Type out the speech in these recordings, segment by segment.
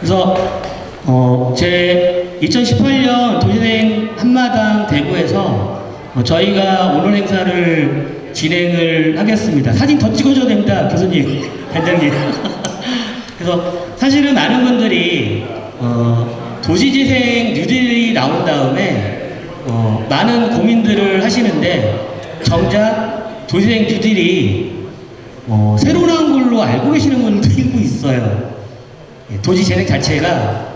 그래서 어, 제 2018년 도시대행 한마당 대구에서 어, 저희가 오늘 행사를 진행을 하겠습니다. 사진 더 찍어줘야 됩니다, 교수님, 단장님. 그래서 사실은 많은 분들이 어, 도시재생 뉴딜이 나온 다음에 어, 많은 고민들을 하시는데 정작 도시재생 뉴딜이 어, 새로 나온 걸로 알고 계시는 분들도 있어요. 예, 도시 재생 자체가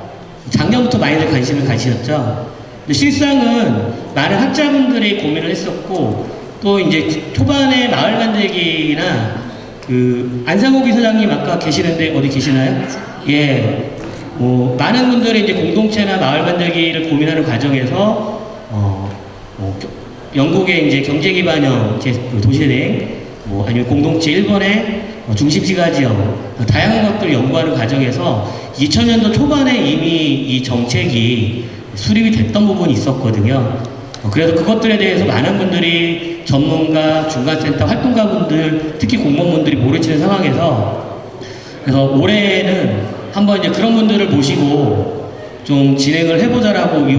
작년부터 많이들 관심을 가지셨죠. 근데 실상은 많은 학자분들이 고민을 했었고 또 이제 초반에 마을 만들기나 그 안상호 기사장님 아까 계시는데 어디 계시나요? 예. 뭐 많은 분들이 이제 공동체나 마을 만들기를 고민하는 과정에서 어, 뭐 겨- 영국의 이제 경제 기반형 제- 그 도시은행 뭐 아니면 공동체 일본의 어, 어, 다양한 것들을 연구하는 과정에서 2000년도 초반에 이미 이 정책이 수립이 됐던 부분이 있었거든요. 어, 그래서 그것들에 대해서 많은 분들이 전문가, 중간센터 활동가분들, 특히 공무원분들이 모르시는 상황에서 그래서 올해는 한번 이제 그런 분들을 모시고 좀 진행을 해보자라고 이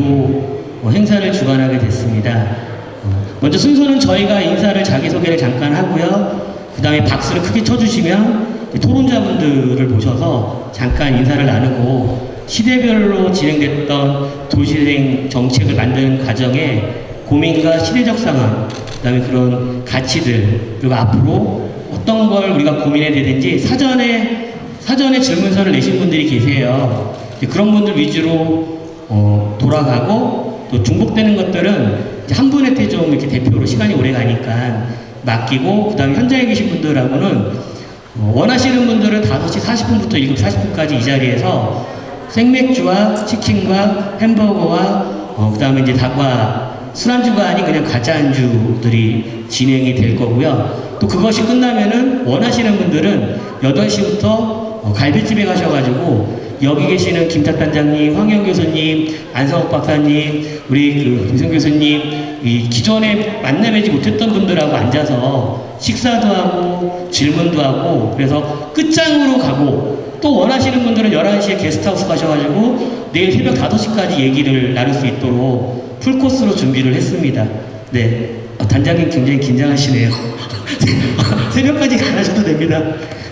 어, 행사를 주관하게 됐습니다. 어, 먼저 순서는 저희가 인사를 자기소개를 잠깐 하고요. 그 다음에 박수를 크게 쳐주시면 토론자분들을 모셔서 잠깐 인사를 나누고 시대별로 진행됐던 도시생 정책을 만드는 과정에 고민과 시대적 상황, 그 다음에 그런 가치들, 그리고 앞으로 어떤 걸 우리가 고민해야 되는지 사전에, 사전에 질문서를 내신 분들이 계세요. 그런 분들 위주로 어, 돌아가고 또 중복되는 것들은 한 분한테 좀 이렇게 대표로 시간이 오래 가니까 맡기고 그 다음에 현장에 계신 분들하고는 어, 원하시는 분들은 5시 40분부터 7시 40분까지 이 자리에서 생맥주와 치킨과 햄버거와 어, 그 다음에 이제 닭과 술안주가 아닌 그냥 가짜 안주들이 진행이 될 거고요. 또 그것이 끝나면은 원하시는 분들은 8시부터 어, 갈비집에 가셔가지고 여기 계시는 김탁 단장님, 황영 교수님, 안성욱 박사님, 우리 그 김성 교수님, 이 기존에 만나뵈지 못했던 분들하고 앉아서 식사도 하고 질문도 하고 그래서 끝장으로 가고 또 원하시는 분들은 11시에 게스트하우스 가셔가지고 내일 새벽 5시까지 얘기를 나눌 수 있도록 풀코스로 준비를 했습니다. 네. 어, 단장님 굉장히 긴장하시네요. 새벽까지 안 하셔도 됩니다.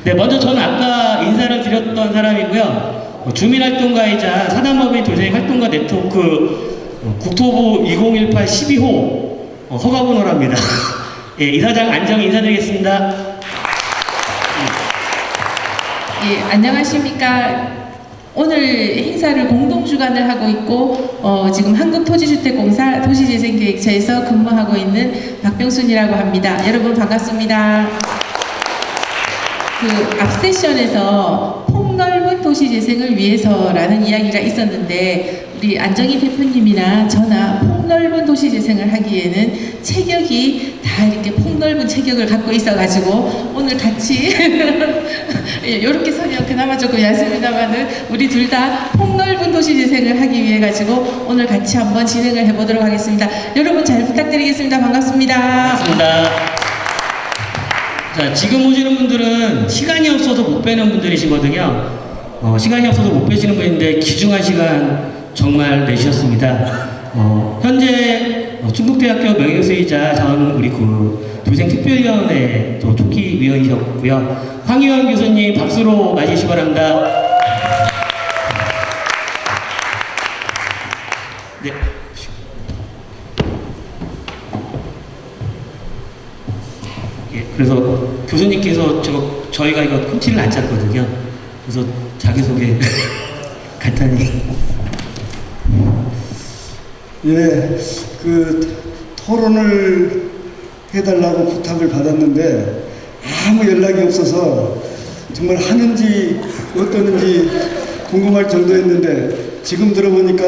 네, 먼저 저는 아까 인사를 드렸던 사람이고요. 어, 주민활동가이자 사단법인 도시행 활동가 네트워크 어, 국토부 2018 12호 어, 허가번호랍니다. 예, 이사장 안정 인사드리겠습니다. 예, 안녕하십니까. 오늘 행사를 공동 주관을 하고 있고 어, 지금 한국토지주택공사 도시재생계획처에서 근무하고 있는 박병순이라고 합니다. 여러분 반갑습니다. 그 앞 세션에서 폭넓은 도시 재생을 위해서라는 이야기가 있었는데 우리 안정희 대표님이나 저나 폭넓은 도시 재생을 하기에는 체격이 다 이렇게 폭넓은 체격을 갖고 있어가지고 오늘 같이 이렇게 서면 그나마 조금 얇습니다만은 우리 둘 다 폭넓은 도시 재생을 하기 위해 가지고 오늘 같이 한번 진행을 해보도록 하겠습니다. 여러분 잘 부탁드리겠습니다. 반갑습니다. 반갑습니다. 자, 지금 오시는 분들은 시간이 없어서 못 뵈는 분들이시거든요. 어, 시간이 없어서 못 뵈시는 분인데 귀중한 시간 정말 내주셨습니다. 어, 현재 어, 중국대학교 명예교수이자 전 우리 그 도생특별위원회 또 초기 위원이셨고요. 황희원 교수님 박수로 맞이시기 바랍니다. 네. 예, 그래서 교수님께서 저, 저희가 이거 콘티를 안 짰거든요. 그래서 자기소개 간단히. 예, 그 토론을 해달라고 부탁을 받았는데 아무 연락이 없어서 정말 하는지 어떠는지 궁금할 정도였는데 지금 들어보니까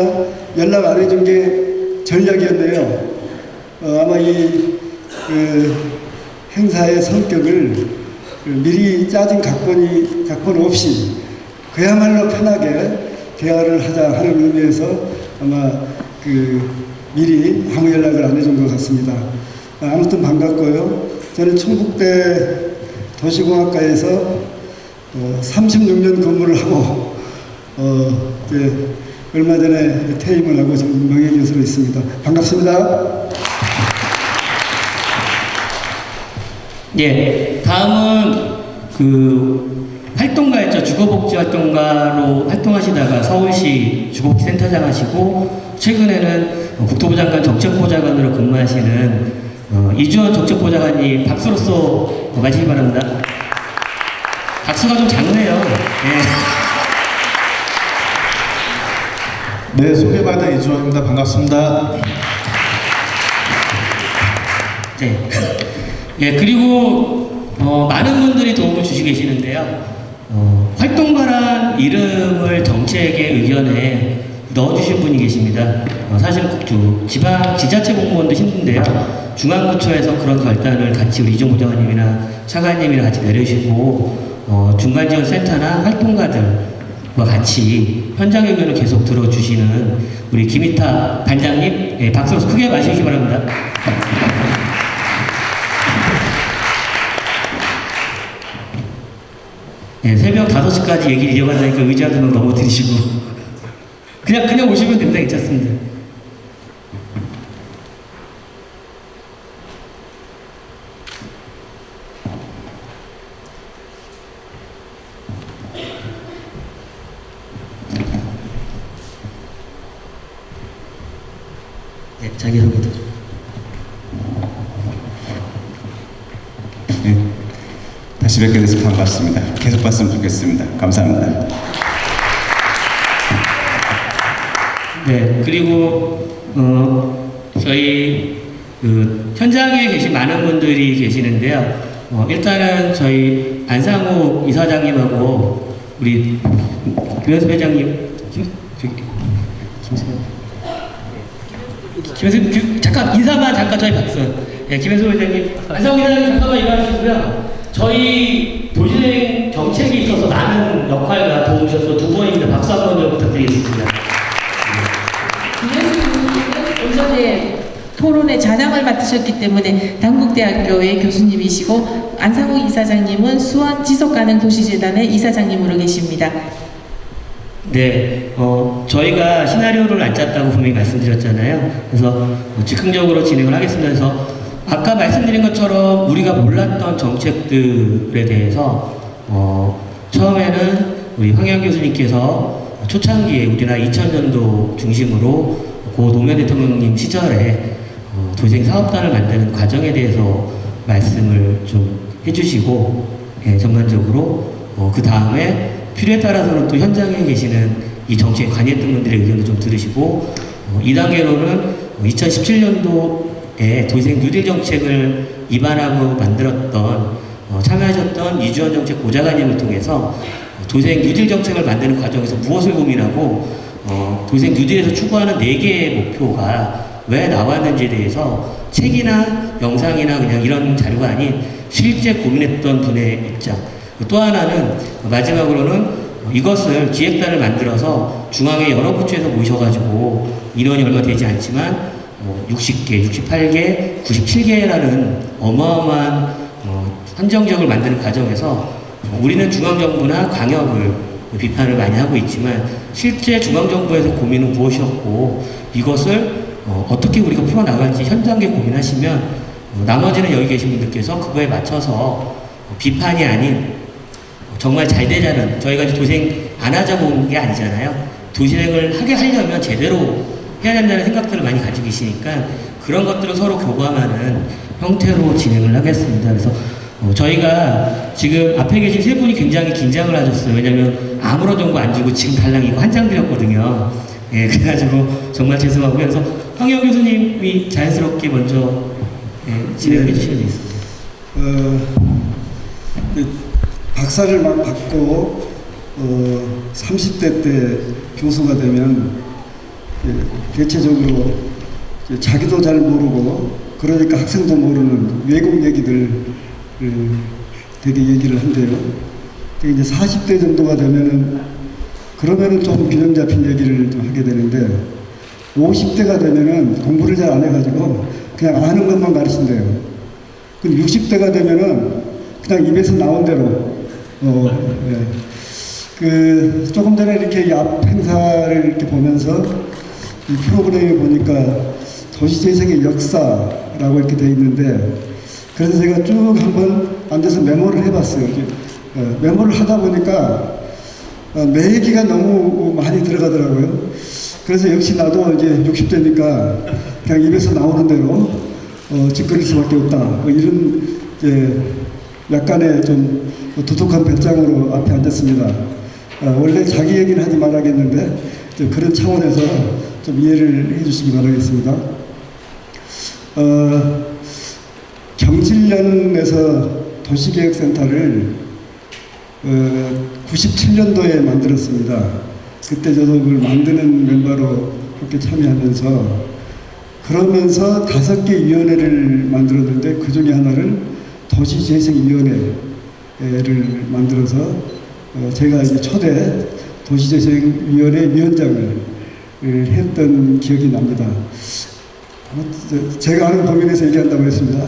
연락 안 해준 게 전략이었네요. 어, 아마 이 그 행사의 성격을 그 미리 짜진 각본이 각본 없이 그야말로 편하게 대화를 하자 하는 의미에서 아마 그 미리 아무 연락을 안 해준 것 같습니다. 아, 아무튼 반갑고요. 저는 충북대 도시공학과에서 어, 36년 근무를 하고 어, 이제 얼마 전에 퇴임을 하고 명예교수로 있습니다. 반갑습니다. 예, 다음은 그 활동가였죠. 주거복지 활동가로 활동하시다가 서울시 주거복지센터장 하시고 최근에는 국토부 장관 정책보좌관으로 근무하시는 어, 이주원 정책보좌관님 박수로서 맞으시기 바랍니다. 박수가 좀 작네요. 예. 네, 소개받은 이주원입니다. 반갑습니다. 네. 예, 그리고 어, 많은 분들이 도움을 주시고 계시는데요. 어, 활동가란 이름을 정책의 의견에 넣어주신 분이 계십니다. 어, 사실 그 지방 지자체 공무원도 힘든데요. 중앙부처에서 그런 결단을 같이 우리 이종 부장님이나 차관님이랑 같이 내려주시고 어, 중간지원센터나 활동가들과 같이 현장 의견을 계속 들어주시는 우리 김희타 반장님 예, 박수 크게 마시기 바랍니다. 예, 새벽 5시까지 얘기를 이어간다니까 의자도 넘어뜨리시고 그냥 그냥 오시면 됩니다. 괜찮습니다. 네, 자기소개도 좀. 네. 다시 뵙게 돼서 반갑습니다. 계속 봤으면 좋겠습니다. 감사합니다. 네, 그리고 어, 저희 그 현장에 계신 많은 분들이 계시는데요. 어, 일단은 저희 안상호 이사장님하고 우리 김현수 회장님, 김, 김세현. 김현수, 김, 잠깐 인사만 잠깐 저희 박수. 예, 김현수 회장님, 안상호 회장님 잠깐만 일어나시고요. 저희 도시행 정책에 있어서 많은 역할과 도움을 주셔서 두 번입니다. 박수 한번 좀 부탁드리겠습니다. 오전에 토론의 잔항을 맡으셨기 때문에 당국대학교의 교수님이시고 안상욱 이사장님은 수원 지속가능 도시재단의 이사장님으로 계십니다. 네, 어, 저희가 시나리오를 안 짰다고 분명히 말씀드렸잖아요. 그래서 어, 즉흥적으로 진행을 하겠습니다. 그래서 아까 말씀드린 것처럼 우리가 몰랐던 정책들에 대해서 어, 처음에는 우리 황영 교수님께서 초창기에 우리나라 2000년도 중심으로 고 노무현 대통령님 시절에 어, 도생 사업단을 만드는 과정에 대해서 말씀을 좀 해주시고 예, 전반적으로 어, 그 다음에 필요에 따라서는 또 현장에 계시는 이 정치에 관여했던 분들의 의견도 좀 들으시고 어, 2단계로는 2017년도 에 도생 뉴딜 정책을 입안하고 만들었던 어, 참여하셨던 이주원 정책 보좌관님을 통해서 어, 도생 뉴딜 정책을 만드는 과정에서 무엇을 고민하고 어, 도생 뉴딜에서 추구하는 네 개의 목표가 왜 나왔는지에 대해서 책이나 영상이나 그냥 이런 자료가 아닌 실제 고민했던 분의 입장. 또 하나는 마지막으로는 이것을 기획단을 만들어서 중앙의 여러 부처에서 모셔가지고 인원이 얼마 되지 않지만 뭐 60개, 68개, 97개라는 어마어마한 어, 선정적을 만드는 과정에서 어, 우리는 중앙정부나 광역을 비판을 많이 하고 있지만 실제 중앙정부에서 고민은 무엇이었고 이것을 어, 어떻게 우리가 풀어나갈지 현장에 고민하시면 어, 나머지는 여기 계신 분들께서 그거에 맞춰서 어, 비판이 아닌 정말 잘 되자는 저희가 도생 안 하자고 온 게 아니잖아요. 도시행을 하게 하려면 제대로 해야 된다는 생각들을 많이 가지고 계시니까 그런 것들을 서로 교감하는 형태로 진행을 하겠습니다. 그래서 어, 저희가 지금 앞에 계신 세 분이 굉장히 긴장을 하셨어요. 왜냐면 아무런 정보 안 주고 지금 달랑 이거 한 장 드렸거든요. 예, 그래가지고 정말 죄송하고요. 그래서 황영 교수님이 자연스럽게 먼저 예, 진행을 해주시면 되겠습니다. 어, 그 박사를 막 받고 어, 30대 때 교수가 되면 예, 대체적으로 이제 자기도 잘 모르고 그러니까 학생도 모르는 외국 얘기들 되게 얘기를 한대요. 이제 40대 정도가 되면은 그러면은 좀 균형 잡힌 얘기를 좀 하게 되는데 50대가 되면은 공부를 잘 안 해가지고 그냥 아는 것만 가르친대요. 근데 60대가 되면은 그냥 입에서 나온 대로 어, 예. 그 조금 전에 이렇게 이앞 행사를 이렇게 보면서 이 프로그램에 보니까 도시재생의 역사라고 이렇게 돼 있는데 그래서 제가 쭉 한번 앉아서 메모를 해봤어요. 어, 메모를 하다 보니까 어, 내 얘기가 너무 많이 들어가더라고요. 그래서 역시 나도 이제 60대니까 그냥 입에서 나오는 대로 어, 짓거릴 수밖에 없다. 뭐 이런 이제 약간의 좀 두둑한 배짱으로 앞에 앉았습니다. 어, 원래 자기 얘기는 하지 말아야겠는데 좀 그런 차원에서 좀 이해를 해주시기 바라겠습니다. 어, 경실련에서 도시계획센터를 어, 97년도에 만들었습니다. 그때 저도 그걸 만드는 멤버로 그렇게 참여하면서 그러면서 다섯 개 위원회를 만들었는데 그 중에 하나를 도시재생위원회를 만들어서 어, 제가 이제 초대 도시재생위원회 위원장을 했던 기억이 납니다. 제가 아는 범위에서 얘기한다고 했습니다.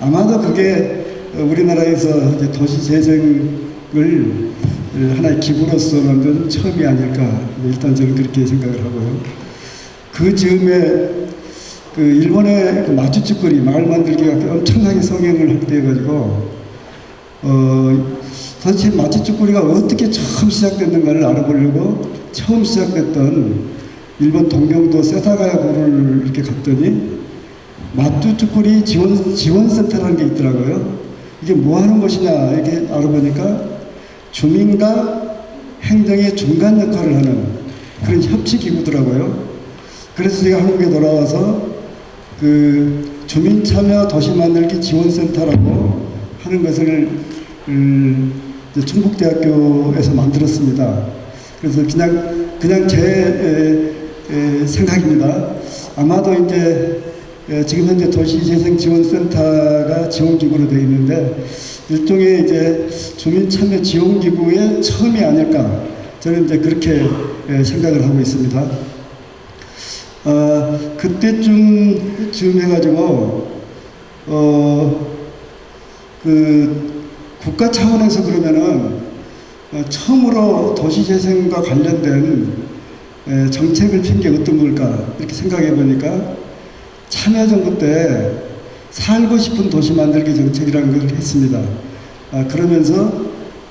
아마도 그게 우리나라에서 이제 도시 재생을 하나의 기부로서 만든 처음이 아닐까 일단 저는 그렇게 생각을 하고요. 그 즈음에 그 일본의 그 마추축거리 마을 만들기가 엄청나게 성행을 확대해가지고 어 도대체 마추축거리가 어떻게 처음 시작됐는가를 알아보려고 처음 시작됐던 일본 동경도 세사가야구를 이렇게 갔더니 마뚜쭈꾸리 지원, 지원센터라는 게 있더라고요. 이게 뭐 하는 것이냐, 이렇게 알아보니까 주민과 행정의 중간 역할을 하는 그런 협치기구더라고요. 그래서 제가 한국에 돌아와서 그 주민 참여 도시 만들기 지원센터라고 하는 것을 음, 충북대학교에서 만들었습니다. 그래서 그냥 그냥 제 에, 에, 생각입니다. 아마도 이제 에, 지금 현재 도시재생지원센터가 지원기구로 되어 있는데 일종의 이제 주민 참여 지원기구의 처음이 아닐까 저는 이제 그렇게 에, 생각을 하고 있습니다. 어, 그때쯤 쯤 해가지고 어, 그 국가 차원에서 그러면은 어, 처음으로 도시재생과 관련된 에, 정책을 핀 게 어떤 걸까 이렇게 생각해 보니까 참여정부 때 살고 싶은 도시 만들기 정책이라는 걸 했습니다. 아, 그러면서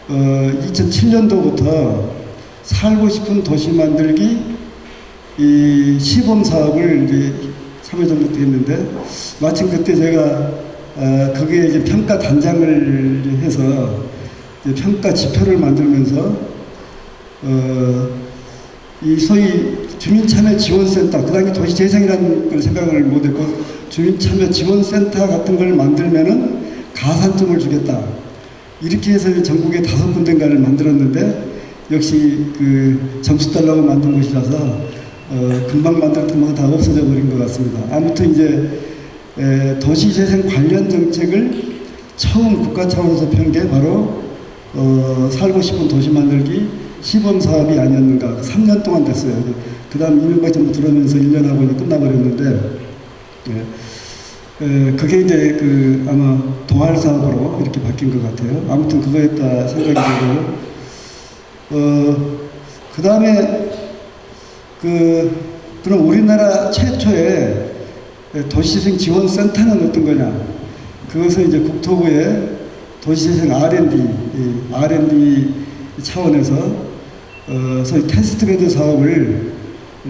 어, 2007년도부터 살고 싶은 도시 만들기 이 시범 사업을 이제 참여정부 때 했는데 마침 그때 제가 어, 거기에 이제 평가 단장을 해서 평가 지표를 만들면서 어, 이 소위 주민참여지원센터 그 당시 도시재생이라는 걸 생각을 못했고 주민참여지원센터 같은 걸 만들면은 가산점을 주겠다 이렇게 해서 전국에 다섯 군데인가를 만들었는데 역시 그 점수 달라고 만든 곳이라서 어, 금방 만들었던 다 없어져 버린 것 같습니다. 아무튼 이제 에, 도시재생 관련 정책을 처음 국가 차원에서 편 게 바로 어, 살고 싶은 도시 만들기 시범 사업이 아니었는가. 3년 동안 됐어요. 그 다음 이명박 정부 들어오면서 1년 하고 이제 끝나버렸는데, 예. 에, 그게 이제 그 아마 도할 사업으로 이렇게 바뀐 것 같아요. 아무튼 그거였다 생각이 들고요. 어, 그 다음에 그, 그럼 우리나라 최초의 도시재생 지원센터는 어떤 거냐? 그것은 이제 국토부의 도시재생 R&D, 이 R&D 차원에서 어, 소위 test bed 사업을 이,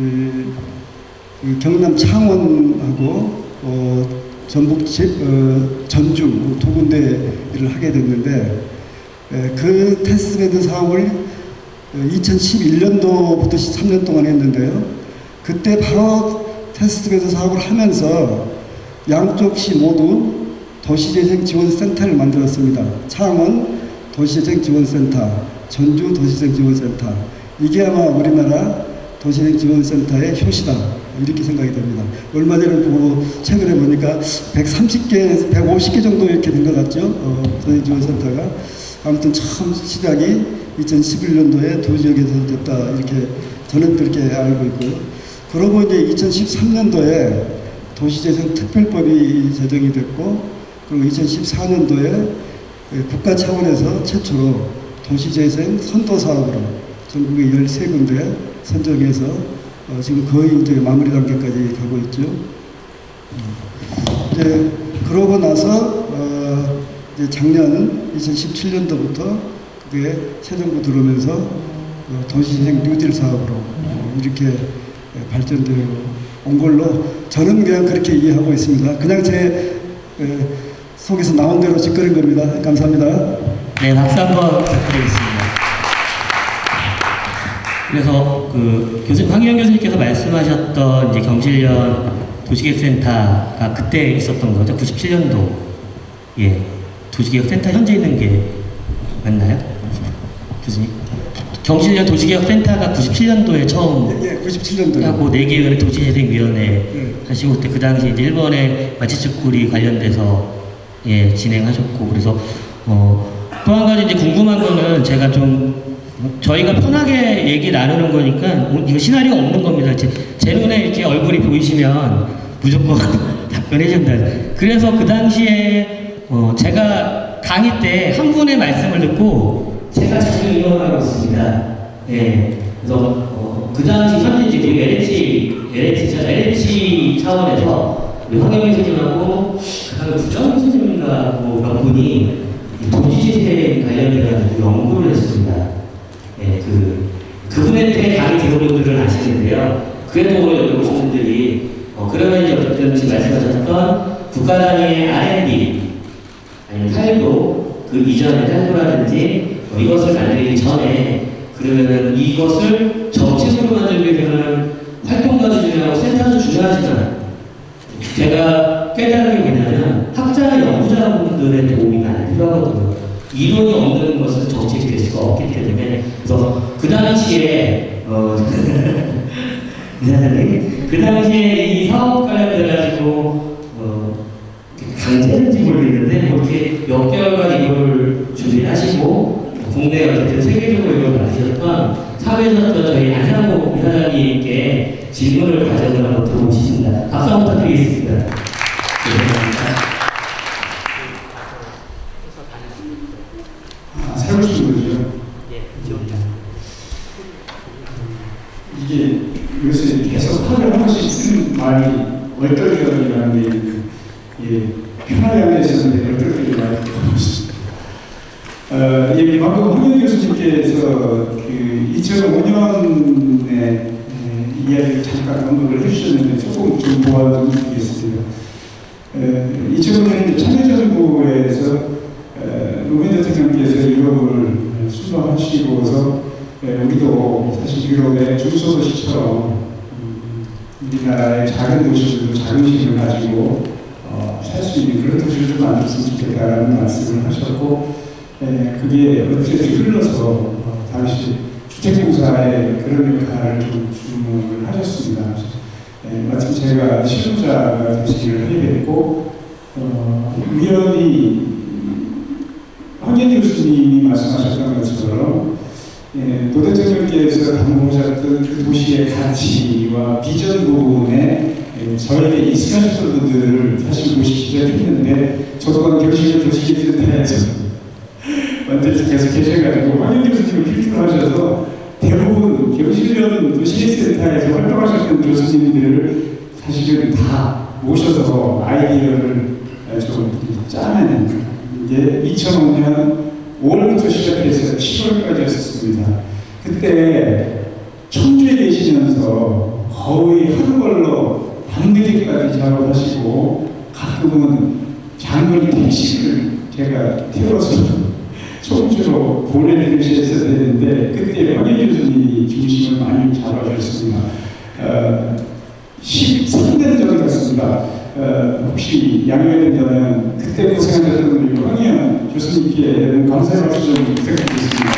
이 경남 창원하고 어, 전북 제, 어, 전주 두 군데를 하게 됐는데 에, 그 test bed 사업을 2011년도부터 13년 동안 했는데요. 그때 바로 test bed 사업을 하면서 양쪽 시 모두 도시재생 지원센터를 만들었습니다. 창원 도시재생 지원센터, 전주 도시재생 지원센터. 이게 아마 우리나라 도시재생 지원센터의 효시다. 이렇게 생각이 됩니다. 얼마 전에 보고 최근에 보니까 130개, 150개 정도 이렇게 된 것 같죠? 어, 도시재생 지원센터가. 아무튼 처음 시작이 2011년도에 두 지역에서 됐다. 이렇게 저는 그렇게 알고 있고요. 그러고 이제 2013년도에 도시재생 특별법이 제정이 됐고, 그리고 2014년도에 국가 차원에서 최초로 도시재생 선도 사업으로 전국에 13군데 선정해서 어, 지금 거의 이제 마무리 단계까지 가고 있죠. 어, 이제 그러고 나서 어, 이제 작년 2017년도부터 그게 새 정부 들어오면서 어, 도시재생 뉴딜 사업으로 어, 이렇게 예, 발전되어 온 걸로 저는 그냥 그렇게 이해하고 있습니다. 그냥 제 에, 속에서 나온 대로 짓거린 겁니다. 감사합니다. 네, 박수 한번 부탁드리겠습니다. 그래서 그 교수 황희영 교수님께서 말씀하셨던 이제 경실련 도시계획센터가 그때 있었던 거죠. 97년도. 예. 도시계획센터 현재 있는 게 맞나요? 교수님? 경실련 도시계획센터가 97년도에 처음 예, 97년도. 하고 네 개의 도시재생위원회 네. 하시고 그때 그 당시 이제 일본의 마치츠쿠리 관련돼서 예 진행하셨고 그래서 어 또 한 가지 이제 궁금한 거는 제가 좀 저희가 편하게 얘기 나누는 거니까 이거 시나리오 없는 겁니다. 제, 제 눈에 이렇게 얼굴이 보이시면 무조건 답변해 준다. 그래서 그 당시에 어 제가 강의 때 한 분의 말씀을 듣고 제가 자주 이용하고 있습니다. 예. 그래서 어, 그 당시 현재 이제 우리 LH, LH, LH 차원에서 우리 황영희 선생님하고 그다음에 부정 선생님인가 뭐몇 분이 이 도시재생 관련해가지고 연구를 했습니다. 예, 그 그분한테 강의 대부분들을 아시는데요. 그래도 여기 오신 분들이 어, 그러면 이제 어쨌든 지금 말씀하셨던 국가 단위의 R&D 아니면 탈도 그 이전의 탈도라든지 뭐 이것을 만들기 전에 그러면은 이것을 정책으로 만들게 되는 활동가도 중요하고 센터도 중요하지만 제가 깨달은 게 뭐냐면 학자나 연구자분들의 도움이 많이 필요하거든요. 이론이 없는 것은 정책이 될 수가 없기 때문에 그래서 그 당시에 어, 그 당시에 이 사업 관련돼 가지고 어, 강제인지 모르겠는데 뭐 이렇게 몇 개월간 이걸 준비하시고 국내 어쨌든 세계적으로 이걸 만드셨던 사회에서 저희 안상호 이사장님께 질문을 가져서 한번 들어보시겠습니다. 박수 한번 부탁드리겠습니다. 네. 아, 거죠. 이게 요새 계속 번씩 쓰는 말이 얼떨결이라는 게 예, 편하게 앉아있었는데 얼떨결이 많이 들어보셨습니다. 어, 예, 방금 황현 교수님께서 그 2005년에 이야기를 잠깐 언급을 해주셨는데 조금 좀 도와드리겠습니다. 어, 2005년 참여정부에서 에, 노무현 대통령께서 유럽을 순방하시고서 에, 우리도 사실 유럽의 중소도시처럼 음, 우리나라의 작은 도시들도 자긍심을 가지고 어, 살수 있는 그런 도시를 좀 만들었으면 좋겠다라는 말씀을 하셨고 에, 그게 어떻게 흘러서 어, 당시 주택공사의 그런 역할을 좀 주문을 하셨습니다. 에, 마침 제가 실무자가 되시기를 하게 됐고 어, 우연히 황현희 교수님이 말씀하셨던 것처럼 예, 노 대통령께서 당부하셨던 그 도시의 가치와 비전 부분에 예, 저에게 익숙하셨던 분들을 사실 모시기 시작했는데 저도 한 교실의 도시기센터에서 완전히 계속 계셔가지고 황현 교수님을 필두로 하셔서 대부분 경실련 도시기센터에서 활동하셨던 교수님들을 사실은 다 모셔서 아이디어를 좀 짜내는 이제 2005년 5월부터 시작해서 7월까지였었습니다. 그때 청주에 계시면서 거의 하루 걸로 밤늦게까지 작업하시고 가끔은 장거리 택시를 제가 태워서 청주로 보내드리셔야 되는데 그때 황희 교수님이 중심을 많이 잡아주셨습니다. 어, 13년 전에 갔습니다. 어, 혹시 양해가 된다면 그때 고생하셨던 우리 황희연 교수님께 감사의 박수 좀 부탁드리겠습니다.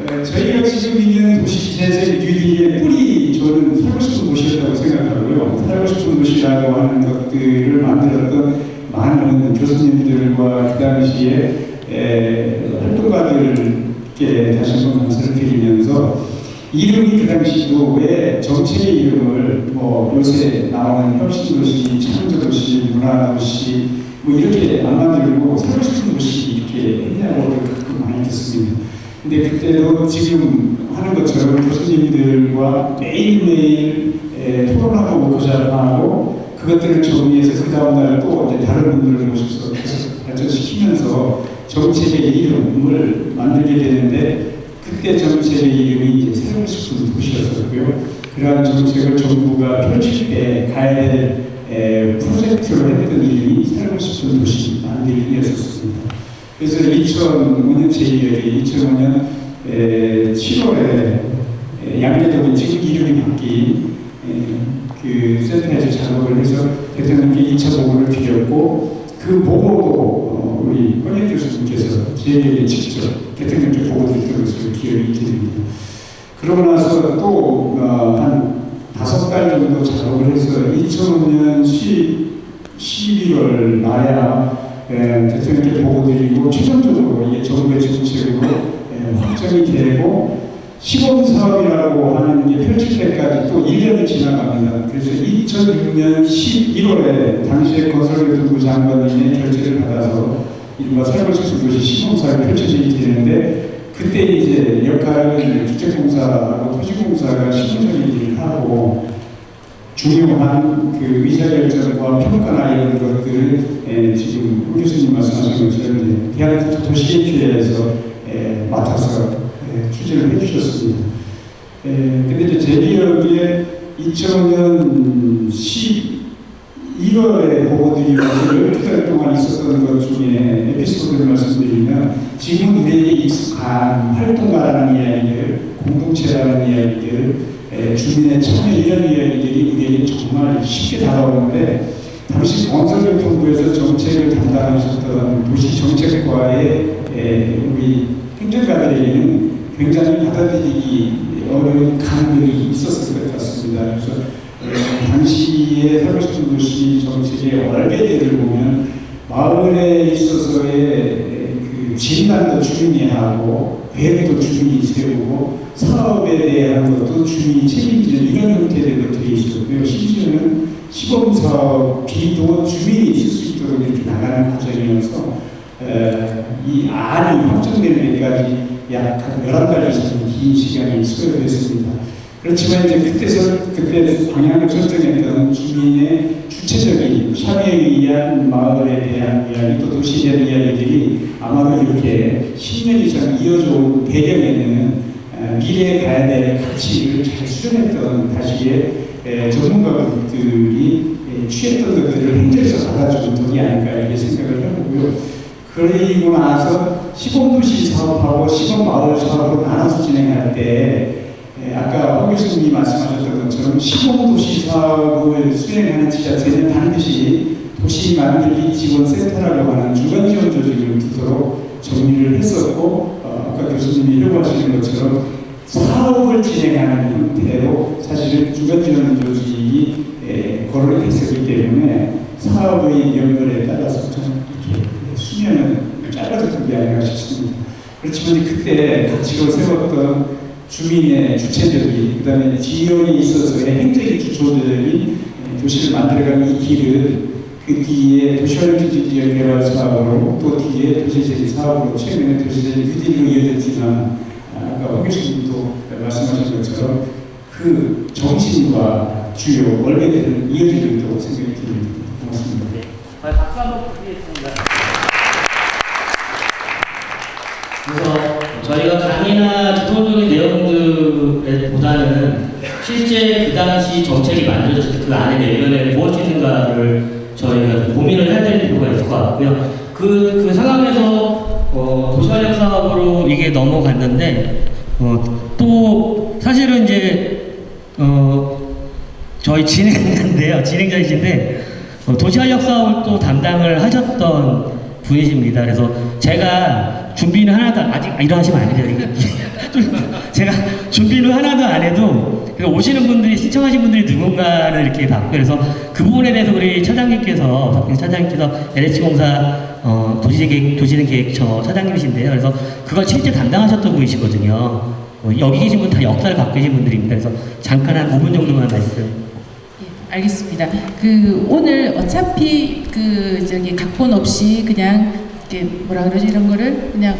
어, 저희가 지금 있는 도시 재생 뉴딜의 뿌리 저는 살고 싶은 도시였다고 생각하고요. 살고 싶은 도시라고 하는 것들을 만들었던 많은 교수님들과 그 당시에 에, 활동가들께 다시 한번 감사를 드리면서 이름이 그 당시도 왜 정책의 이름을 뭐 요새 나오는 혁신도시, 창조도시, 문화도시 뭐 이렇게 안 만들고 살고 싶은 도시 근데 그때도 지금 하는 것처럼 교수님들과 매일매일 에, 토론하고 워크숍하고 그것들을 정리해서 그 다음날 또 이제 다른 분들을 모셔서 발전시키면서 정책의 이름을 만들게 되는데 그때 정책의 이름이 이제 새로운 식품 도시였었고요. 그러한 정책을 정부가 펼칠 때 가야 될 에, 프로젝트로 했던 이름이 새로운 식품 도시 만들기였었습니다. 그래서 2005년 제2열이 2005년 7월에 양대동이 지금 이름이 바뀐 에, 그 센터에서 작업을 해서 대통령께 2차 보고를 드렸고 그 보고도 어, 우리 권익 교수님께서 저에게 직접 대통령께 보고 드렸던 것을 기억이 됩니다. 그러고 나서 또한 다섯 달 정도 작업을 해서 2005년 10, 11월 말에 에, 대통령께 보고 드리고 최종적으로 이게 정부의 정책으로 에, 확정이 되고 시범 사업이라고 하는 게 펼칠 때까지 또 1년이 지나갑니다. 그래서 2006년 11월에 당시에 건설교통부 장관님의 결재를 받아서 이른바 살벌식도시 시범 사업이 펼쳐지게 되는데 그때 이제 역할은 주택공사하고 토지공사가 시범적인 일을 하고 중요한 그 의사결정과 평가나 이런 것들을 에, 지금 우 교수님 말씀하신 것처럼 이제 대학 도시계획회에서 에, 맡아서 에, 추진을 해주셨습니다. 에, 근데 이제 제 기억에 2005년 11월에 보고드리고 12달 동안 있었던 것 중에 에피소드를 말씀드리면 지금 우리에게 익숙한 활동가라는 이야기들, 공동체라는 이야기들, 에, 주민의 참여 이런 이야기들이 우리에게 정말 쉽게 다가오는데 당시 건설교통부에서 정책을 담당하셨던 도시정책과의 에, 우리 행정가들에게는 굉장히 받아들이기 어려운 감정이 있었을 것 같습니다. 그래서 에, 당시의 서울시청 도시 정책의 얼개들을 보면 마을에 있어서의 에, 그 진단도 주민이 하고 계획도 주민이 세우고 사업에 대한 것도 주민이 책임지는 이런 형태의 것들이 있었고요. 심지어는 시범사업 비도 주민이 있을 수 있도록 이렇게 나가는 과정이어서 에, 이 안이 확정되는 데까지 약한 11달 이상 긴 시간이 소요됐습니다. 그렇지만 이제 그때서 그때 방향을 설정했던 주민의 주체적인 참여에 의한 마을에 대한 이야기 또 도시에 대한 이야기들이 아마도 이렇게 10년 이상 이어져 온 배경에는 에, 미래에 가야 될 가치를 잘 수련했던 다시의 에, 취했던 것들을 행정에서 받아주는 덕이 아닐까 이렇게 생각을 해보고요. 그리고 나서 시범도시 사업하고 시범마을 사업으로 나눠서 진행할 때 에, 아까 황 교수님이 말씀하셨던 것처럼 시범도시 사업을 수행하는 지자체는 반드시 도시 만들기 지원센터라고 하는 주간 지원 조직을 두도록 정리를 했었고 어, 아까 교수님이 요구하시는 것처럼 사업을 진행하는 형태로 사실은 주간 지원 조직이 에, 거론이 됐었기 때문에 사업의 연결에 따라서 좀 이렇게 수면은 짧아졌던 게 아닌가 싶습니다. 그렇지만 그때 가치로 세웠던 주민의 주체적인 그 다음에 지역에 있어서의 행정의 기초들이 도시를 만들어가는 이 길을 그 뒤에 도시활주지 지역 개발 사업으로 또 뒤에 도시적인 사업으로 최근에 도시적인 휴딜로 이어졌지만 아까 황 교수님도 말씀하신 것처럼 그 정신과 주요 원래대로 이어지고 있다고 생각이 듭니다. 고맙습니다. 박수 한번 부탁드리겠습니다. 그래서 저희가 강의나 기본적인 내용들보다는 당시 정책이 만들어졌을 때 그 안에 내면에 무엇이 있는가를 저희가 좀 고민을 해야 될 필요가 있을 것 같고요. 그, 그 상황에서 어, 도시활력 사업으로 이게 넘어갔는데 어, 또 사실은 이제 어, 저희 진행자인데요. 진행자이신데 어, 도시활력 사업을 또 담당을 하셨던 분이십니다. 그래서 제가 준비는 하나도 아직 아, 일어나시면 안 돼요. 제가 준비는 하나도 안 해도 그래서 오시는 분들이 신청하신 분들이 누군가를 이렇게 봤고 그래서 그 부분에 대해서 우리 차장님께서 차장님께서 LH공사 어, 도시계획 도시는 계획처 차장님이신데요. 그래서 그걸 실제 담당하셨던 분이시거든요. 어, 여기 계신 분 다 역사를 갖고 계신 분들입니다. 그래서 잠깐 한 5분 정도만 말씀. 예, 알겠습니다. 그 오늘 어차피 그 저기 각본 없이 그냥 이렇게 뭐라 그러지 이런 거를 그냥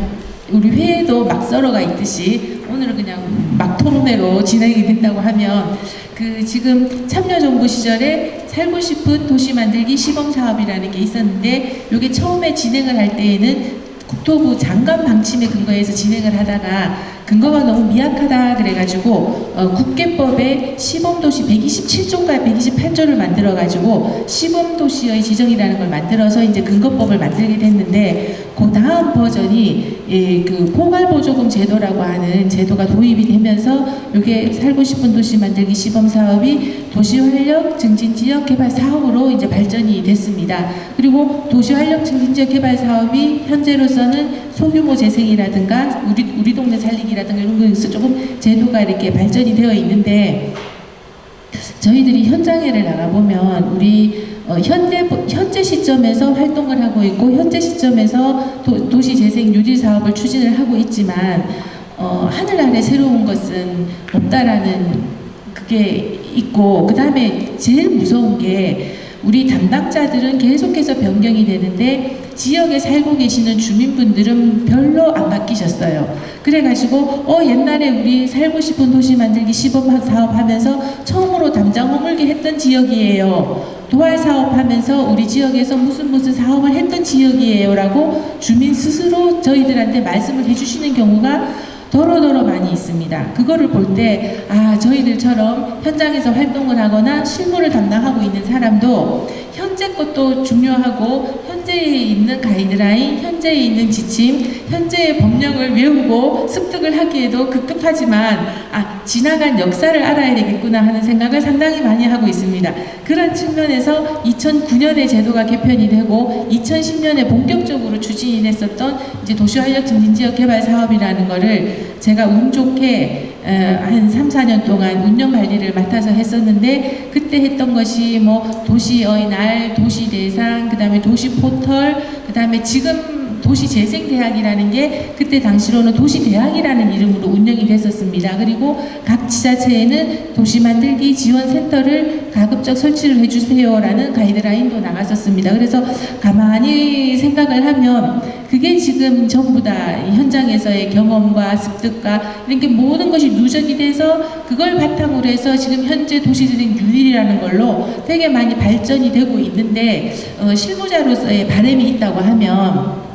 우리 회에도 막 썰어가 있듯이 오늘은 그냥 막 토론회로 진행이 된다고 하면 그 지금 참여정부 시절에 살고 싶은 도시 만들기 시범 사업이라는 게 있었는데 이게 처음에 진행을 할 때에는 국토부 장관 방침에 근거해서 진행을 하다가 근거가 너무 미약하다 그래가지고 어, 국계법에 시범도시 127조인가 128조를 만들어가지고 시범도시의 지정이라는 걸 만들어서 이제 근거법을 만들게 됐는데 그 다음 버전이 예, 그 포괄보조금 제도라고 하는 제도가 도입이 되면서 이게 살고 싶은 도시 만들기 시범 사업이 도시활력 증진 지역 개발 사업으로 이제 발전이 됐습니다. 그리고 도시활력 증진 지역 개발 사업이 현재로서는 소규모 재생이라든가 우리 우리 동네 살리기 라든가 이런 거에서 조금 제도가 이렇게 발전이 되어 있는데 저희들이 현장에를 나가보면 우리 어, 현재 현재 시점에서 활동을 하고 있고 현재 시점에서 도, 도시 재생 뉴딜 사업을 추진을 하고 있지만 어, 하늘 아래 새로운 것은 없다라는 그게 있고 그 다음에 제일 무서운 게 우리 담당자들은 계속해서 변경이 되는데 지역에 살고 계시는 주민분들은 별로 안 바뀌셨어요. 그래가지고 어 옛날에 우리 살고 싶은 도시 만들기 시범 사업 하면서 처음으로 담장 허물기 했던 지역이에요. 도활 사업 하면서 우리 지역에서 무슨 무슨 사업을 했던 지역이에요. 라고 주민 스스로 저희들한테 말씀을 해주시는 경우가 더러더러 많이 있습니다. 그거를 볼 때, 아, 저희들처럼 현장에서 활동을 하거나 실무를 담당하고 있는 사람도 현재 것도 중요하고 현재에 있는 가이드라인, 현재에 있는 지침, 현재의 법령을 외우고 습득을 하기에도 급급하지만 아 지나간 역사를 알아야 되겠구나 하는 생각을 상당히 많이 하고 있습니다. 그런 측면에서 2009년에 제도가 개편이 되고 2010년에 본격적으로 추진이 됐었던 이제 도시활력 증진 지역 개발 사업이라는 제가 운 좋게 어, 한 3, 4년 동안 운영 관리를 맡아서 했었는데 그때 했던 것이 뭐 도시의 날, 도시 대상, 그 다음에 도시 포털, 그 다음에 지금 도시 재생 대학이라는 게 그때 당시로는 도시 대학이라는 이름으로 운영이 됐었습니다. 그리고 각 지자체에는 도시 만들기 지원 센터를 가급적 설치를 해주세요라는 가이드라인도 나갔었습니다. 그래서 가만히 생각을 하면 그게 지금 전부 다 현장에서의 경험과 습득과 이런 게 모든 것이 누적이 돼서 그걸 바탕으로 해서 지금 현재 도시재생 뉴딜이라는 걸로 되게 많이 발전이 되고 있는데 어, 실무자로서의 바람이 있다고 하면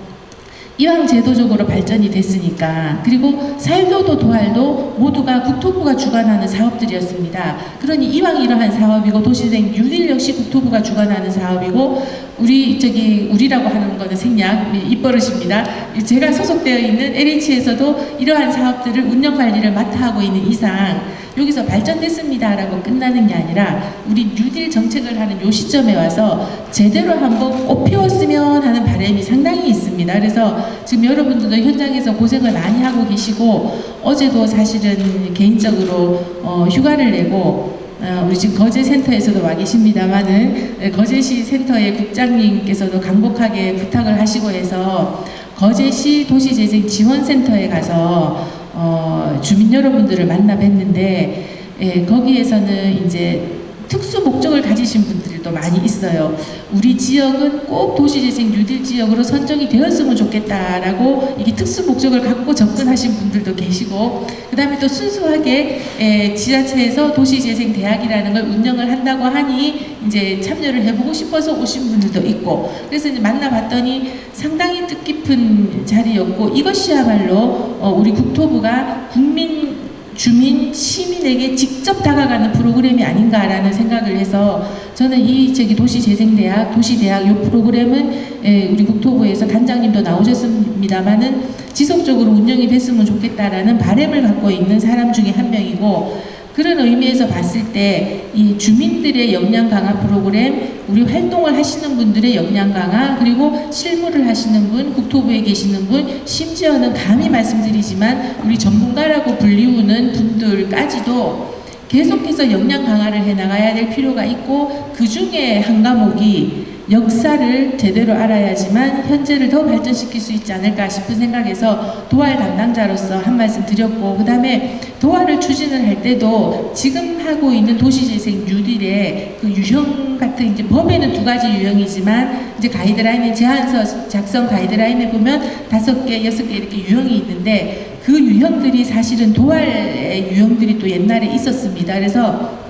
이왕 제도적으로 발전이 됐으니까 그리고 살교도 도활도 모두가 국토부가 주관하는 사업들이었습니다. 그러니 이왕 이러한 사업이고 도시생 유일 역시 국토부가 주관하는 사업이고 우리 저기 우리라고 하는 거는 생략 입버릇입니다. 제가 소속되어 있는 LH에서도 이러한 사업들을 운영 관리를 맡아 하고 있는 이상 여기서 발전됐습니다라고 끝나는 게 아니라 우리 뉴딜 정책을 하는 요 시점에 와서 제대로 한번 꽃피웠으면 하는 바람이 상당히 있습니다. 그래서 지금 여러분들도 현장에서 고생을 많이 하고 계시고 어제도 사실은 개인적으로 어, 휴가를 내고 어, 우리 지금 거제 센터에서도 와 계십니다만은 에, 거제시 센터의 국장님께서도 강복하게 부탁을 하시고 해서 거제시 도시재생 지원센터에 가서 어, 주민 여러분들을 만나 뵀는데 예, 거기에서는 이제 특수 목적을 가지신 분들도 많이 있어요. 우리 지역은 꼭 도시재생 뉴딜 지역으로 선정이 되었으면 좋겠다라고 이게 특수 목적을 갖고 접근하신 분들도 계시고 그 다음에 또 순수하게 에, 지자체에서 도시재생 대학이라는 걸 운영을 한다고 하니 이제 참여를 해보고 싶어서 오신 분들도 있고 그래서 이제 만나봤더니 상당히 뜻깊은 자리였고 이것이야말로 어, 우리 국토부가 국민 주민, 시민에게 직접 다가가는 프로그램이 아닌가라는 생각을 해서 저는 이 저기 도시재생대학, 도시대학 이 프로그램은 에, 우리 국토부에서 단장님도 나오셨습니다만은 지속적으로 운영이 됐으면 좋겠다라는 바람을 갖고 있는 사람 중에 한 명이고 그런 의미에서 봤을 때 이 주민들의 역량 강화 프로그램, 우리 활동을 하시는 분들의 역량 강화, 그리고 실무를 하시는 분, 국토부에 계시는 분, 심지어는 감히 말씀드리지만 우리 전문가라고 불리우는 분들까지도 계속해서 역량 강화를 해 나가야 될 필요가 있고 그 중에 한 과목이 역사를 제대로 알아야지만 현재를 더 발전시킬 수 있지 않을까 싶은 생각에서 도활 담당자로서 한 말씀 드렸고 그 다음에 도활을 추진을 할 때도 지금 하고 있는 도시재생 뉴딜의 그 유형 같은 이제 법에는 두 가지 유형이지만 이제 가이드라인에 제안서 작성 가이드라인에 보면 다섯 개, 여섯 개 이렇게 유형이 있는데 그 유형들이 사실은 도활의 유형들이 또 옛날에 있었습니다. 그래서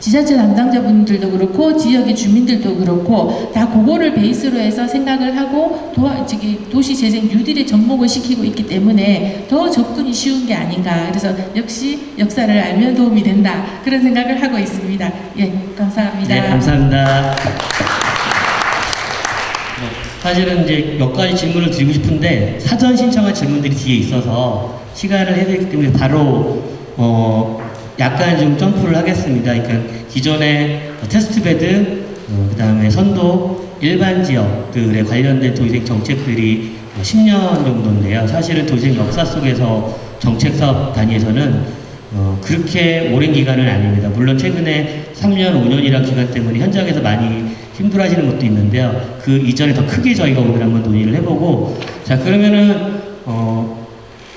지자체 담당자분들도 그렇고 지역의 주민들도 그렇고 다 그거를 베이스로 해서 생각을 하고 도와, 저기 도시재생 뉴딜에 접목을 시키고 있기 때문에 더 접근이 쉬운 게 아닌가. 그래서 역시 역사를 알면 도움이 된다. 그런 생각을 하고 있습니다. 예 감사합니다. 네, 감사합니다. 뭐, 사실은 이제 몇 가지 질문을 드리고 싶은데 사전 신청한 질문들이 뒤에 있어서 시간을 해야 되기 때문에 바로 어 약간 좀 점프를 하겠습니다. 그러니까 기존의 test bed, 어, 그다음에 선도 일반 지역들에 관련된 도시재생 정책들이 10년 정도인데요. 사실은 도시재생 역사 속에서 정책 사업 단위에서는 어, 그렇게 오랜 기간은 아닙니다. 물론 최근에 3년, 5년이라는 기간 때문에 현장에서 많이 힘들어 하시는 것도 있는데요. 그 이전에 더 크게 저희가 오늘 한번 논의를 해보고 자 그러면은 어,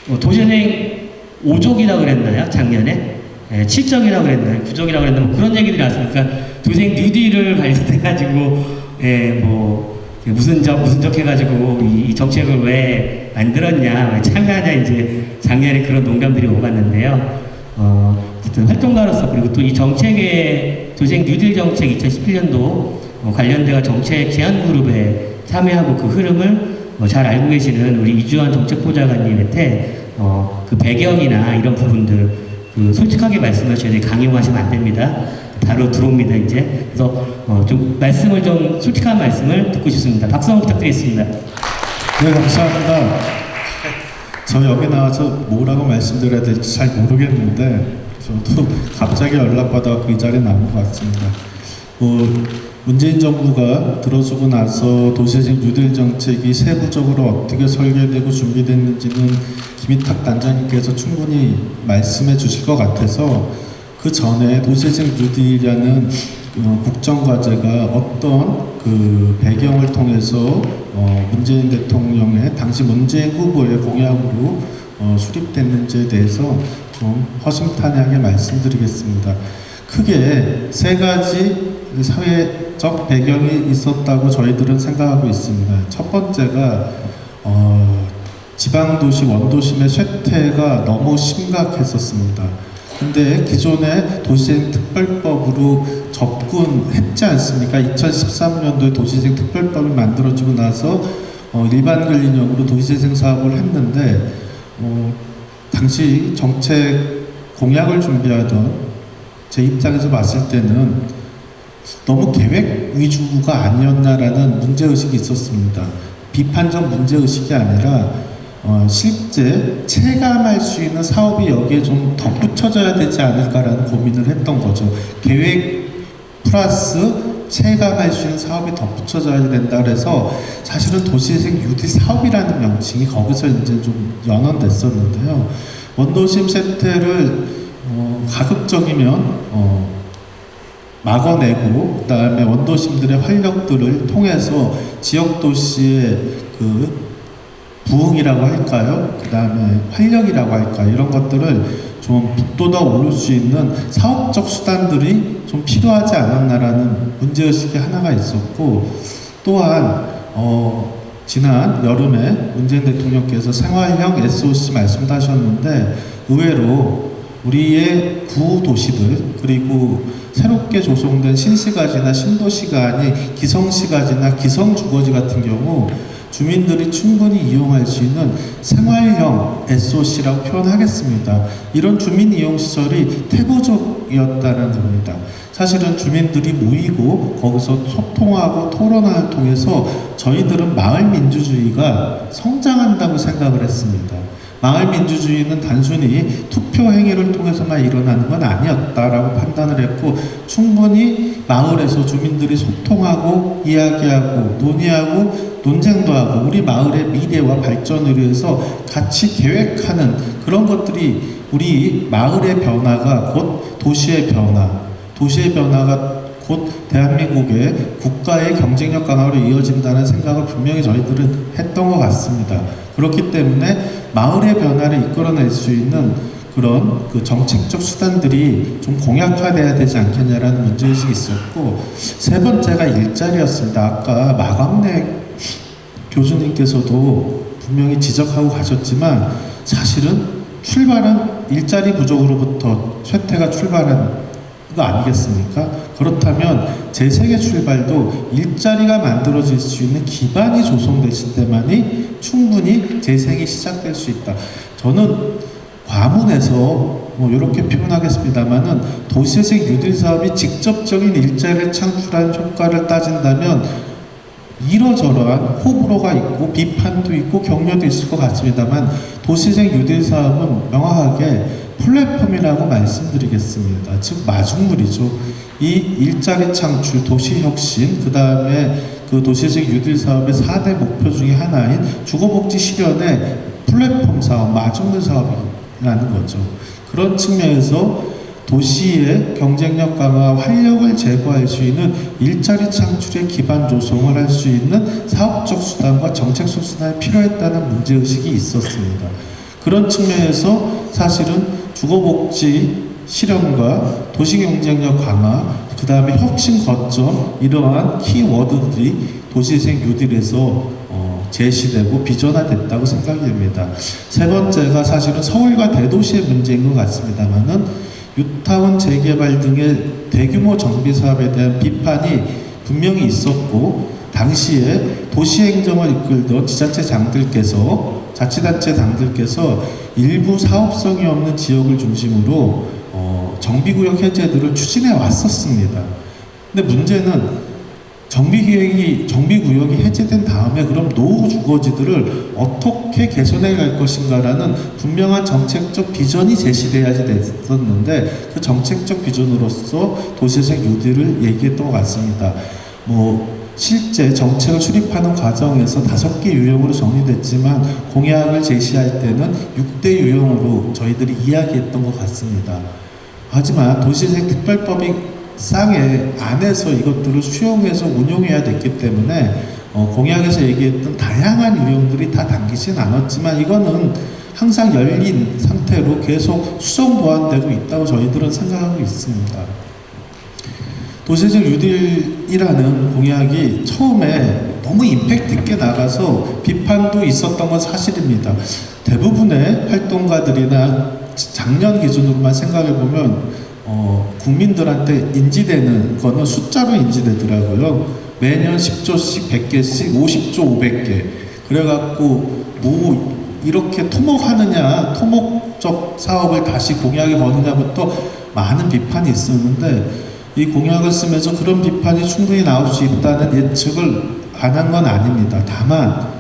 어, 도시생 5족이라고 그랬나요? 작년에? 예, 7적이라고 그랬나요? 9적이라고 그랬나요? 뭐 그런 얘기들이 나왔으니까 도시생 뉴딜을 관련해가지고 예, 뭐 무슨 적 무슨 적 해가지고 이, 이 정책을 왜 만들었냐 왜 참여하냐 이제 작년에 그런 농담들이 오갔는데요. 어, 어쨌든 활동가로서 그리고 또 이 정책의 도생 뉴딜 정책 2017년도 어, 관련돼가 정책 제안 그룹에 참여하고 그 흐름을 어, 잘 알고 계시는 우리 이주환 정책보좌관님한테 어, 그 배경이나 이런 부분들 그 솔직하게 말씀하셔야 돼 강요하시면 안 됩니다. 바로 들어옵니다 이제 그래서 어, 좀 말씀을 좀 솔직한 말씀을 듣고 싶습니다. 박수 한번 부탁드리겠습니다. 네, 감사합니다. 저 여기 나와서 뭐라고 말씀드려야 될지 잘 모르겠는데 저도 갑자기 연락받아 그 자리에 나온 것 같습니다. 뭐 문재인 정부가 들어서고 나서 도시재생 뉴딜 정책이 세부적으로 어떻게 설계되고 준비됐는지는 김희탁 단장님께서 충분히 말씀해 주실 것 같아서 그 전에 도시재생 뉴딜이라는 어, 국정과제가 어떤 그 배경을 통해서 어, 문재인 대통령의 당시 문재인 후보의 공약으로 어, 수립됐는지에 대해서 좀 허심탄회하게 말씀드리겠습니다. 크게 세 가지 사회 적 배경이 있었다고 저희들은 생각하고 있습니다. 첫 번째가 어, 지방도시 원도심의 쇠퇴가 너무 심각했었습니다. 근데 기존의 도시재생 특별법으로 접근했지 않습니까? 2013년도에 도시재생 특별법이 만들어지고 나서 어, 일반 근린형으로 도시재생 사업을 했는데 어, 당시 정책 공약을 준비하던 제 입장에서 봤을 때는 너무 계획 위주가 아니었나라는 문제의식이 있었습니다. 비판적 문제의식이 아니라 어, 실제 체감할 수 있는 사업이 여기에 좀 덧붙여져야 되지 않을까라는 고민을 했던 거죠. 계획 플러스 체감할 수 있는 사업이 덧붙여져야 된다 그래서 사실은 도시재생 유디 사업이라는 명칭이 거기서 이제 좀 연원됐었는데요. 원도심 세태를 어, 가급적이면 어, 막아내고 그다음에 원도심들의 활력들을 통해서 지역 도시의 그 부흥이라고 할까요? 그 다음에 활력이라고 할까요? 이런 것들을 좀 북돋아 오를 수 있는 사업적 수단들이 좀 필요하지 않았나라는 문제의식이 하나가 있었고 또한 어, 지난 여름에 문재인 대통령께서 생활형 SOC 말씀도 하셨는데 의외로 우리의 구도시들 그리고 새롭게 조성된 신시가지나 신도시가 아닌 기성시가지나 기성주거지 같은 경우 주민들이 충분히 이용할 수 있는 생활형 SOC라고 표현하겠습니다. 이런 주민 이용 시설이 태부적이었다는 겁니다. 사실은 주민들이 모이고 거기서 소통하고 토론을 통해서 저희들은 마을 민주주의가 성장한다고 생각을 했습니다. 마을 민주주의는 단순히 투표 행위를 통해서만 일어나는 건 아니었다라고 판단을 했고 충분히 마을에서 주민들이 소통하고 이야기하고 논의하고 논쟁도 하고 우리 마을의 미래와 발전을 위해서 같이 계획하는 그런 것들이 우리 마을의 변화가 곧 도시의 변화, 도시의 변화가 곧곧 대한민국의 국가의 경쟁력 강화로 이어진다는 생각을 분명히 저희들은 했던 것 같습니다. 그렇기 때문에 마을의 변화를 이끌어낼 수 있는 그런 그 정책적 수단들이 좀 공약화돼야 되지 않겠냐라는 문제의식이 있었고 세 번째가 일자리였습니다. 아까 마광래 교수님께서도 분명히 지적하고 가셨지만 사실은 출발은 일자리 부족으로부터 쇠퇴가 출발한 거 아니겠습니까? 그렇다면 재생의 출발도 일자리가 만들어질 수 있는 기반이 조성되실 때만이 충분히 재생이 시작될 수 있다. 저는 과문에서 뭐 이렇게 표현하겠습니다만은 도시재생 뉴딜 사업이 직접적인 일자리를 창출하는 효과를 따진다면 이러저러한 호불호가 있고 비판도 있고 격려도 있을 것 같습니다만 도시재생 뉴딜 사업은 명확하게 플랫폼이라고 말씀드리겠습니다. 즉 마중물이죠. 이 일자리 창출, 도시 혁신, 그 다음에 그 도시재생 뉴딜 사업의 4대 목표 중에 하나인 주거복지 실현의 플랫폼 사업, 마중물 사업이라는 거죠. 그런 측면에서 도시의 경쟁력 강화, 활력을 제고할 수 있는 일자리 창출의 기반 조성을 할 수 있는 사업적 수단과 정책적 수단이 필요했다는 문제의식이 있었습니다. 그런 측면에서 사실은 주거복지 실현과 도시경쟁력 강화, 그 다음에 혁신 거점 이러한 키워드들이 도시재생 뉴딜에서 어, 제시되고 비전화됐다고 생각이 됩니다. 세 번째가 사실은 서울과 대도시의 문제인 것 같습니다만은 뉴타운 재개발 등의 대규모 정비 사업에 대한 비판이 분명히 있었고 당시에 도시행정을 이끌던 지자체 장들께서 자치단체 장들께서 일부 사업성이 없는 지역을 중심으로 어, 정비구역 해제들을 추진해 왔었습니다. 근데 문제는 정비계획이 정비구역이 해제된 다음에 그럼 노후 주거지들을 어떻게 개선해 갈 것인가라는 분명한 정책적 비전이 제시돼야지 됐었는데 그 정책적 비전으로서 도시재생 뉴딜을 얘기했던 것 같습니다. 뭐 실제 정책을 수립하는 과정에서 다섯 개 유형으로 정리됐지만 공약을 제시할 때는 6대 유형으로 저희들이 이야기했던 것 같습니다. 하지만 도시재생 특별법이 쌍의 안에서 이것들을 수용해서 운용해야 됐기 때문에 어, 공약에서 얘기했던 다양한 유형들이 다 담기진 않았지만 이거는 항상 열린 상태로 계속 수정 보완되고 있다고 저희들은 생각하고 있습니다. 도시적 뉴딜이라는 공약이 처음에 너무 임팩트 있게 나가서 비판도 있었던 건 사실입니다. 대부분의 활동가들이나 작년 기준으로만 생각해 보면 어, 국민들한테 인지되는 거는 숫자로 인지되더라고요. 매년 10조씩 100개씩 50조 500개. 그래갖고 뭐 이렇게 토목하느냐, 토목적 사업을 다시 공약에 거느냐부터 많은 비판이 있었는데 이 공약을 쓰면서 그런 비판이 충분히 나올 수 있다는 예측을 안 한 건 아닙니다. 다만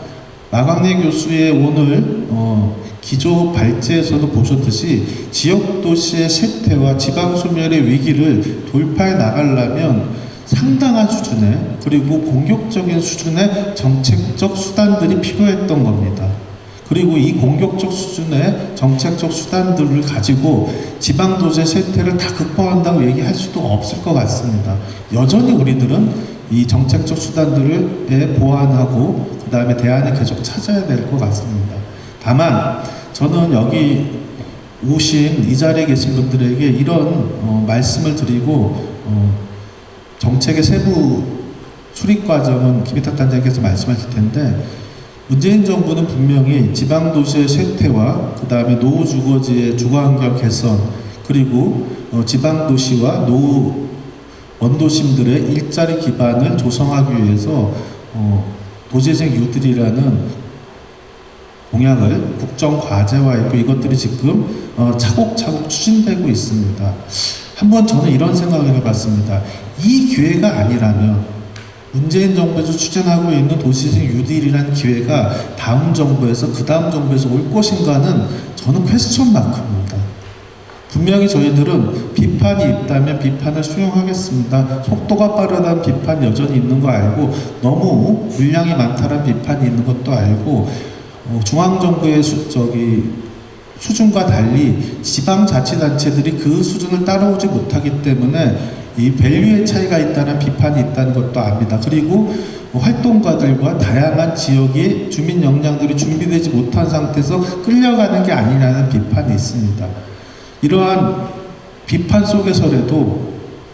마광래 교수의 오늘 어, 기조 발제에서도 보셨듯이 지역 도시의 쇠퇴와 지방 소멸의 위기를 돌파해 나가려면 상당한 수준의 그리고 공격적인 수준의 정책적 수단들이 필요했던 겁니다. 그리고 이 공격적 수준의 정책적 수단들을 가지고 지방 도시의 쇠퇴를 다 극복한다고 얘기할 수도 없을 것 같습니다. 여전히 우리들은 이 정책적 수단들을 보완하고 그 다음에 대안을 계속 찾아야 될 것 같습니다. 다만 저는 여기 오신 이 자리에 계신 분들에게 이런 어, 말씀을 드리고 어, 정책의 세부 수립 과정은 김희탁 단장께서 말씀하실 텐데 문재인 정부는 분명히 지방 도시의 쇠퇴와 그 다음에 노후 주거지의 주거환경 개선 그리고 어, 지방 도시와 노후 원도심들의 일자리 기반을 조성하기 위해서 어, 도시재생 유들이라는 공약을 국정 과제화했고 이것들이 지금 어, 차곡차곡 추진되고 있습니다. 한번 저는 이런 생각을 해봤습니다. 이 기회가 아니라면 문재인 정부에서 추진하고 있는 도시재생 유딜이라는 기회가 다음 정부에서 그 다음 정부에서 올 것인가는 저는 퀘스천 마크입니다. 분명히 저희들은 비판이 있다면 비판을 수용하겠습니다. 속도가 빠르다는 비판 여전히 있는 거 알고 너무 물량이 많다는 비판이 있는 것도 알고 어, 중앙정부의 수, 저기 수준과 달리 지방자치단체들이 그 수준을 따라오지 못하기 때문에 이 밸류의 차이가 있다는 비판이 있다는 것도 압니다. 그리고 활동가들과 다양한 지역의 주민 역량들이 준비되지 못한 상태에서 끌려가는 게 아니라는 비판이 있습니다. 이러한 비판 속에서라도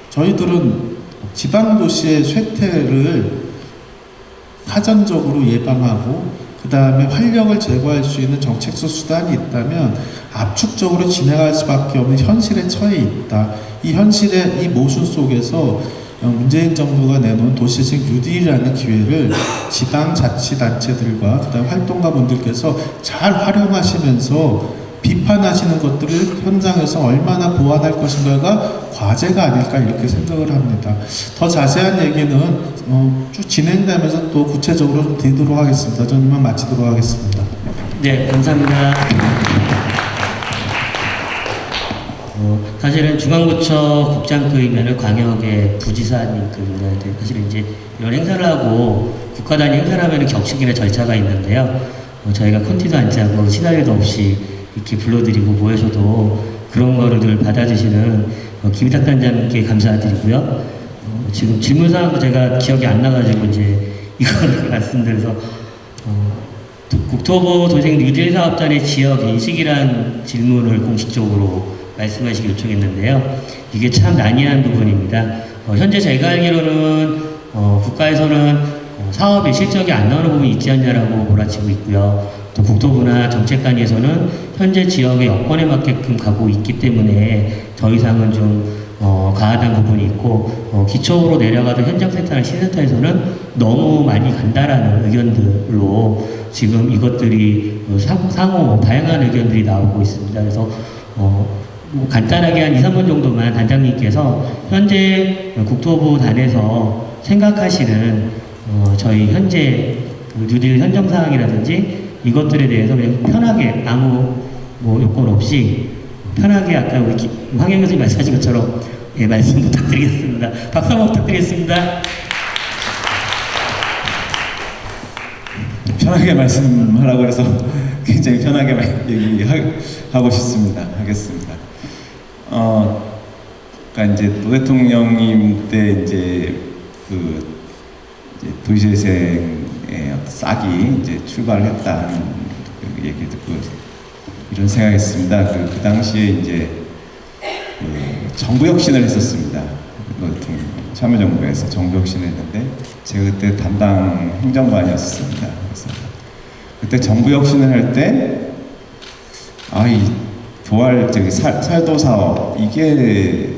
저희들은 지방 도시의 쇠퇴를 사전적으로 예방하고 그 다음에 활력을 제거할 수 있는 정책적 수단이 있다면 압축적으로 진행할 수밖에 없는 현실에 처해 있다. 이 현실의 이 모순 속에서 어, 문재인 정부가 내놓은 도시식 뉴딜이라는 기회를 지방자치단체들과 그다음 활동가분들께서 잘 활용하시면서 비판하시는 것들을 현장에서 얼마나 보완할 것인가가 과제가 아닐까 이렇게 생각을 합니다. 더 자세한 얘기는 어, 쭉 진행되면서 또 구체적으로 좀 드리도록 하겠습니다. 저는 이만 마치도록 하겠습니다. 네, 감사합니다. 어, 사실은 중앙부처 국장급이면 광역의 부지사님급인데 사실은 이제 이런 행사를 하고 국가 단위 행사를 하면 격식이나 절차가 있는데요. 어, 저희가 콘티도 안 짜고 시나리오도 없이 이렇게 불러드리고 모여서도 그런 거를 늘 받아주시는 어, 김희탁 단장님께 감사드리고요. 어, 지금 질문 사항도 제가 기억이 안 나가지고 이제 이거를 말씀드려서 어, 국토부 도생 뉴딜 사업단의 지역 인식이란 질문을 공식적으로 말씀하시기 요청했는데요. 이게 참 난이한 부분입니다. 어, 현재 제가 알기로는 어, 국가에서는 어, 사업의 실적이 안 나오는 부분이 있지 않냐라고 몰아치고 있고요. 또 국토부나 정책관에서는 현재 지역의 여건에 맞게끔 가고 있기 때문에 더 이상은 좀 어, 과하다는 부분이 있고 어, 기초로 내려가던 현장센터나 시센터에서는 너무 많이 간다라는 의견들로 지금 이것들이 어, 상호, 상호 다양한 의견들이 나오고 있습니다. 그래서 어, 뭐 간단하게 한 2, 3분 정도만 단장님께서 현재 국토부 단에서 생각하시는 어, 저희 현재 그 뉴딜 현정 사항이라든지 이것들에 대해서 그냥 편하게 아무 뭐 요건 없이 편하게 아까 우리 기- 황영 교수님 말씀하신 것처럼 예, 말씀 부탁드리겠습니다. 박수 한번 부탁드리겠습니다. 편하게 말씀하라고 해서 굉장히 편하게 말- 얘기하고 싶습니다. 하겠습니다. 어, 그러니까 이제 노 대통령님 때 이제 그 이제 도시재생의 어떤 싹이 이제 출발을 했다는 그 얘기 듣고 이런 생각했습니다. 그, 그 당시에 이제 그 정부 혁신을 했었습니다. 참여정부에서 정부 혁신을 했는데 제가 그때 담당 행정관이었습니다. 그래서 그때 정부 혁신을 할 때 아이 도알 저기 살, 살도 사업 이게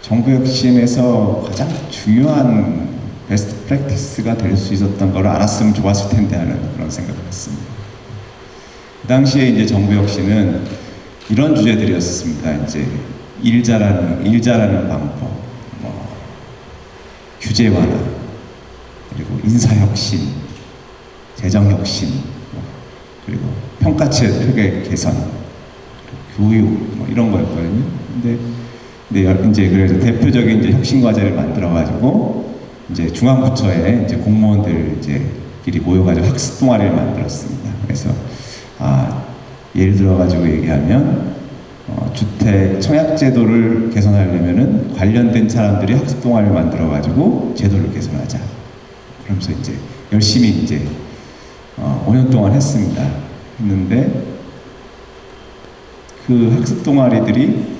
정부 혁신에서 가장 중요한 베스트 프랙티스가 될 수 있었던 걸 알았으면 좋았을 텐데 하는 그런 생각을 했습니다. 그 당시에 이제 정부 혁신은 이런 주제들이었습니다. 이제 일자라는 일자라는 방법, 뭐 규제 완화, 그리고 인사 혁신, 재정 혁신, 뭐, 그리고 평가체 회계 개선, 교육 뭐 이런 거였거든요. 근데 근데 여- 이제 그래서 대표적인 이제 혁신 과제를 만들어 가지고 이제 중앙부처에 이제 공무원들 이제끼리 모여가지고 학습 동아리를 만들었습니다. 그래서 아 예를 들어 가지고 얘기하면 어, 주택 청약 제도를 개선하려면은 관련된 사람들이 학습 동아리를 만들어 가지고 제도를 개선하자. 그러면서 이제 열심히 이제 어, 5년 동안 했습니다. 했는데 그 학습 동아리들이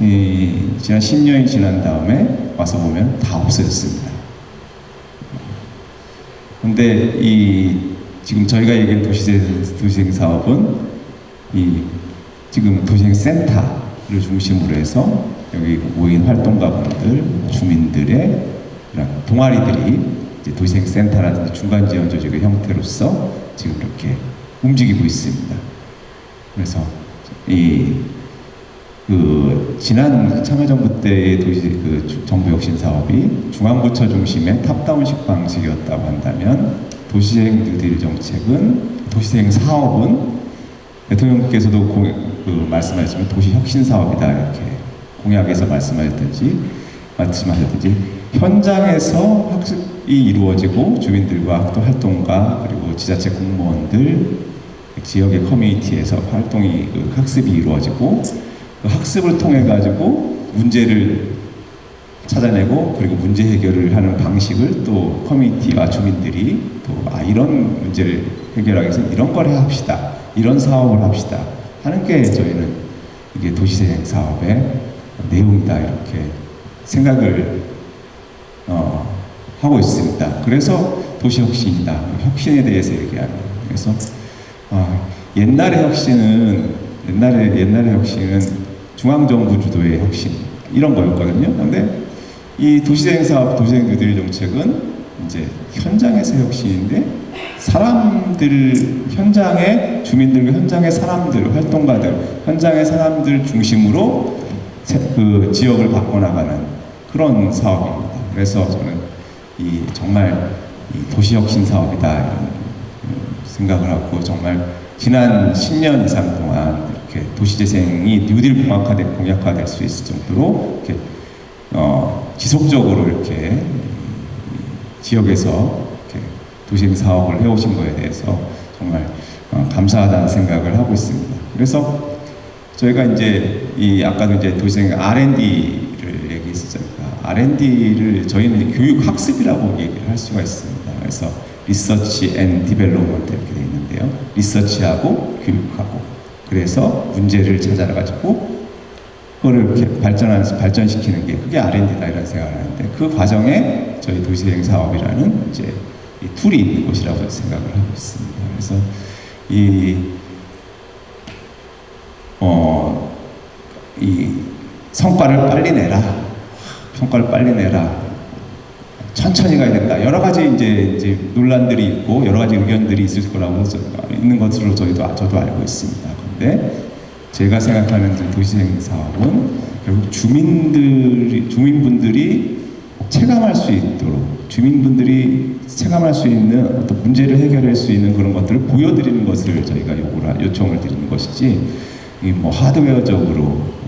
이, 지난 10년이 지난 다음에 와서 보면 다 없어졌습니다. 근데 이 지금 저희가 얘기한 도시재생, 도시재생 사업은 이 지금 도시재생 센터를 중심으로 해서 여기 모인 활동가분들, 주민들의 동아리들이 이제 도시재생 센터라든지 중간 지원 조직의 형태로서 지금 이렇게 움직이고 있습니다. 그래서 이 그 지난 참여정부 때의 도시 그 주- 정부 혁신 사업이 중앙부처 중심의 탑다운식 방식이었다고 한다면 도시재생 뉴딜 정책은 도시재생 사업은 대통령께서도 공, 그 말씀하시면 도시 혁신 사업이다 이렇게 공약에서 말씀하셨든지 말씀하셨든지 현장에서 학습이 이루어지고 주민들과 또 활동가 그리고 지자체 공무원들 지역의 커뮤니티에서 활동이 그 학습이 이루어지고 그 학습을 통해 가지고 문제를 찾아내고 그리고 문제 해결을 하는 방식을 또 커뮤니티와 주민들이 또 아 이런 문제를 해결하기 위해서 이런 걸 합시다. 이런 사업을 합시다. 하는 게 저희는 이게 도시재생 사업의 내용이다 이렇게 생각을 어, 하고 있습니다. 그래서 도시혁신이다. 혁신에 대해서 얘기하는 그래서 어, 옛날의 혁신은 옛날에 옛날의 혁신은 중앙정부 주도의 혁신 이런 거였거든요. 근데 이 도시재생 사업, 도시재생 뉴딜 정책은 이제 현장에서 혁신인데 사람들 현장의 주민들과 현장의 사람들 활동가들 현장의 사람들 중심으로 세- 그 지역을 바꿔나가는 그런 사업입니다. 그래서 저는 이 정말 이 도시혁신 사업이다 생각을 하고 정말 지난 10년 이상 동안 이렇게 도시재생이 뉴딜 공약화될 공약화될 수 있을 정도로 이렇게 어, 지속적으로 이렇게 이 지역에서 이렇게 도시재생 사업을 해오신 거에 대해서 정말 어, 감사하다는 생각을 하고 있습니다. 그래서 저희가 이제 이 아까도 이제 도시재생 R&D를 얘기했었잖아요. R&D를 저희는 교육 학습이라고 얘기를 할 수가 있습니다. 그래서 research and development 이렇게 되어 있는데요. research하고 교육하고 그래서 문제를 찾아가지고 그거를 이렇게 발전하면서 발전시키는 게 그게 R&D다 이런 생각을 하는데 그 과정에 저희 도시재생 사업이라는 이제 이 툴이 있는 곳이라고 생각을 하고 있습니다. 그래서 이 어, 이 성과를 빨리 내라. 성과를 빨리 내라. 천천히 가야 된다. 여러 가지 이제, 이제 논란들이 있고 여러 가지 의견들이 있을 거라고 저- 있는 것으로 저희도 저도 알고 있습니다. 그런데 제가 생각하는 이제 도시재생 사업은 결국 주민들이 주민분들이 체감할 수 있도록 주민분들이 체감할 수 있는 어떤 문제를 해결할 수 있는 그런 것들을 보여드리는 것을 저희가 요구를 하- 요청을 드리는 것이지 이뭐 하드웨어적으로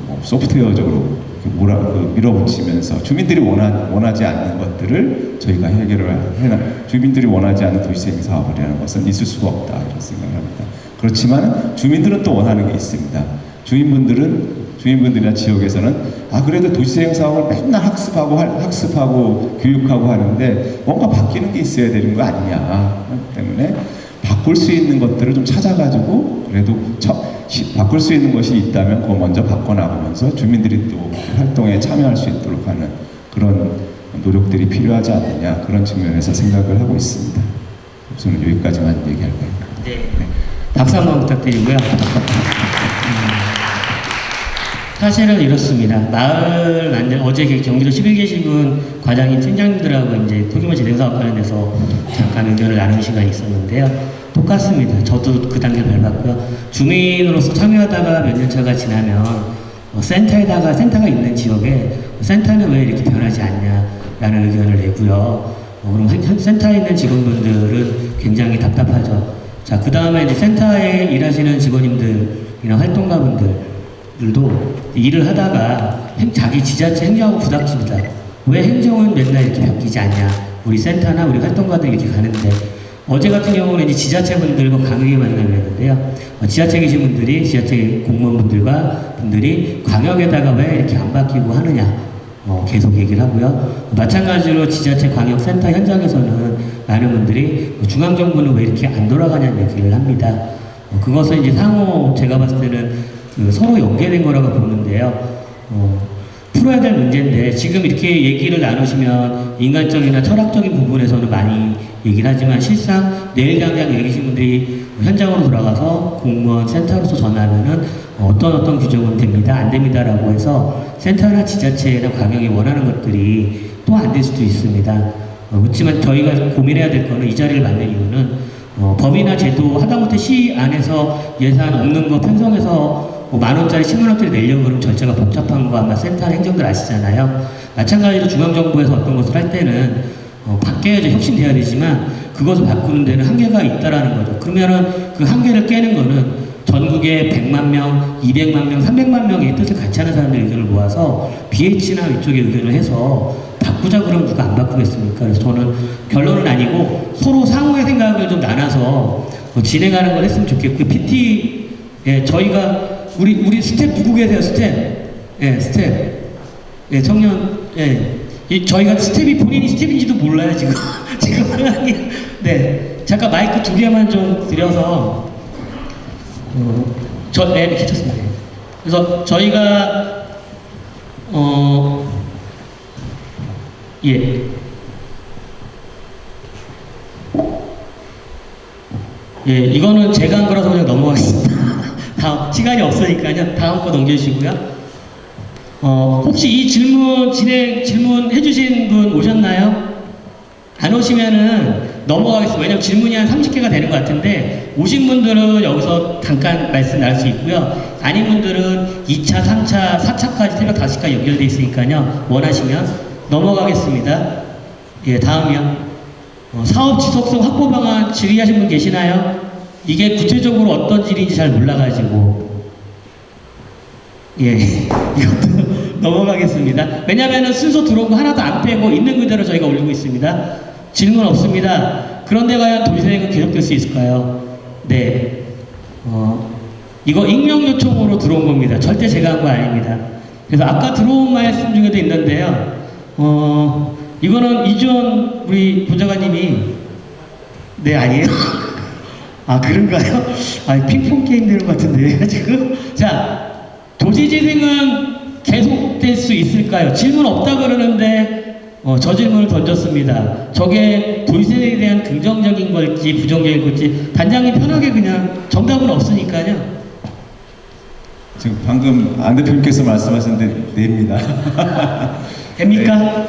뭐 소프트웨어적으로 몰아 그 밀어붙이면서 주민들이 원하, 원하지 않는 것들을 저희가 해결을 해나 주민들이 원하지 않는 도시재생 사업을 하는 것은 있을 수가 없다 이런 생각을 합니다. 그렇지만 주민들은 또 원하는 게 있습니다. 주민분들은 주민분들이나 지역에서는 아 그래도 도시재생 사업을 맨날 학습하고 할- 학습하고 교육하고 하는데 뭔가 바뀌는 게 있어야 되는 거 아니냐 때문에 바꿀 수 있는 것들을 좀 찾아가지고 그래도 처, 시- 바꿀 수 있는 것이 있다면 그거 먼저 바꿔나가면서 주민들이 또 활동에 참여할 수 있도록 하는 그런 노력들이 필요하지 않느냐 그런 측면에서 생각을 하고 있습니다. 저는 여기까지만 얘기할 거예요. 네. 박수 한번 부탁드리고요. 음, 사실은 이렇습니다. 마을 만들 어제 그 경기도 11계시군 과장님 팀장님들하고 이제 소규모 재생 사업 관련해서 잠깐 의견을 나눈 시간이 있었는데요. 똑같습니다. 저도 그 단계 밟았고요. 주민으로서 참여하다가 몇 년 차가 지나면 어, 센터에다가 센터가 있는 지역에 센터는 왜 이렇게 변하지 않냐라는 의견을 내고요. 어, 그럼 센- 센터에 있는 직원분들은 굉장히 답답하죠. 자, 그 다음에 이제 센터에 일하시는 직원님들이나 활동가분들도 일을 하다가 행- 자기 지자체 행정하고 부닥칩니다. 왜 행정은 맨날 이렇게 바뀌지 않냐? 우리 센터나 우리 활동가들 이렇게 가는데 어제 같은 경우는 이제 지자체분들과 강하게 만나게 했는데요. 어, 지자체 계신 분들이 지자체 공무원분들과 분들이 광역에다가 왜 이렇게 안 바뀌고 하느냐 어, 계속 얘기를 하고요. 마찬가지로 지자체 광역센터 현장에서는 많은 분들이 어, 중앙정부는 왜 이렇게 안 돌아가냐는 얘기를 합니다. 어, 그것은 이제 상호 제가 봤을 때는 그 서로 연계된 거라고 보는데요. 어, 풀어야 될 문제인데 지금 이렇게 얘기를 나누시면 인간적이나 철학적인 부분에서는 많이 얘기를 하지만 실상 내일 당장 얘기하신 분들이 현장으로 돌아가서 공무원 센터로서 전하면은 어떤 어떤 규정은 됩니다 안 됩니다라고 해서 센터나 지자체나 광역이 원하는 것들이 또 안 될 수도 있습니다. 어, 그렇지만 저희가 고민해야 될 거는 이 자리를 만든 이유는 어, 법이나 제도 하다못해 시 안에서 예산 없는 거 편성해서 뭐 만 원짜리, 10만 원짜리 내려고 그러면 절차가 복잡한 거 아마 센터 행정들 아시잖아요. 마찬가지로 중앙정부에서 어떤 것을 할 때는 어, 바뀌어야지 혁신돼야 되지만 그것을 바꾸는 데는 한계가 있다라는 거죠. 그러면은 그 한계를 깨는 거는 전국에 100만 명, 200만 명, 300만 명의 뜻을 같이 하는 사람들 의견을 모아서 BH나 이쪽에 의견을 해서 바꾸자 그러면 누가 안 바꾸겠습니까? 그래서 저는 결론은 아니고 서로 상호의 생각을 좀 나눠서 어, 진행하는 걸 했으면 좋겠고 그 PT 예, 저희가 우리 우리 스텝 누구 계세요 스텝? 예, 스텝. 예, 청년 예, 이 저희가 스텝이 본인이 스텝인지도 몰라요 지금 지금 네 잠깐 마이크 두 개만 좀 드려서 어, 저 네, 괜찮습니다. 그래서 저희가 어 예. 예, 이거는 제가 한 거라서 그냥 넘어가겠습니다. 다음 시간이 없으니까요. 다음 거 넘겨주시고요. 어, 혹시 이 질문 진행 질문 해 주신 분 오셨나요? 안 오시면은 넘어가겠습니다. 왜냐면 질문이 한 30개가 되는 것 같은데 오신 분들은 여기서 잠깐 말씀 나눌 수 있고요. 아닌 분들은 2차, 3차, 4차까지 새벽 5시까지 연결돼 있으니까요. 원하시면 넘어가겠습니다. 예, 다음이요. 어, 사업 지속성 확보 방안 질의하신 분 계시나요? 이게 구체적으로 어떤 질인지 잘 몰라가지고 예 이것도 넘어가겠습니다. 왜냐하면 순서 들어온 거 하나도 안 빼고 있는 그대로 저희가 올리고 있습니다. 질문 없습니다. 그런데 과연 도시생은 계속될 수 있을까요? 네. 어, 이거 익명 요청으로 들어온 겁니다. 절대 제가 한 거 아닙니다. 그래서 아까 들어온 말씀 중에도 있는데요. 어, 이거는 이전 우리 보좌관님이 네 아니에요? 아 그런가요? 아 핑퐁 게임 되는 것 같은데 지금 자 도시 재생은 계속될 수 있을까요? 질문 없다 그러는데 어, 저 질문을 던졌습니다. 저게 도시재생에 대한 긍정적인 걸지 부정적인 걸지 단장님 편하게 그냥 정답은 없으니까요. 지금 방금 안 대표님께서 말씀하셨는데 냅니다. 됩니까?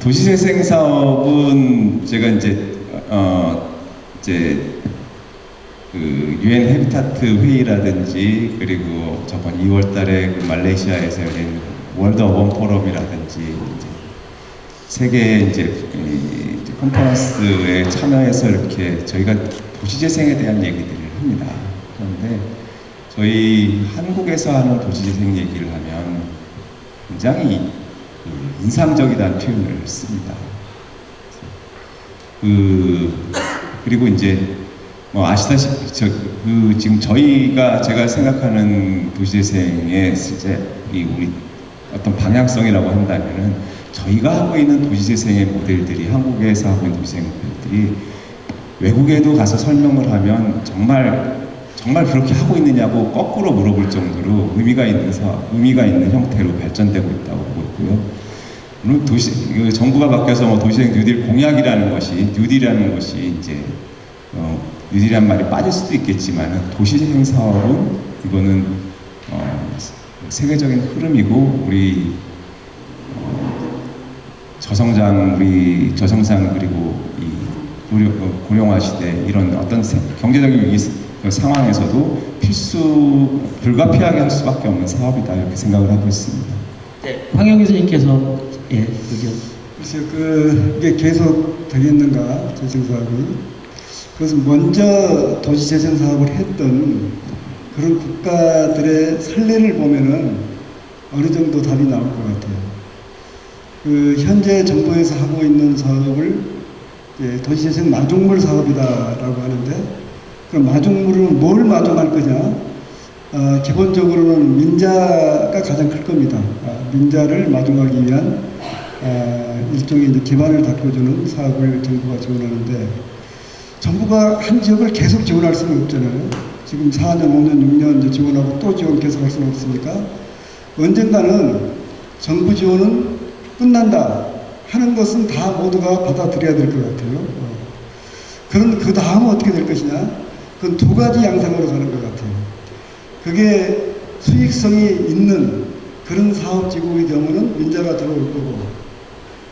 도시재생 사업은 제가 이제 어 이제 그 UN Habitat 회의라든지 그리고 저번 2월달에 그 말레이시아에서 열린 World Urban Forum이라든지 세계 이제 컨퍼런스에 참여해서 이렇게 저희가 도시재생에 대한 얘기들을 합니다. 그런데 저희 한국에서 하는 도시재생 얘기를 하면 굉장히 그 인상적이다는 표현을 씁니다. 그 그리고 이제 뭐 아시다시피 저 그 지금 저희가 제가 생각하는 도시재생의 실제 이 우리 어떤 방향성이라고 한다면은 저희가 하고 있는 도시재생의 모델들이 한국에서 하고 있는 도시재생 모델들이 외국에도 가서 설명을 하면 정말 정말 그렇게 하고 있느냐고 거꾸로 물어볼 정도로 의미가 있는 사 의미가 있는 형태로 발전되고 있다고 보고 있고요. 물론 도시 그 정부가 바뀌어서 뭐 도시재생 뉴딜 공약이라는 것이 뉴딜이라는 것이 이제 어, 뉴딜이란 말이 빠질 수도 있겠지만 도시재생 사업은 이거는 어, 세계적인 흐름이고 우리 어, 저성장 우리 저성장 그리고 이 고령, 어, 고령화 시대 이런 어떤 세- 경제적인 위기 스- 그 상황에서도 필수 불가피하게 할 수밖에 없는 사업이다 이렇게 생각을 하고 있습니다. 네, 황영 교수님께서 예 의견. 글쎄요, 그, 이게 계속 되겠는가, 재생 사업이. 그래서 먼저 도시 재생 사업을 했던 그런 국가들의 선례를 보면은 어느 정도 답이 나올 것 같아요. 그, 현재 정부에서 하고 있는 사업을 도시재생 마중물 사업이다라고 하는데, 그럼 마중물은 뭘 마중할 거냐? 아, 기본적으로는 민자가 가장 클 겁니다. 아, 민자를 마중하기 위한 아, 일종의 이제 기반을 닦아주는 사업을 정부가 지원하는데 정부가 한 지역을 계속 지원할 수는 없잖아요. 지금 4년, 5년, 6년 이제 지원하고 또 지원 계속할 수는 없으니까 언젠가는 정부 지원은 끝난다 하는 것은 다 모두가 받아들여야 될 것 같아요. 어. 그런 그 다음 어떻게 될 것이냐? 그건 두 가지 양상으로 가는 것 같아요. 그게 수익성이 있는 그런 사업지구의 경우는 민자가 들어올 거고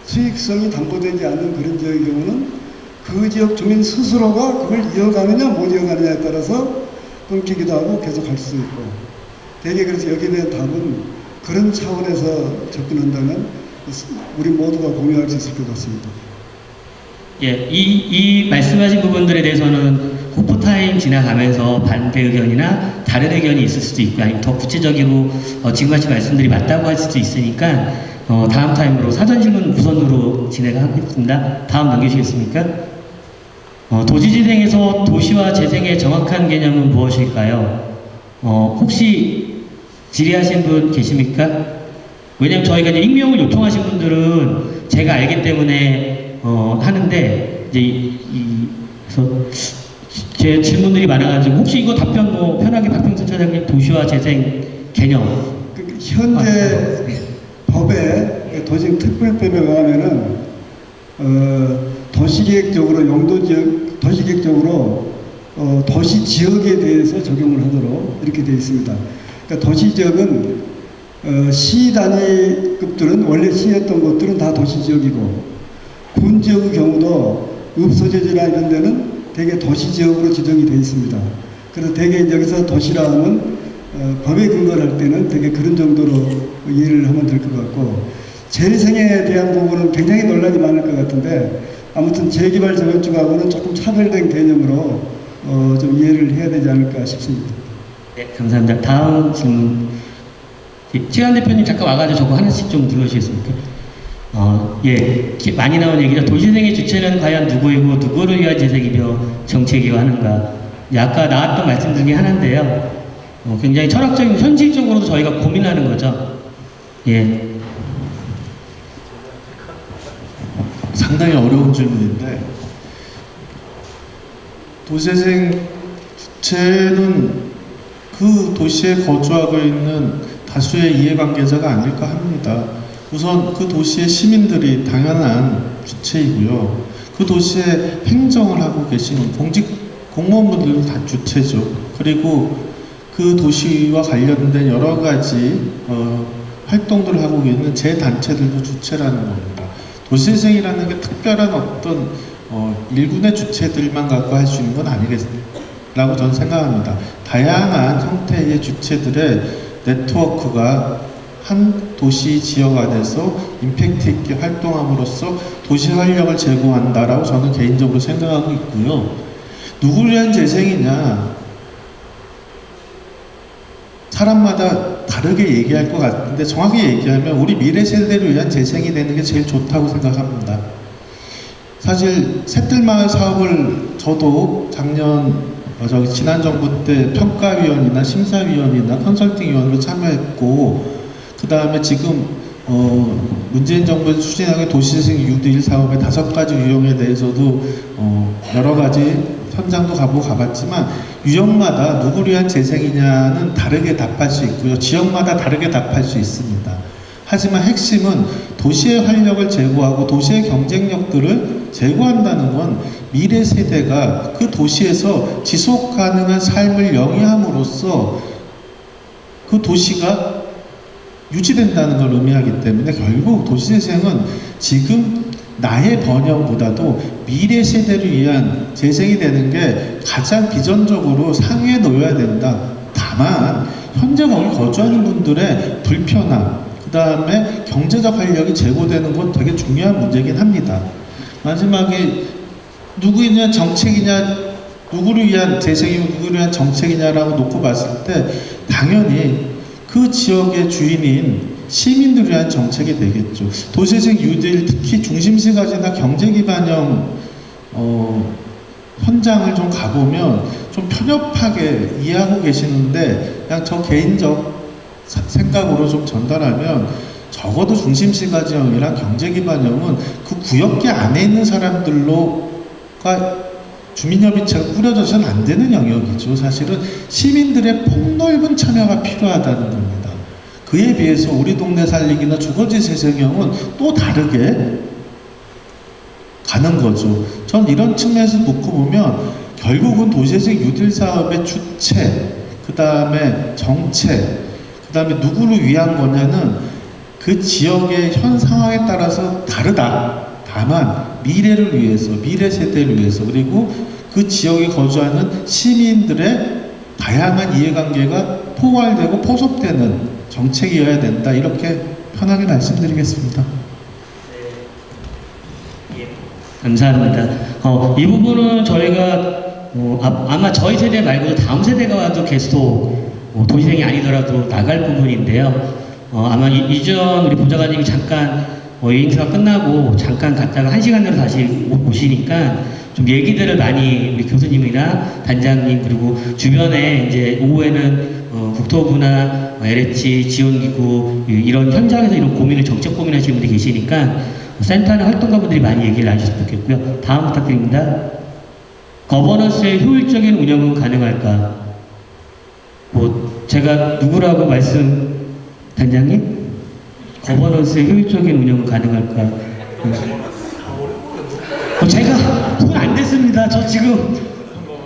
수익성이 담보되지 않는 그런 지역의 경우는 그 지역 주민 스스로가 그걸 이어가느냐 못 이어가느냐에 따라서 끊기기도 하고 계속 할 수도 있고 대개 그래서 여기에 대한 답은 그런 차원에서 접근한다면 우리 모두가 공유할 수 있을 것 같습니다. 예, 이, 이 말씀하신 부분들에 대해서는 호프타임 지나가면서 반대 의견이나 다른 의견이 있을 수도 있고 아니면 더 구체적으로 어, 지금 하신 말씀들이 맞다고 할 수도 있으니까 어, 다음 타임으로 사전 질문 우선으로 진행하겠습니다. 다음 넘기시겠습니까? 어, 도시재생에서 도시와 재생의 정확한 개념은 무엇일까요? 어, 혹시 질의하신 분 계십니까? 왜냐면 저희가 이제 익명을 요청하신 분들은 제가 알기 때문에 어, 하는데 이제 이, 이- 그래서 제 질문들이 많아가지고 혹시 이거 답변 뭐 편하게 박병수 차장님 도시화 재생 개념 그 현재 법에 도시 특별법에 의하면은 어, 도시계획적으로 용도 지역 도시계획적으로 어, 도시 지역에 대해서 적용을 하도록 이렇게 되어 있습니다. 그러니까 도시 지역은 어, 시 단위급들은 원래 시였던 것들은 다 도시 지역이고 군 지역의 경우도 읍소재지나 이런 데는 대개 도시 지역으로 지정이 되어 있습니다. 그래서 대개 여기서 도시라 하면 어, 법에 근거를 할 때는 되게 그런 정도로 이해를 하면 될 것 같고 재래생에 대한 부분은 굉장히 논란이 많을 것 같은데 아무튼 재개발 재건축하고는 조금 차별된 개념으로 어, 좀 이해를 해야 되지 않을까 싶습니다. 네, 감사합니다. 다음 질문. 시간 대표님 잠깐 와가지고 저거 하나씩 좀 눌러주시겠습니까? 어, 예, 기- 많이 나온 얘기죠. 도시생의 주체는 과연 누구이고 누구를 위한 재생이며 정책이고 하는가. 예, 아까 나왔던 말씀 중에 하나인데요. 어, 굉장히 철학적이고 현실적으로도 저희가 고민하는 거죠. 예, 상당히 어려운 질문인데 도시재생 주체는 그 도시에 거주하고 있는 다수의 이해관계자가 아닐까 합니다. 우선 그 도시의 시민들이 당연한 주체이고요. 그 도시에 행정을 하고 계신 공직 공무원분들도 다 주체죠. 그리고 그 도시와 관련된 여러 가지 어, 활동들을 하고 있는 제 단체들도 주체라는 겁니다. 도시재생이라는 게 특별한 어떤 어, 일군의 주체들만 갖고 할 수 있는 건 아니겠라고 저는 생각합니다. 다양한 형태의 주체들의 네트워크가 한 도시 지역 안에서 임팩트 있게 활동함으로써 도시 활력을 제공한다라고 저는 개인적으로 생각하고 있고요. 누구를 위한 재생이냐? 사람마다 다르게 얘기할 것 같은데 정확히 얘기하면 우리 미래 세대를 위한 재생이 되는 게 제일 좋다고 생각합니다. 사실 새들마을 사업을 저도 작년 어, 저기 지난 정부 때 평가위원이나 심사위원이나 컨설팅위원으로 참여했고 그 다음에 지금 어, 문재인 정부에서 추진하는 도시재생 유대일 사업의 다섯 가지 유형에 대해서도 어, 여러 가지 현장도 가보고 가봤지만 유형마다 누구를 위한 재생이냐는 다르게 답할 수 있고요. 지역마다 다르게 답할 수 있습니다. 하지만 핵심은 도시의 활력을 제고하고 도시의 경쟁력들을 제고한다는 건 미래 세대가 그 도시에서 지속 가능한 삶을 영위함으로써 그 도시가 유지된다는 걸 의미하기 때문에 결국 도시재생은 지금 나의 번영보다도 미래 세대를 위한 재생이 되는 게 가장 비전적으로 상위에 놓여야 된다. 다만 현재 거기 거주하는 분들의 불편함, 그 다음에 경제적 활력이 제고되는 건 되게 중요한 문제긴 합니다. 마지막에 누구이냐 정책이냐 누구를 위한 재생이고 누구를 위한 정책이냐라고 놓고 봤을 때 당연히 그 지역의 주인인 시민들을 위한 정책이 되겠죠. 도시재생 뉴딜 특히 중심시 가지나 경제 기반형 어, 현장을 좀 가보면 좀 편협하게 이해하고 계시는데 그냥 저 개인적 사- 생각으로 좀 전달하면 적어도 중심시 가지형이랑 경제 기반형은 그 구역계 안에 있는 사람들로가 주민협의체가 꾸려져서는 안 되는 영역이죠. 사실은 시민들의 폭넓은 참여가 필요하다는 겁니다. 그에 비해서 우리 동네 살리기나 주거지 재생형은 또 다르게 가는 거죠. 전 이런 측면에서 놓고 보면 결국은 도시재생 뉴딜 사업의 주체, 그 다음에 정책, 그 다음에 누구를 위한 거냐는 그 지역의 현 상황에 따라서 다르다. 다만 미래를 위해서, 미래 세대를 위해서, 그리고 그 지역에 거주하는 시민들의 다양한 이해관계가 포괄되고 포섭되는 정책이어야 된다. 이렇게 편하게 말씀드리겠습니다. 감사합니다. 어, 이 부분은 저희가 어, 아, 마 저희 세대 말고도 다음 세대가 와도 계속 어, 도시생이 아니더라도 나갈 부분인데요. 어, 아마 이, 이전 우리 보좌관님이 잠깐 어, 이 행사가 끝나고 잠깐 갔다가 한 시간 내로 다시 오- 오시니까 좀 얘기들을 많이 우리 교수님이나 단장님 그리고 주변에 이제 오후에는 어, 국토부나 어, LH 지원기구 이- 이런 현장에서 이런 고민을 정책 고민하시는 분들이 계시니까 센터나 활동가분들이 많이 얘기를 나주셨으면 좋겠고요. 다음 부탁드립니다. 거버넌스의 효율적인 운영은 가능할까? 뭐 제가 누구라고 말씀 단장님? 거버넌스의 효율적인 운영은 가능할까? 어, 제가 손 안 댔습니다. 저 지금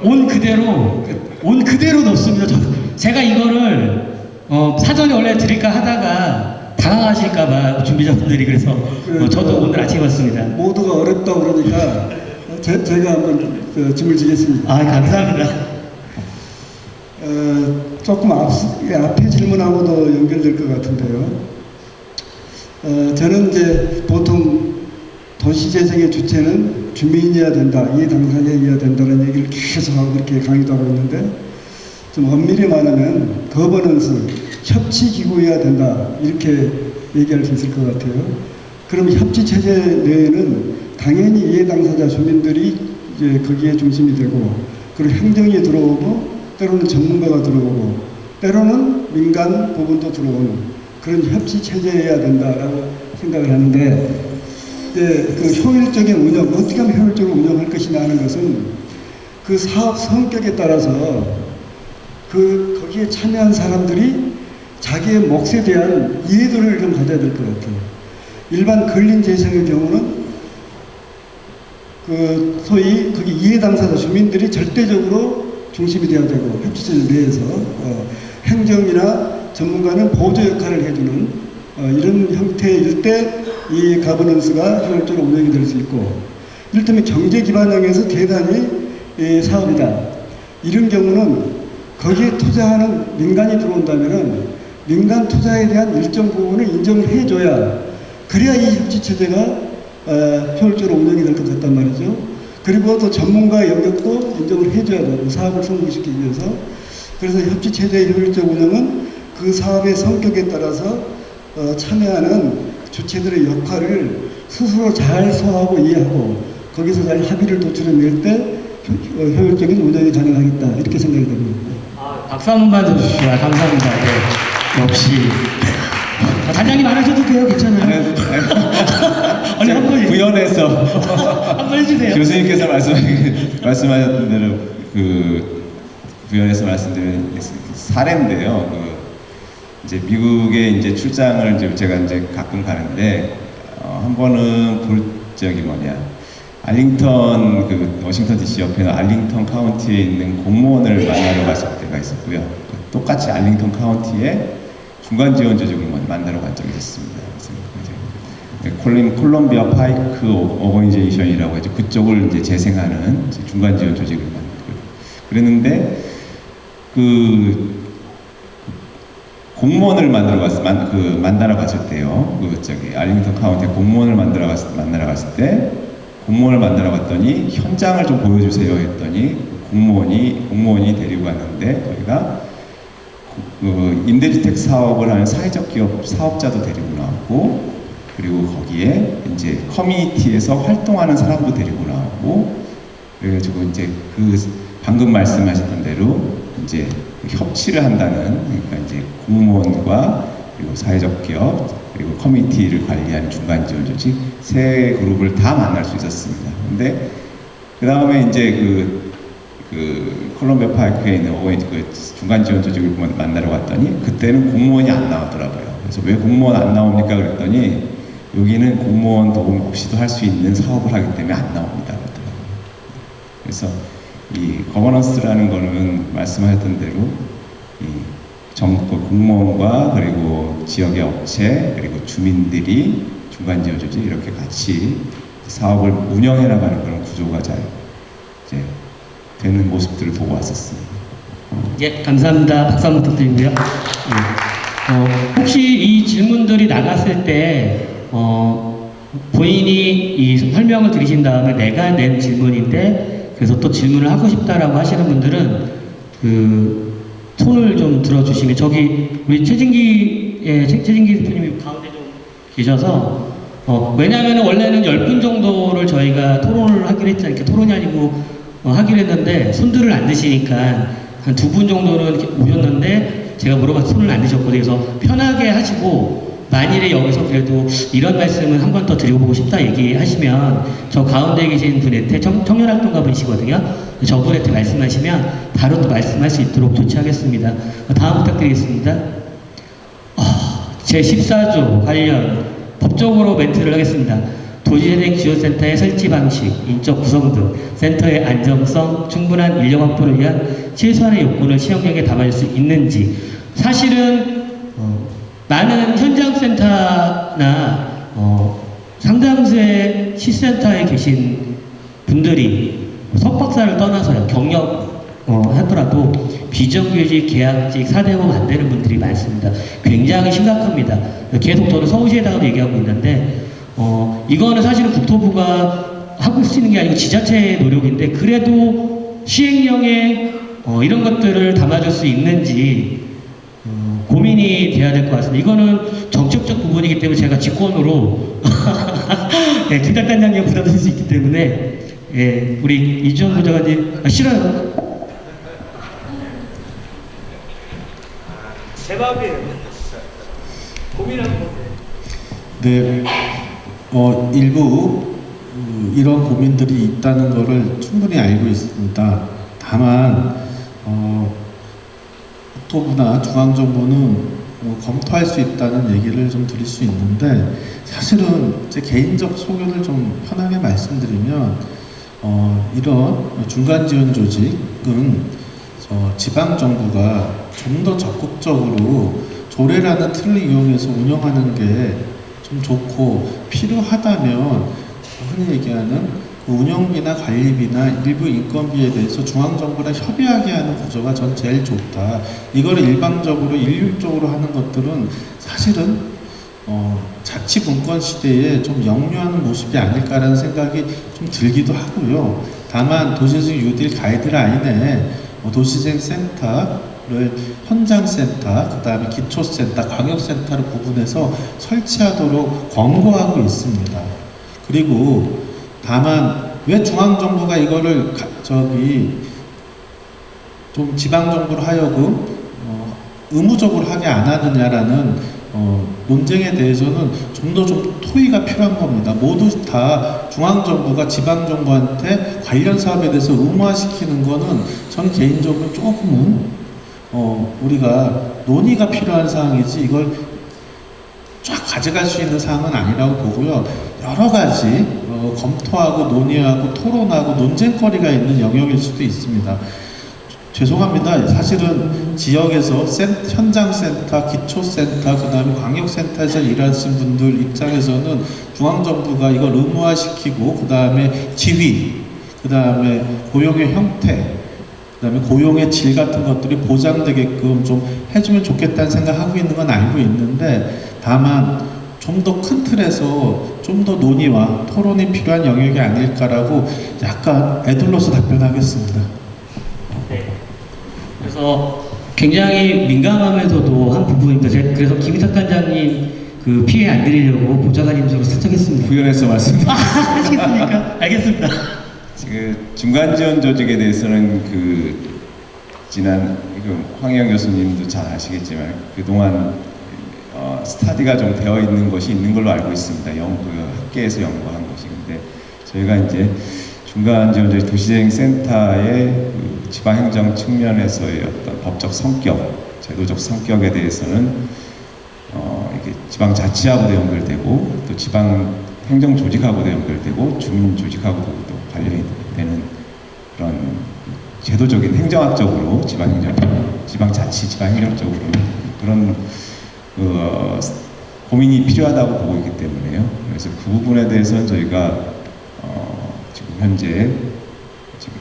온 그대로 온 그대로 넣습니다. 저, 제가 이거를 어, 사전에 원래 드릴까 하다가 당황하실까봐 준비자분들이 그래서 어, 저도 오늘 아침에 왔습니다. 모두가 어렵다 그러니까 제, 제가 한번 그 짐을 지겠습니다. 아 감사합니다. 어, 조금 앞, 예, 앞에 질문하고도 연결될 것 같은데요. 어, 저는 이제 보통 도시재생의 주체는 주민이어야 된다, 이해 당사자이어야 된다는 얘기를 계속하고 그렇게 강의도 하고 있는데 좀 엄밀히 말하면 거버넌스, 협치기구여야 된다 이렇게 얘기할 수 있을 것 같아요. 그럼 협치체제 내에는 당연히 이해 당사자 주민들이 이제 거기에 중심이 되고 그리고 행정이 들어오고 때로는 전문가가 들어오고 때로는 민간 부분도 들어오는 그런 협치 체제여야 된다라고 생각을 하는데 이제 그 효율적인 운영 어떻게 하면 효율적으로 운영할 것이냐 하는 것은 그 사업 성격에 따라서 그 거기에 참여한 사람들이 자기의 몫에 대한 이해도를 좀 가져야 될 것 같아요. 일반 근린 재생의 경우는 그 소위 거기 이해 당사자 주민들이 절대적으로 중심이 되어야 되고 협치체 내에서 어, 행정이나 전문가는 보조 역할을 해주는 어, 이런 형태일 때 이 가버넌스가 효율적으로 운영이 될 수 있고 이를테면 경제 기반형에서 대단히 이 사업이다 이런 경우는 거기에 투자하는 민간이 들어온다면은 민간 투자에 대한 일정 부분을 인정을 해줘야 그래야 이 협치 체제가 어, 효율적으로 운영이 될 것 같단 말이죠. 그리고 또 전문가의 영역도 인정을 해줘야 되고 사업을 성공시키기 위해서 그래서 협치 체제의 효율적 운영은 그 사업의 성격에 따라서 어, 참여하는 주체들의 역할을 스스로 잘 소화하고 이해하고 거기서 잘 합의를 도출해낼 때 효- 어, 효율적인 운영이 가능하겠다 이렇게 생각이 됩니다. 아, 박수 한 번만 주십시오. 아, 감사합니다. 네, 역시 아, 단장님 안 하셔도 돼요. 괜찮아요. 아니 한번 구현해서 한번 해주세요. 교수님께서 말씀 말씀하셨던 대로 그 구현해서 말씀드린 사례인데요. 그 이제 미국에 이제 출장을 이제 제가 이제 가끔 가는데 어, 한 번은 볼 적이 뭐냐 알링턴 그 워싱턴 D.C. 옆에 알링턴 카운티에 있는 공무원을 만나러 갔을 때가 있었고요. 똑같이 알링턴 카운티에 중간 지원 조직을 만나러 간 적이 있었습니다. 콜린 Columbia Pike Organization이라고 해서 그쪽을 이제 재생하는 중간 지원 조직을 만들고 그랬는데 그 공무원을 만들어 갔을 만, 그 만나러 갔을 때요. 그 저기 알링턴 카운티 공무원을 만들어 갔을 때 만나러 갔을 때 공무원을 만나러 갔더니 현장을 좀 보여주세요 했더니 공무원이 공무원이 데리고 갔는데 거기가 그 임대주택 사업을 하는 사회적 기업 사업자도 데리고 나왔고 그리고 거기에 이제 커뮤니티에서 활동하는 사람도 데리고 나오고 그래가지고 이제 그 방금 말씀하셨던 대로 이제 그 협치를 한다는 그러니까 이제 공무원과 그리고 사회적 기업 그리고 커뮤니티를 관리하는 중간 지원 조직 세 그룹을 다 만날 수 있었습니다. 근데 그 다음에 이제 그, 그 콜롬비아 파이크에 있는 어웨이 그 중간 지원 조직을 만나러 갔더니 그때는 공무원이 안 나왔더라고요. 그래서 왜 공무원 안 나옵니까? 그랬더니 여기는 공무원 도움 없이도 할 수 있는 사업을 하기 때문에 안 나옵니다. 그래서 이 거버넌스라는 거는 말씀하셨던 대로 이 정부 공무원과 그리고 지역의 업체 그리고 주민들이 중간 지원 조직 이렇게 같이 사업을 운영해 나가는 그런 구조가 잘 이제 되는 모습들을 보고 왔었습니다. 예, 감사합니다. 박수 한번 부탁드리고요. 예. 어, 혹시 이 질문들이 나갔을 때 어, 본인이 이 설명을 들으신 다음에 내가 낸 질문인데 그래서 또 질문을 하고 싶다라고 하시는 분들은 그 손을 좀 들어주시면 저기 우리 최진기 예, 최, 최진기 대표님이 가운데 좀 계셔서 어, 왜냐하면 원래는 10분 정도를 저희가 토론을 하기로 했잖아요. 토론이 아니고 어, 하기로 했는데 손들을 안 드시니까 한 두 분 정도는 오셨는데 제가 물어봐서 손을 안 드셨거든요. 그래서 편하게 하시고 만일에 여기서 그래도 이런 말씀은 한 번 더 드려보고 싶다 얘기하시면 저 가운데 계신 분한테 청, 청년활동가 분이시거든요. 저분한테 말씀하시면 바로 또 말씀할 수 있도록 조치하겠습니다. 다음 부탁드리겠습니다. 제14조 관련 법적으로 멘트를 하겠습니다. 도시재생 지원센터의 설치 방식, 인적 구성 등 센터의 안정성, 충분한 인력 확보를 위한 최소한의 요건을 시행령에 담아줄 수 있는지 사실은 어, 많은 현장센터나 어, 상당수의 시센터에 계신 분들이 석박사를 떠나서요 경력 어, 하더라도 비정규직, 계약직, 사대보험 안 되는 분들이 많습니다. 굉장히 심각합니다. 계속 저는 서울시에다가도 얘기하고 있는데 어, 이거는 사실은 국토부가 하고 있는 게 아니고 지자체의 노력인데 그래도 시행령에 어, 이런 것들을 담아줄 수 있는지 어, 고민이 돼야 될 것 같습니다. 이거는 정책적 부분이기 때문에 제가 직권으로 예, 김탁 단장님 부담드릴 수 있기 때문에 예, 우리 이주원 부장관님 아, 싫어요. 제 마음이에요. 고민하는 건데. 네, 어, 일부 음, 이런 고민들이 있다는 것을 충분히 알고 있습니다. 다만 어, 국토부나 중앙정부는 어, 검토할 수 있다는 얘기를 좀 드릴 수 있는데 사실은 제 개인적 소견을 좀 편하게 말씀드리면 어, 이런 중간 지원 조직은 저 지방 정부가 좀 더 적극적으로 조례라는 틀을 이용해서 운영하는 게 좀 좋고 필요하다면 흔히 얘기하는 그 운영비나 관리비나 일부 인건비에 대해서 중앙정부랑 협의하게 하는 구조가 전 제일 좋다. 이거를 일방적으로 일률적으로 하는 것들은 사실은 어, 자치분권 시대에 좀 역류하는 모습이 아닐까라는 생각이 좀 들기도 하고요. 다만 도시재생 뉴딜 가이드라인에 어, 도시재생 센터를 현장센터, 그 다음에 기초센터, 광역센터를 구분해서 설치하도록 권고하고 있습니다. 그리고 다만 왜 중앙정부가 이거를 가- 저기 좀 지방정부로 하여금 어, 의무적으로 하게 안 하느냐라는 어, 논쟁에 대해서는 좀 더 좀 토의가 필요한 겁니다. 모두 다 중앙정부가 지방정부한테 관련 사업에 대해서 의무화시키는 거는 저는 개인적으로 조금은 어, 우리가 논의가 필요한 사항이지 이걸 쫙 가져갈 수 있는 사항은 아니라고 보고요. 여러 가지 어, 검토하고 논의하고 토론하고 논쟁거리가 있는 영역일 수도 있습니다. 죄송합니다. 사실은 지역에서 센, 현장센터, 기초센터, 그 다음에 광역센터에서 일하신 분들 입장에서는 중앙정부가 이걸 의무화시키고, 그 다음에 지위, 그 다음에 고용의 형태, 그 다음에 고용의 질 같은 것들이 보장되게끔 좀 해주면 좋겠다는 생각하고 있는 건 알고 있는데, 다만 좀 더 큰 틀에서 좀 더 논의와 토론이 필요한 영역이 아닐까라고 약간 애들로서 답변하겠습니다. 네. 그래서 굉장히 민감하면서도 한 부분입니다. 그래서 김희탁 단장님 그 피해 안 드리려고 보좌관님으로 선택했습니다. 구현해서 말씀드립니다. 아, 하시겠습니까? 알겠습니다. 지금 중간 지원 조직에 대해서는 그 지난 그 황영 교수님도 잘 아시겠지만 그 동안 어, 스타디가 좀 되어 있는 것이 있는 걸로 알고 있습니다. 연구 학계에서 연구한 것이 근데 저희가 이제 중간 지원 조직 도시재생 센터의 그 지방행정 측면에서의 어떤 법적 성격, 제도적 성격에 대해서는 어, 이게 지방 자치하고도 연결되고 또 지방 행정 조직하고도 연결되고 주민 조직하고도 또 관련이 제도적인 행정학적으로 지방행정, 지방자치, 지방행정적으로 그런 그, 어, 고민이 필요하다고 보고 있기 때문에요. 그래서 그 부분에 대해서는 저희가 어, 지금 현재 지금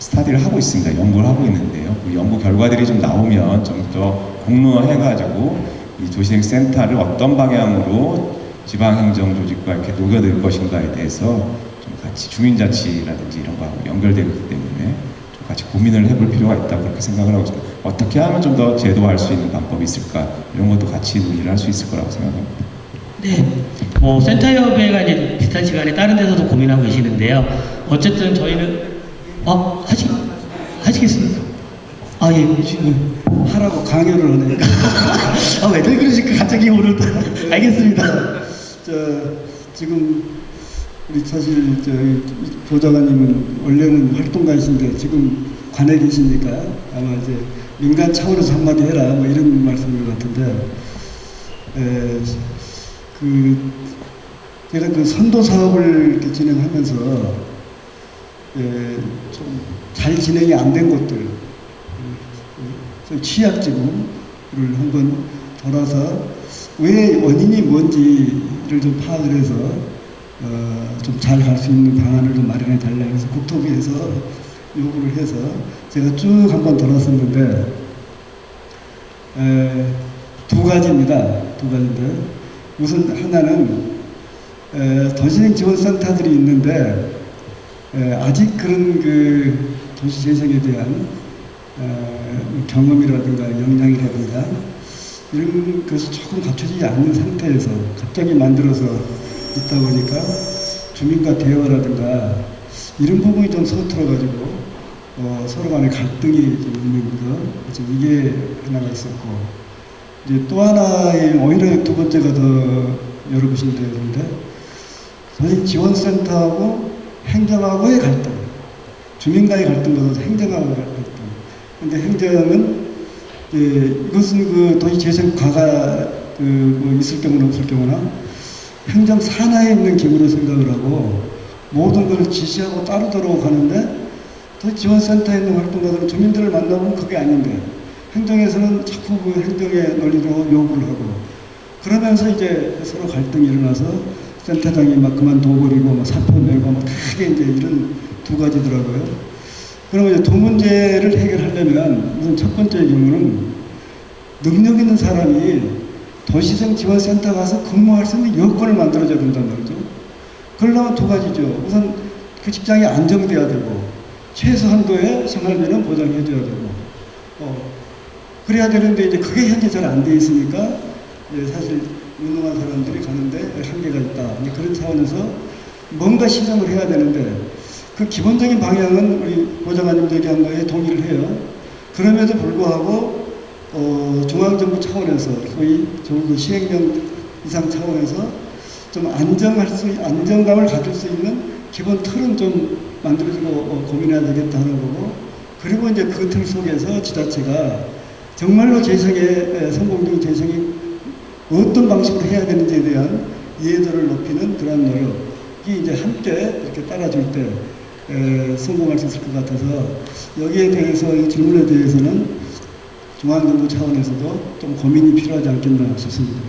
스타디를 하고 있습니다. 연구를 하고 있는데요. 그 연구 결과들이 좀 나오면 좀 더 공론화해가지고 이 도시행 센터를 어떤 방향으로 지방행정 조직과 이렇게 녹여들 것인가에 대해서 좀 같이 주민자치라든지 이런 거하고 연결되기 때문에 좀 같이 고민을 해볼 필요가 있다 그렇게 생각을 하고 있습니다. 어떻게 하면 좀 더 제도화할 수 있는 방법이 있을까 이런 것도 같이 논의를 할 수 있을 거라고 생각합니다. 네. 뭐 센터협회가 이제 비슷한 시간에 다른 데서도 고민하고 계시는데요. 어쨌든 저희는 어 하시 하시겠습니까? 아 예, 지금 하라고 강요를 하네요. 아, 왜들 그러실까? 갑자기 오늘 알겠습니다. 저 지금 우리 사실 저 조장관님은 원래는 활동가이신데 지금 관에 계시니까 아마 이제 민간 차원에서 한마디 해라 뭐 이런 말씀인 것 같은데 에, 그 제가 그 선도 사업을 이렇게 진행하면서 에, 좀잘 진행이 안된 곳들 좀 취약지구를 한번 돌아서 왜 원인이 뭔지를 좀 파악을 해서 어, 좀 잘 갈 수 있는 방안을 좀 마련해 달라 해서 국토부에서 요구를 해서 제가 쭉 한번 돌았었는데 에, 두 가지입니다. 두 가지인데 우선 하나는 에, 도시재생 지원센터들이 있는데 에, 아직 그런 그 도시 재생에 대한 어, 경험이라든가 역량이라든가 이런 것이 조금 갖춰지지 않는 상태에서 갑자기 만들어서 있다 보니까 주민과 대화라든가 이런 부분이 좀 서툴어가지고 어, 서로 간에 갈등이 좀 있는 거 이게 하나가 있었고 이제 또 하나의 오히려 두 번째가 더 여러분인데 그런데 선생님 지원센터하고 행정하고의 갈등 주민과의 갈등보다 행정하고의 갈등. 근데 행정은 예, 이것은 그 도시 재생 과가 그 뭐 있을 경우나 없을 경우나 행정 산하에 있는 기구로 생각을 하고 모든 걸 지시하고 따르도록 하는데 또 지원센터에 있는 활동가들은 주민들을 만나보면 그게 아닌데 행정에서는 자꾸 그 행정의 논리로 요구를 하고 그러면서 이제 서로 갈등이 일어나서 센터장이 막 그만둬버리고 막 사표 내고 막 크게 이제 이런 두 가지더라고요. 그러면 이제 두 문제를 해결하려면 우선 첫 번째 경우는 능력 있는 사람이 도시생 지원센터 가서 근무할 수 있는 여건을 만들어줘야 된단 말이죠. 그러려면 두 가지죠. 우선 그 직장이 안정돼야 되고 최소 한도의 생활비는 보장해줘야 되고 어, 그래야 되는데 이제 그게 현재 잘 안 돼 있으니까 사실 유능한 사람들이 가는데 한계가 있다. 이제 그런 차원에서 뭔가 시정을 해야 되는데 그 기본적인 방향은 우리 보좌관님 얘기한 거에 동의를 해요. 그럼에도 불구하고 어, 중앙정부 차원에서 소위 적어도 시행령 이상 차원에서 좀 안정할 수 안정감을 가질 수 있는 기본 틀은 좀 만들어주고 어, 고민해야 되겠다 하는 거고. 그리고 이제 그 틀 속에서 지자체가 정말로 재생의 에, 성공적인 재생이 어떤 방식으로 해야 되는지에 대한 이해도를 높이는 그런 노력이 이제 함께 이렇게 따라줄 때 에, 성공할 수 있을 것 같아서 여기에 대해서 이 질문에 대해서는 중앙정부 차원에서도 좀 고민이 필요하지 않겠나 싶습니다.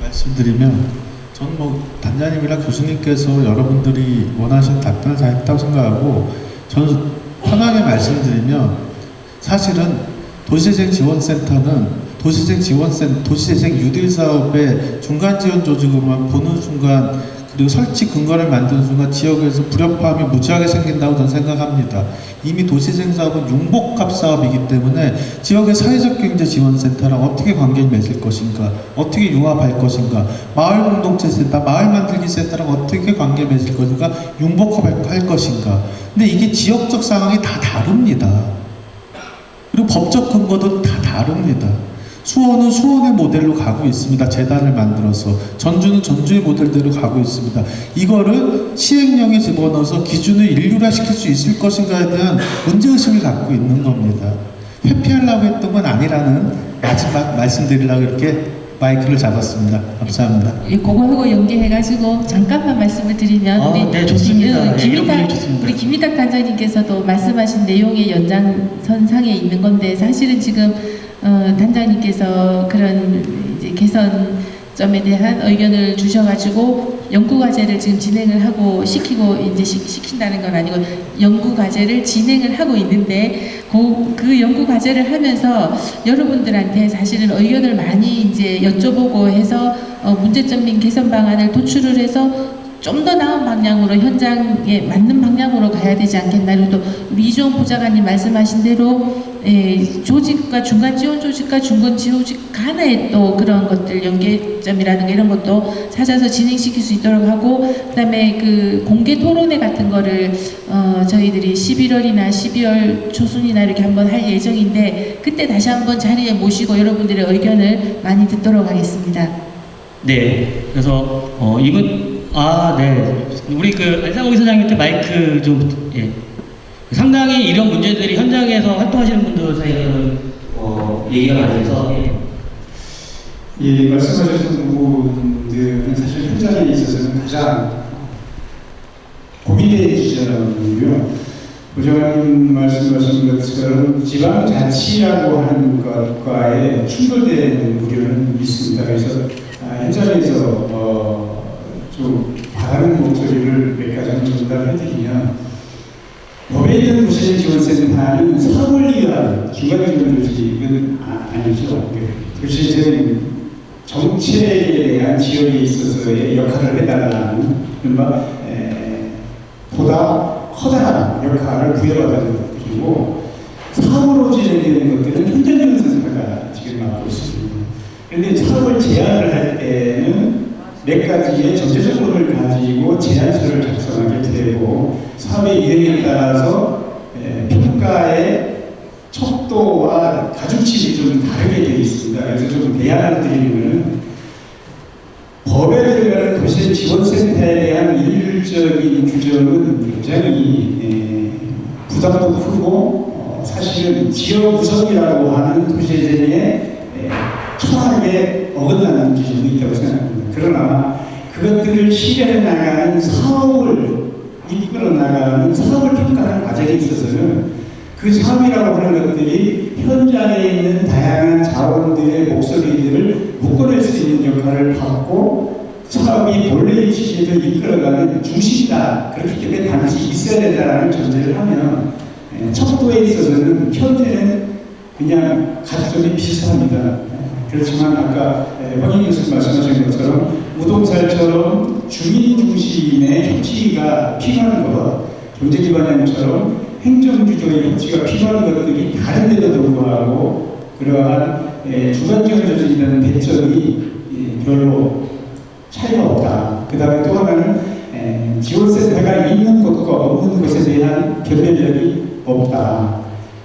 말씀드리면 저는 뭐 단장님이랑 교수님께서 여러분들이 원하신 답변을 다 했다고 생각하고 저는 편하게 말씀드리면 사실은 도시재생 지원센터는 도시재생 지원센 도시재생 유딜 사업의 중간 지원 조직으로만 보는 순간 그리고 설치 근거를 만드는 순간 지역에서 불협화음이 무지하게 생긴다고 저는 생각합니다. 이미 도시재생 사업은 융복합 사업이기 때문에 지역의 사회적 경제 지원센터랑 어떻게 관계를 맺을 것인가, 어떻게 융합할 것인가, 마을 공동체 센터, 마을 만들기 센터랑 어떻게 관계를 맺을 것인가, 융복합할 것인가. 근데 이게 지역적 상황이 다 다릅니다. 그리고 법적 근거도 다 다릅니다. 수원은 수원의 모델로 가고 있습니다. 재단을 만들어서 전주는 전주의 모델대로 가고 있습니다. 이거를 시행령에 집어넣어서 기준을 인류화시킬 수 있을 것인가에 대한 문제의식을 갖고 있는 겁니다. 회피하려고 했던 건 아니라는 마지막 말씀드리려고 이렇게 마이크를 잡았습니다. 감사합니다. 이 그거하고 연계해가지고 잠깐만 말씀을 드리면 아, 네, 좋습니다. 예, 좋습니다. 우리 김희탁 단장님께서도 말씀하신 내용의 연장선상에 있는 건데 사실은 지금 어, 단장님께서 그런 이제 개선점에 대한 의견을 주셔가지고 연구 과제를 지금 진행을 하고 시키고 이제 시, 시킨다는 건 아니고 연구 과제를 진행을 하고 있는데 그, 그 연구 과제를 하면서 여러분들한테 사실은 의견을 많이 이제 여쭤보고 해서 어, 문제점 및 개선 방안을 도출을 해서 좀더 나은 방향으로 현장에 맞는 방향으로 가야 되지 않겠나. 그리고 또 이종원 보좌관님 말씀하신 대로 예, 조직과 중간 지원 조직과 중간 조직 간의 또 그런 것들 연계점이라든가 이런 것도 찾아서 진행시킬 수 있도록 하고 그다음에 그 공개 토론회 같은 거를 어, 저희들이 11월이나 12월 초순이나 이렇게 한번 할 예정인데 그때 다시 한번 자리에 모시고 여러분들의 의견을 많이 듣도록 하겠습니다. 네. 그래서 어 이분 아 네. 우리 그 안상호 이사장님한테 마이크 좀 예. 상당히 이런 문제들이 현장에서 활동하시는 분들 사이에는 어 얘기가 많이 돼서 예. 예, 말씀하셨던 부분들은 사실 현장에 있어서는 가장 고민되는 주제라고요. 부장님 말씀하신 것처럼 지방자치라고 하는 것과의 충돌되는 우려는 있습니다. 그래서 아, 현장에서 어, 좀 바라는 목소리를 몇 가지 전달해드리면 법에 있는 부실 지원센터는 사업을 위한 중간 지원 조직은 아, 아니죠. 부실은 정책에 대한 지원에 있어서의 역할을 해달라는 이른바 에, 보다 커다란 역할을 부여받는 것들이고 사업으로 진행되는 것들은 현장지원센터가 지금 맡고 있습니다. 그런데 사업을 제안을 할 때는 몇 가지의 조건을 가지고 제안서를 작성하게 되고 사업의 이행에 따라서 에, 평가의 척도와 가중치가 좀 다르게 되어 있습니다. 그래서 좀 대안을 드리는 법에 들어가는 도시 지원센터에 대한 일률적인 규정은 굉장히 에, 부담도 크고 어, 사실은 지역 구성이라고 하는 도시재생에 에, 철학에 어긋나는 지점이 있다고 생각합니다. 그러나 그것들을 실현해 나가는 사업을 이끌어 나가는 사업을 평가하는 과정에 있어서는 그 사업이라고 하는 것들이 현장에 있는 다양한 자원들의 목소리들을 묶어낼 수 있는 역할을 받고 사업이 본래의 취지를 이끌어가는 중심이다. 그렇기 때문에 반드시 있어야 된다는 전제를 하면 에, 척도에 있어서는 현재는 그냥 가점이 비슷합니다. 그렇지만 아까 황인 교수님 말씀하신 것처럼 우동살처럼 주민 중심의 협치가 필요한 것, 경제기반형처럼 행정주도의 협치가 필요한 것들이 다른 데도 불구하고 그러한 에, 주관적 조직이라는 배점이 예, 별로 차이가 없다. 그 다음에 또 하나는 에, 지원센터가 있는 곳과 없는 곳에 대한 변별력이 없다.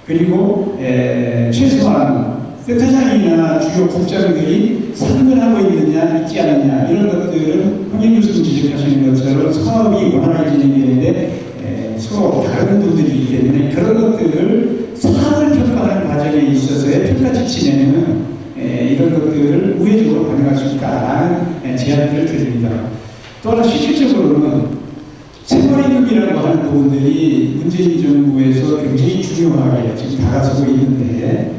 그리고 에, 최소한 센터장이나 주요 국장들이 상근하고 있느냐 있지 않느냐 이런 것들은 황인 교수님 지적하시는 것처럼 사업이 원활하게 진행되는데 에, 서로 다른 분들이기 때문에 그런 것들을 사업을 평가하는 과정에 있어서의 평가 지침에는 에, 이런 것들을 우회적으로 반영할 수 있다라는 에, 제안들을 드립니다. 또 하나 실질적으로는 생활임금이라고 하는 부분들이 문재인 정부에서 굉장히 중요하게 지금 다가서고 있는데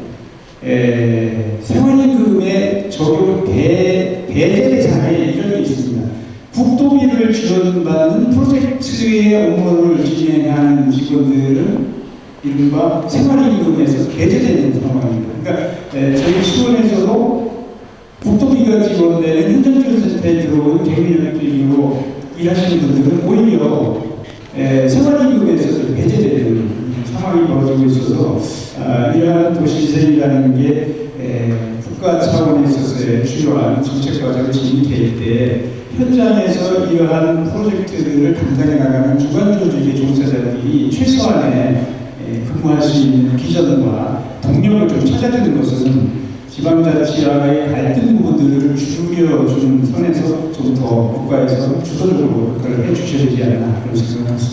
에, 생활임금의 적용 대, 배제 대상에 이런 게 있습니다. 국도비를 지원받는 프로젝트의 업무를 진행하는 직원들은 이른바 생활임금에서 배제되는 상황입니다. 그러니까 에, 저희 수원에서도 국도비가 지원되는 현장지원센터에 들어온 개미력적으로 일하시는 분들은 오히려 에, 생활임금에서 배제되는 상황이 벌어지고 있어서 아, 이러한 도시재생이라는 게 에, 국가 차원에 있어서의 주요한 정책 과정을 진행될 때 현장에서 이러한 프로젝트들을 감당해 나가는 주관 조직의 종사자들이 최소한의 에, 근무할 수 있는 기전과 동력을 좀 찾아주는 것은 지방자치와의 갈등 부분들을 줄여주는 선에서 좀 더 국가에서 주도적으로 그걸 해주셔야 되지 않나 그런 생각을 합니다.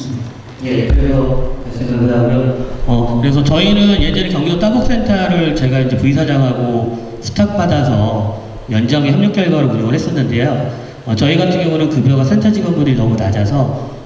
예, 그래서 생각하고요. 어, 그래서 저희는 예전에 경기도 따복센터를 제가 이제 부이사장하고 스탁 받아서 연장의 협력 결과로 운영을 했었는데요. 어, 저희 같은 경우는 급여가 센터 직원분들이 너무 낮아서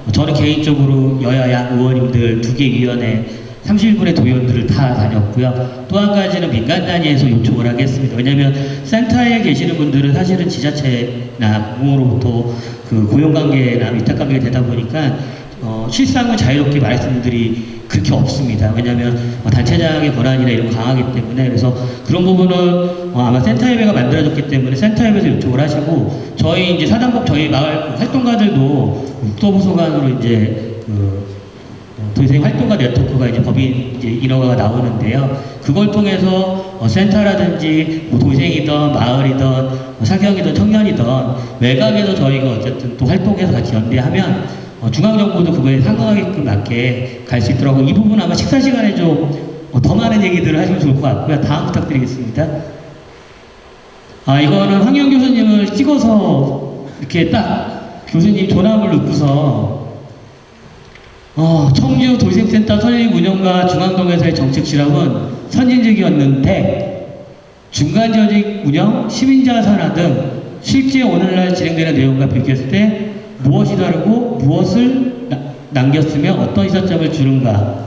어, 저는 개인적으로 여야야 의원님들 두 개 위원회 31분의 도의원들을 다 다녔고요. 또 한 가지는 민간 단위에서 요청을 하겠습니다. 왜냐하면 센터에 계시는 분들은 사실은 지자체나 공으로부터 그 고용관계나 위탁관계가 되다 보니까 어, 실상은 자유롭게 말씀분들이 그렇게 없습니다. 왜냐하면 어, 단체장의 권한이나 이런 거 강하기 때문에 그래서 그런 부분은 어, 아마 센터협회가 만들어졌기 때문에 센터협에서 요청을 하시고 저희 이제 사단법 저희 마을 활동가들도 국토부 소관으로 이제 그 어, 도시생 활동가 네트워크가 이제 법인 이제 인허가가 나오는데요. 그걸 통해서 어, 센터라든지 뭐 도시생이든 마을이든 뭐 사경이든 청년이든 외곽에서 저희가 어쨌든 또 활동해서 같이 연대하면 어, 중앙정부도 그거에 상응하게끔 맞게 갈 수 있더라고요. 이 부분 아마 식사 시간에 좀 더 많은 얘기들을 하시면 좋을 것 같고요. 다음 부탁드리겠습니다. 아, 이거는 황영 교수님을 찍어서 이렇게 딱 교수님 조남을 넣고서 어, 청주 도시생센터 설립 운영과 중앙동에서의 정책 실험은 선진적이었는데 중간 조직 운영, 시민자 산화 등 실제 오늘날 진행되는 내용과 비교했을 때 무엇이 다르고 무엇을 나- 남겼으며 어떤 시사점을 주는가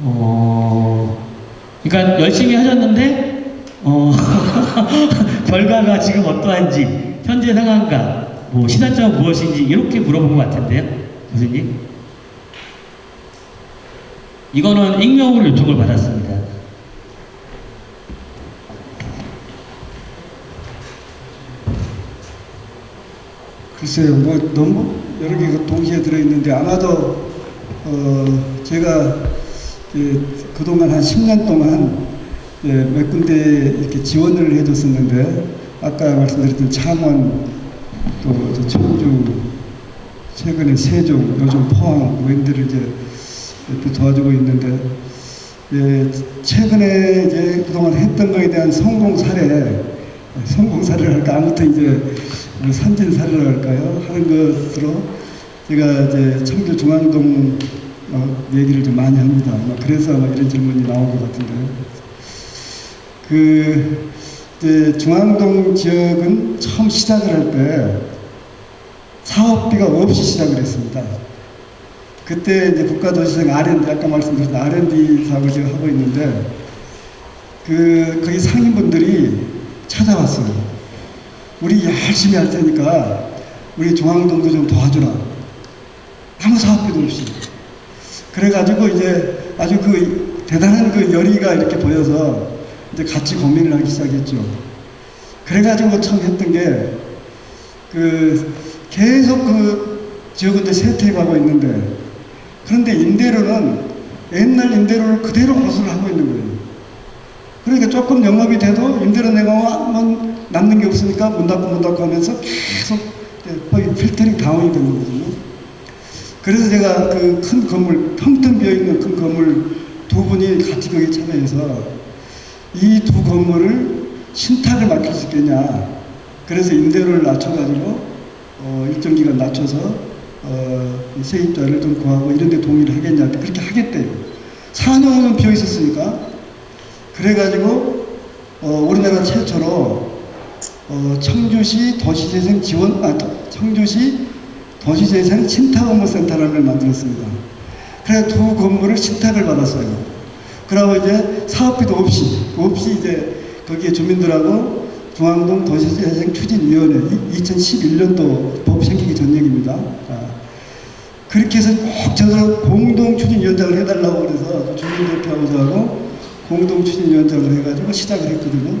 어, 그러니까 열심히 하셨는데 어, 결과가 지금 어떠한지 현재 상황과 뭐 시사점 무엇인지 이렇게 물어본 것 같은데요, 교수님. 이거는 익명으로 요청을 받았습니다. 글쎄요, 뭐 너무 여러 개가 동시에 들어있는데 아마도 어 제가 예, 그동안 한 10년 동안 예, 몇 군데 이렇게 지원을 해줬었는데 아까 말씀드렸던 창원 또저 청주 최근에 세종 요즘 포항 데를 이제 이렇게 도와주고 있는데 예, 최근에 이제 그동안 했던 거에 대한 성공 사례 성공 사례를 할까? 아무튼 이제 뭐 산진 사례를 할까요 하는 것으로 제가 이제 청주 중앙동 어, 얘기를 좀 많이 합니다. 그래서 아마 이런 질문이 나온 것 같은데 그 이제 중앙동 지역은 처음 시작을 할 때 사업비가 없이 시작을 했습니다. 그때 이제 국가도시생 R&D 아까 말씀드렸던 R&D 사업을 제가 하고 있는데 그 거기 상인분들이 찾아왔어요. 우리 열심히 할 테니까 우리 중앙동도 좀 도와주라. 아무 사업비도 없이. 그래가지고 이제 아주 그 대단한 그 열의가 이렇게 보여서 이제 같이 고민을 하기 시작했죠. 그래가지고 처음 했던 게 그 계속 그 지역은 이제 쇠퇴해가고 있는데 그런데 임대료는 옛날 임대료를 그대로 호소를 하고 있는 거예요. 그러니까 조금 영업이 돼도 임대료 내고 뭐 남는 게 없으니까 문 닫고 문 닫고 하면서 계속 거의 필터링 다운이 되는 거거든요. 그래서 제가 그 큰 건물, 텅텅 비어있는 큰 건물 두 분이 같이 거기 참여해서 이 두 건물을 신탁을 맡길 수 있겠냐. 그래서 임대료를 낮춰가지고 어, 일정 기간 낮춰서 어, 이 세입자를 좀 구하고 이런 데 동의를 하겠냐. 그렇게 하겠대요. 4년은 비어 있었으니까. 그래가지고 어, 우리나라 최초로 어, 청주시 도시재생 지원, 아, 도- 청주시 도시재생 신탁업무센터라는 걸 만들었습니다. 그래 두 건물을 신탁을 받았어요. 그러고 이제 사업비도 없이, 없이 이제 거기에 주민들하고 중앙동 도시재생 추진위원회 2011년도 법 생기기 전 얘기입니다. 아, 그렇게 해서 꼭 저도 공동 추진위원장을 해달라고 그래서 주민대표하고 저하고 공동 추진위원장을 해가지고 시작을 했거든요.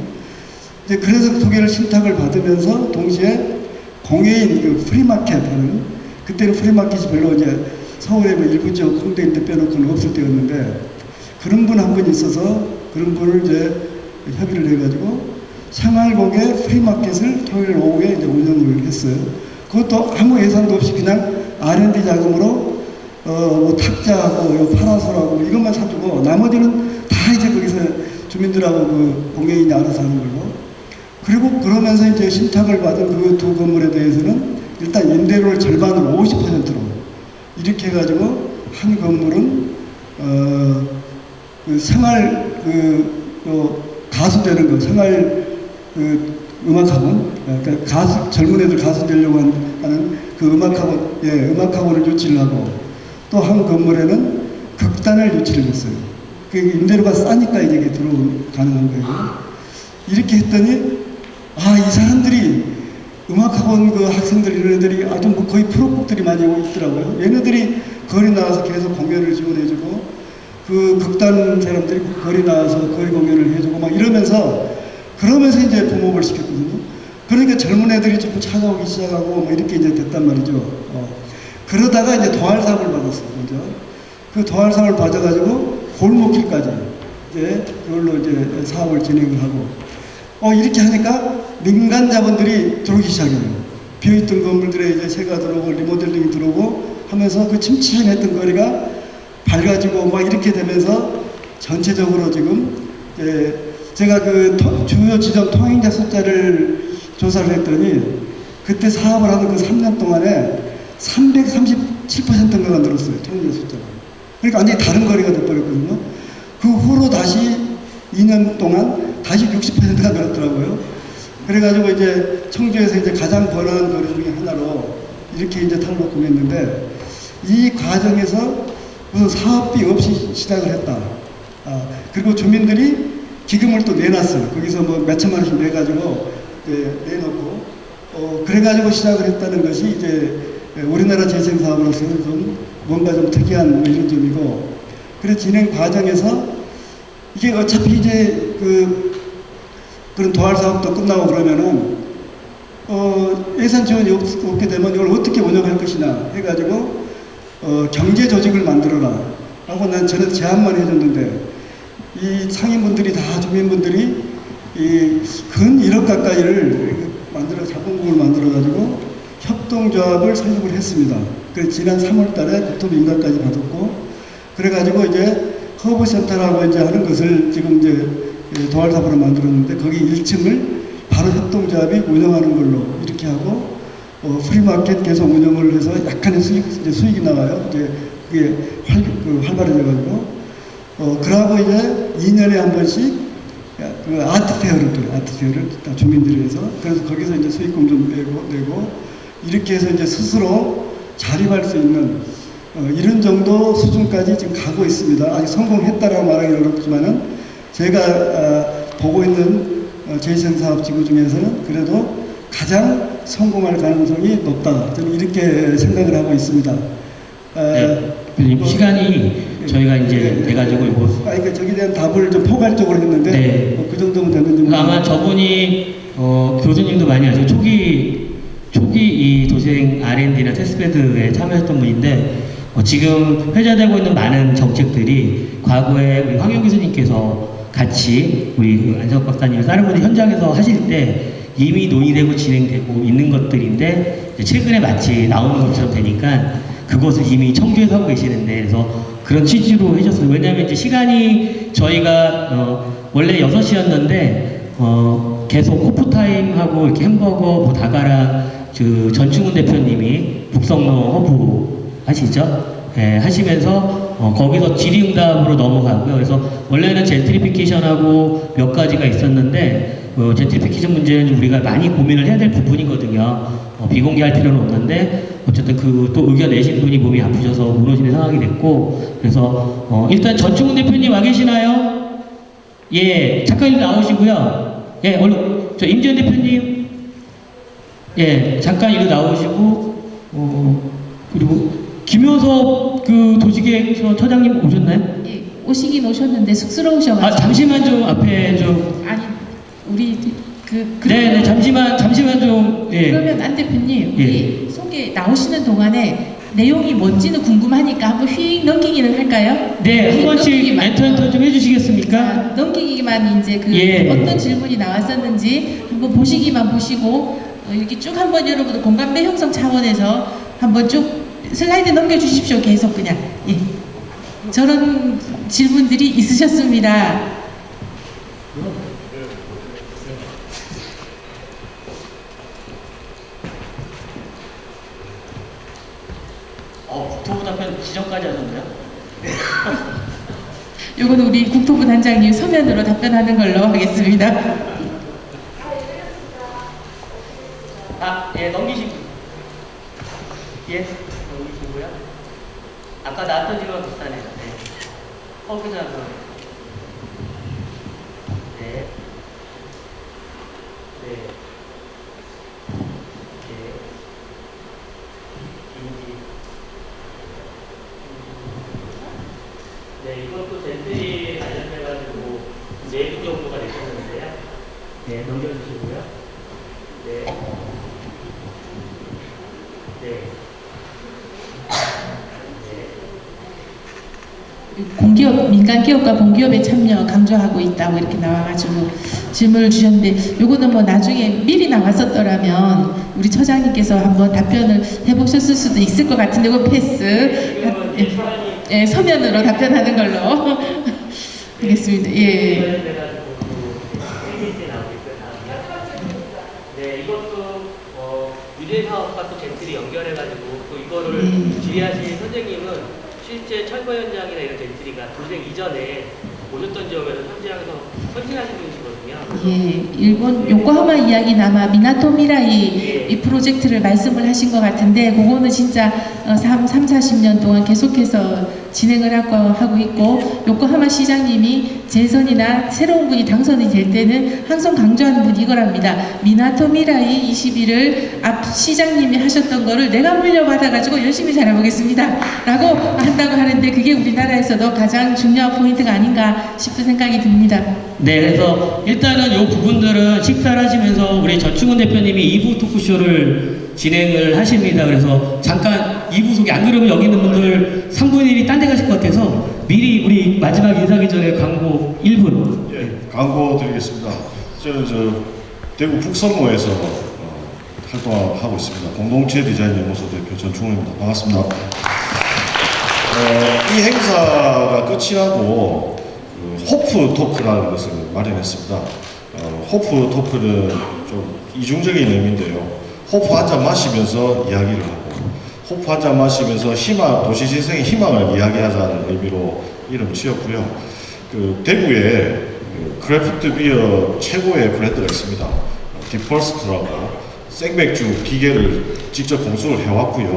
이제 그래서 두 개를 신탁을 받으면서 동시에 공예인 그 프리마켓 하는 그때는 프리마켓이 별로 이제 서울에 뭐 일부 지역 홍대인데 빼놓고는 없을 때였는데 그런 분 한 분 있어서 그런 분을 이제 협의를 해가지고 생활고개 프리마켓을 토요일 오후에 이제 운영을 했어요. 그것도 아무 예산도 없이 그냥 R&D 자금으로 어 뭐 탁자하고 요 파라솔하고 이것만 사주고 나머지는 다 이제 거기서 주민들하고 그 공예인이 알아서 하는 거고 그리고 그러면서 이제 신탁을 받은 그 두 건물에 대해서는 일단 임대료를 절반으로 50%로 이렇게 해가지고 한 건물은 어, 그 생활 그, 그 가수 되는 거 생활 그 음악학원 그러니까 가수 젊은 애들 가수 되려고 한- 하는 그 음악학원 예 음악학원을 유치를 하고 또 한 건물에는 극단을 유치를 했어요. 그 임대료가 싸니까 이제 이게 들어 가능한 거예요. 이렇게 했더니 아 이 사람들이 음악학원 그 학생들 이런 애들이 아주 뭐 거의 프로급들이 많이 오고 있더라고요. 얘네들이 거리 나와서 계속 공연을 지원해주고 그 극단 사람들이 거리 나와서 거리 공연을 해주고 막 이러면서 그러면서 이제 붐업을 시켰거든요. 그러니까 젊은 애들이 조금 찾아오기 시작하고 뭐 이렇게 이제 됐단 말이죠. 어. 그러다가 이제 사업을 받았어요. 먼저. 그 도활상을 받아가지고 골목길까지 이제 그걸로 이제 사업을 진행을 하고 어 이렇게 하니까 민간 자본들이 들어오기 시작해요. 비어있던 건물들에 이제 새가 들어오고 리모델링이 들어오고 하면서 그 침침했던 거리가 밝아지고 막 이렇게 되면서 전체적으로 지금 제가 그 토- 주요 지점 통행자 숫자를 조사를 했더니 그때 사업을 하는 그 3년 동안에 337%인가 늘었어요 통행자 숫자가. 그러니까 완전히 다른 거리가 돼버렸거든요. 그 후로 다시 2년 동안 다시 60%가 늘었더라고요. 그래가지고 이제 청주에서 이제 가장 번화한 거리 중에 하나로 이렇게 이제 탈바꿈했는데 이 과정에서 무슨 사업비 없이 시작을 했다. 아, 그리고 주민들이 기금을 또 내놨어요. 거기서 뭐 몇천만 원씩 내가지고 이제 내놓고 어, 그래가지고 시작을 했다는 것이 이제 우리나라 재생 사업으로서는 좀 뭔가 좀 특이한 뭐 이런 점이고 그래서 진행 과정에서 이게 어차피 이제 그 그런 도할 사업도 끝나고 그러면은 어, 예산 지원이 없, 없게 되면 이걸 어떻게 운영할 것이냐 해가지고 어, 경제 조직을 만들어라 하고 난 저는 제안만 해줬는데 이 상인분들이 다 주민분들이 이근 1억 가까이를 만들어 자본금을 만들어 가지고 협동조합을 설립을 했습니다. 그래서 지난 3월 달에 국토부 인가까지 받았고 그래 가지고 이제 허브센터라고 이제 하는 것을 지금 이제 도알사업으로 만들었는데 거기 1층을 바로 협동조합이 운영하는 걸로 이렇게 하고 어, 프리마켓 계속 운영을 해서 약간의 수익, 이제 수익이 나와요. 이제 그게 활, 그 활발해져가지고. 어, 그러고 이제 2년에 한 번씩 그 아트페어를 또 아트페어를 다 주민들이 해서 그래서 거기서 이제 수익금 좀 내고, 내고 이렇게 해서 이제 스스로 자립할 수 있는 어, 이런 정도 수준까지 지금 가고 있습니다. 아직 성공했다라고 말하기 어렵지만은 제가 아, 보고 있는 어, 재생사업 지구 중에서는 그래도 가장 성공할 가능성이 높다. 저는 이렇게 생각을 하고 있습니다. 아, 네, 대표님, 시간이 저희가 이제 돼가지고 이거 아, 그러니까 저기에 대한 답을 좀 포괄적으로 했는데 네. 뭐그 정도면 됐는지 그러니까 아마 저분이 어, 교수님도 많이 아시고 초기 초기 이 도시행 R&D나 테스트베드에 참여했던 분인데 어, 지금 회자되고 있는 많은 정책들이 과거에 우리 황영 교수님께서 같이 우리 그 안석 박사님 다른 분이 현장에서 하실 때 이미 논의되고 진행되고 있는 것들인데 최근에 마치 나오는 것처럼 되니까 그것을 이미 청주에서 하고 계시는데 그래서 그런 취지로 해줬어요. 왜냐하면 이제 시간이 저희가 어, 원래 6시였는데 어, 계속 코프타임하고 이렇게 햄버거 뭐 다가랑 그 전충훈 대표님이 북성로 허브 하시죠? 예, 하시면서 어, 거기서 질의응답으로 넘어가고요. 그래서 원래는 젠트리피케이션하고 몇 가지가 있었는데 어, 젠트리피케이션 문제는 우리가 많이 고민을 해야 될 부분이거든요. 어, 비공개할 필요는 없는데 어쨌든 그 또 의견 내신 분이 몸이 아프셔서 무너지는 상황이 됐고 그래서 어, 일단 전충훈 대표님 와 계시나요? 예, 잠깐 나오시고요. 예, 얼른 저 임지현 대표님 예, 잠깐 이리 나오시고 어, 그리고 김효섭 그 도시계획서 처장님 오셨나요? 예, 오시긴 오셨는데 쑥스러우셔가지고 아 잠시만 좀 앞에 좀 아니 우리 그 그러면- 네, 네 잠시만 잠시만 좀 예. 그러면 안 대표님 우리 소개 나오시는 동안에 내용이 뭔지는 궁금하니까 한번 휙 넘기기는 할까요? 네, 한휙 번씩. enter enter 좀 해주시겠습니까? 자, 넘기기만 이제 그 예. 어떤 질문이 나왔었는지 한번 보시기만 보시고 어, 이렇게 쭉 한번 여러분들 공감대 형성 차원에서 한번 쭉 슬라이드 넘겨주십시오. 계속 그냥 예. 저런 질문들이 있으셨습니다. 어, 국토부 답변 지정까지 하셨나요? 요거는 우리 국토부 단장님 서면으로 답변하는 걸로 하겠습니다. 아, 예, 넘기시고. 예, 넘기시고요. 아까 나왔던 질문 비슷하네요. 네. 어, 괜찮아요. 네. 네. 네. 인지. 네, 이것도 젠틀이 관련돼가지고 내부 정보가 내셨는데요. 네, 넘겨주시고요. 네. 네. 네. 공기업 민간 기업과 공기업의 참여 강조하고 있다고 이렇게 나와가지고 질문을 주셨는데 요거는 뭐 나중에 미리 나왔었더라면 우리 처장님께서 한번 답변을 해보셨을 수도 있을 것 같은데 이거 패스 예, 예, 서면으로 답변하는 걸로 하겠습니다. 예. 네, 이것도 어, 유대 사업과 또 젠틀이 연결해가지고 또 이거를 음. 질의하신 선생님은 실제 철거 현장이나 이런 젠틀이가 도생 이전에 오셨던 지역에서 현장에서 헌신하신 분이시거든요. 예, 일본 요코하마 이야기 남아 미나토 미라이 이 프로젝트를 말씀을 하신 것 같은데 그거는 진짜 어, 3, 3, 40년 동안 계속해서 진행을 하고, 있고 요코하마 시장님이 재선이나 새로운 분이 당선이 될 때는 항상 강조하는 분이 이거랍니다. 미나토 미라이 21을 앞 시장님이 하셨던 거를 내가 물려받아가지고 열심히 잘해보겠습니다. 라고 한다고 하는데 그게 우리나라에서도 가장 중요한 포인트가 아닌가 싶은 생각이 듭니다. 네, 그래서 일단은 이 부분들은 식사를 하시면서 우리 전충훈 대표님이 2부 토크쇼를 진행을 하십니다. 그래서 잠깐 2부 소개, 안 그러면 여기 있는 분들 3분의 1이 딴 데 가실 것 같아서 미리 우리 마지막 인사하기 전에 광고 1분. 예, 광고 드리겠습니다. 저, 저 대구 북선모에서 어, 활동하고 있습니다. 공동체 디자인 연구소 대표 전충호입니다. 반갑습니다. 어, 이 행사가 끝이 나고 그 호프 토크라는 것을 마련했습니다. 어, 호프 토크는 좀 이중적인 의미인데요. 호프 한 잔 마시면서 이야기를 하고 호프 한 잔 마시면서 희망, 도시재생의 희망을 이야기하자는 의미로 이름 지었고요. 그 대구에 그 craft beer 최고의 브랜드가 있습니다. 디퍼스트라고 생맥주 기계를 직접 공수를 해왔고요.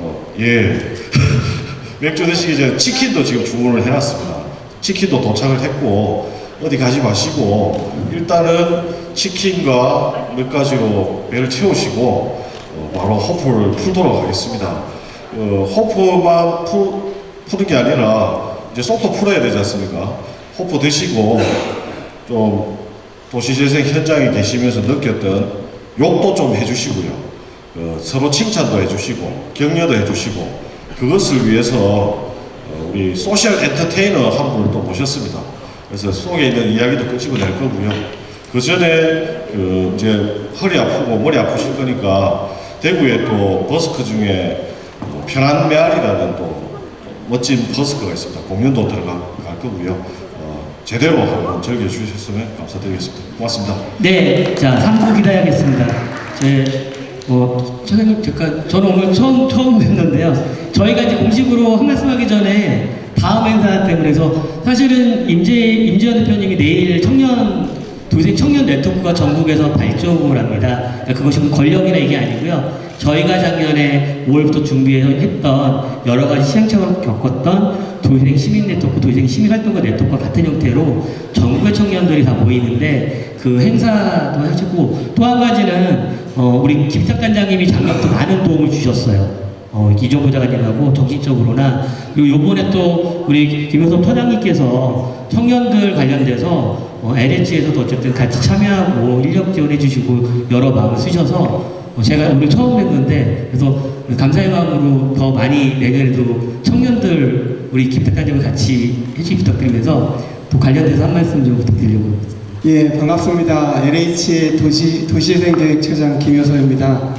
어, 예. 맥주 드시기 전에 치킨도 지금 주문을 해놨습니다. 치킨도 도착을 했고 어디 가지 마시고 일단은 치킨과 몇 가지로 배를 채우시고 어, 바로 호프를 풀도록 하겠습니다. 어, 호프만 푸, 푸는 게 아니라 이제 속도 풀어야 되지 않습니까? 호프 드시고 좀 도시재생 현장에 계시면서 느꼈던 욕도 좀 해주시고요. 어, 서로 칭찬도 해주시고 격려도 해주시고 그것을 위해서 어, 우리 social entertainer 한 분을 또 모셨습니다. 그래서 속에 있는 이야기도 끄집어낼 거고요. 그 전에 그 이제 허리 아프고 머리 아프실 거니까 대구에 또 버스크 중에 또 편한 메아리라는 또 멋진 버스크가 있습니다. 공연도 들어갈 거고요. 어, 제대로 한번 즐겨주셨으면 감사드리겠습니다. 고맙습니다. 네, 자 3부 기다려야겠습니다. 제, 뭐, 선생님, 잠깐, 저는 오늘 처음, 처음 뵙는데요. 저희가 이제 공식으로 한 말씀 하기 전에 다음 행사 때문에 해서 사실은 임재, 임재현 대표님이 내일 청년, 도생 청년 네트워크가 전국에서 발족을 합니다. 그러니까 그것이 뭐 권력이나 이게 아니고요. 저희가 작년에 5월부터 준비해서 했던 여러 가지 시행착오를 겪었던 도생 시민 네트워크, 도생 시민 활동가 네트워크와 같은 형태로 전국의 청년들이 다 모이는데 그 행사도 하시고 또 한 가지는 어, 우리 김탁 단장님이 작년부터 많은 도움을 주셨어요. 어, 이종부 장관님하고 정신적으로나 그리고 요번에 또 우리 김효섭 터장님께서 청년들 관련돼서 어, LH에서도 어쨌든 같이 참여하고 인력 지원해 주시고 여러 마음을 쓰셔서 어, 제가 오늘 처음 뵀는데 그래서 감사의 마음으로 더 많이 내년에도 청년들 우리 김탁 단장님 같이 해주시 부탁드리면서 또 관련돼서 한 말씀 좀 부탁드리려고 합니다. 예, 반갑습니다. LH 도시, 도시재생계획처장 김효서입니다.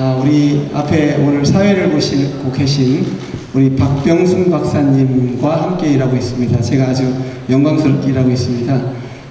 아, 우리 앞에 오늘 사회를 보시고 계신 우리 박병순 박사님과 함께 일하고 있습니다. 제가 아주 영광스럽게 일하고 있습니다.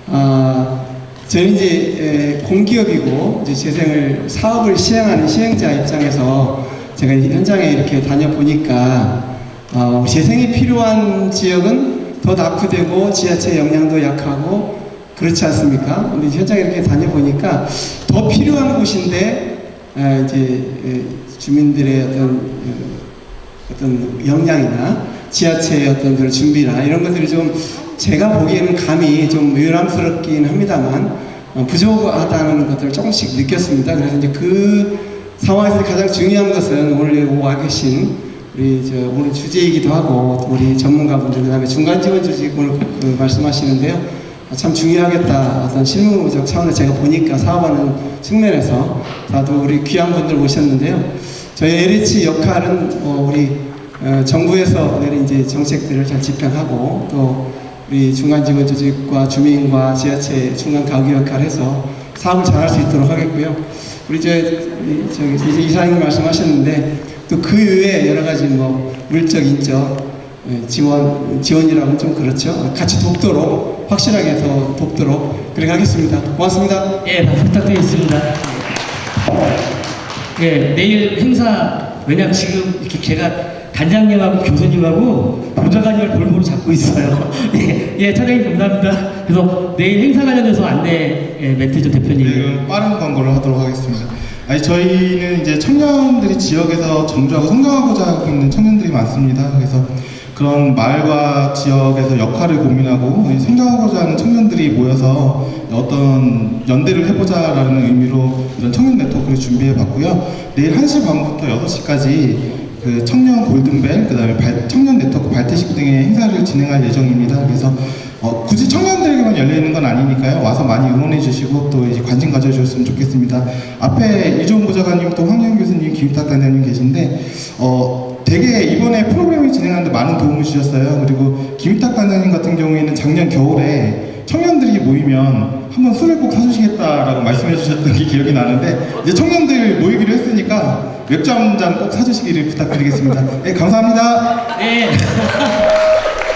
아, 저는 이제 에, 공기업이고 이제 재생을 사업을 시행하는 시행자 입장에서 제가 이 현장에 이렇게 다녀보니까 어, 재생이 필요한 지역은 더 낙후되고 지하철 역량도 약하고 그렇지 않습니까? 근데 현장에 이렇게 다녀보니까 더 필요한 곳인데 에, 이제 에, 주민들의 어떤 어, 어떤 역량이나 지하철의 어떤 그런 준비나 이런 것들이 좀 제가 보기에는 감이 좀 유람스럽긴 합니다만 어, 부족하다는 것들을 조금씩 느꼈습니다. 그래서 이제 그 상황에서 가장 중요한 것은 오늘 와 계신 우리 저 오늘 주제이기도 하고 또 우리 전문가분들 그다음에 중간 지원 조직 오늘 그 말씀하시는데요. 아, 참 중요하겠다 어떤 실무적 차원에서 제가 보니까 사업하는 측면에서 다도 우리 귀한 분들 모셨는데요. 저희 LH 역할은 어, 우리 어, 정부에서 내린 이제 정책들을 잘 집행하고 또 우리 중간 지원 조직과 주민과 지자체 중간 가구 역할을 해서 사업을 잘할 수 있도록 하겠고요. 우리 저 이- 저기 이제 이사님 말씀하셨는데 또그 이외에 여러 가지 뭐 물적 인적 예, 지원 지원이라면 좀 그렇죠. 같이 돕도록 확실하게 더 돕도록 그렇게 하겠습니다. 고맙습니다. 예, 부탁드리겠습니다. 예, 내일 행사, 왜냐면 지금 이렇게 제가 단장님하고 교수님하고 보좌관님을 볼모로 잡고 있어요. 예, 예, 차장님 감사합니다. 그래서 내일 행사 관련해서 안내 예, 멘트 좀 대표님. 네, 빠른 광고를 하도록 하겠습니다. 아니 저희는 이제 청년들이 지역에서 정주하고 성장하고자 하고 있는 청년들이 많습니다. 그래서 그런 마을과 지역에서 역할을 고민하고 성장하고자 하는 청년들이 모여서 어떤 연대를 해보자라는 의미로 이런 청년 네트워크를 준비해 봤고요. 내일 1시 반부터 6시까지 그 청년 골든벨, 그 다음에 발- 청년 네트워크 발대식 등의 행사를 진행할 예정입니다. 그래서 어, 굳이 청년들에게만 열려 있는 건 아니니까요. 와서 많이 응원해 주시고 또 이제 관심 가져주셨으면 좋겠습니다. 앞에 이종훈 보좌관님, 또 황영 교수님, 김탁 단장님 계신데 어, 되게 이번에 프로그램을 진행하는데 많은 도움을 주셨어요. 그리고 김탁 단장님 같은 경우에는 작년 겨울에 청년들이 모이면 한번 술을 꼭 사주시겠다라고 말씀해 주셨던 게 기억이 나는데 이제 청년들 모이기로 했으니까 맥주 한 잔 꼭 사주시기를 부탁드리겠습니다. 네, 감사합니다. 네.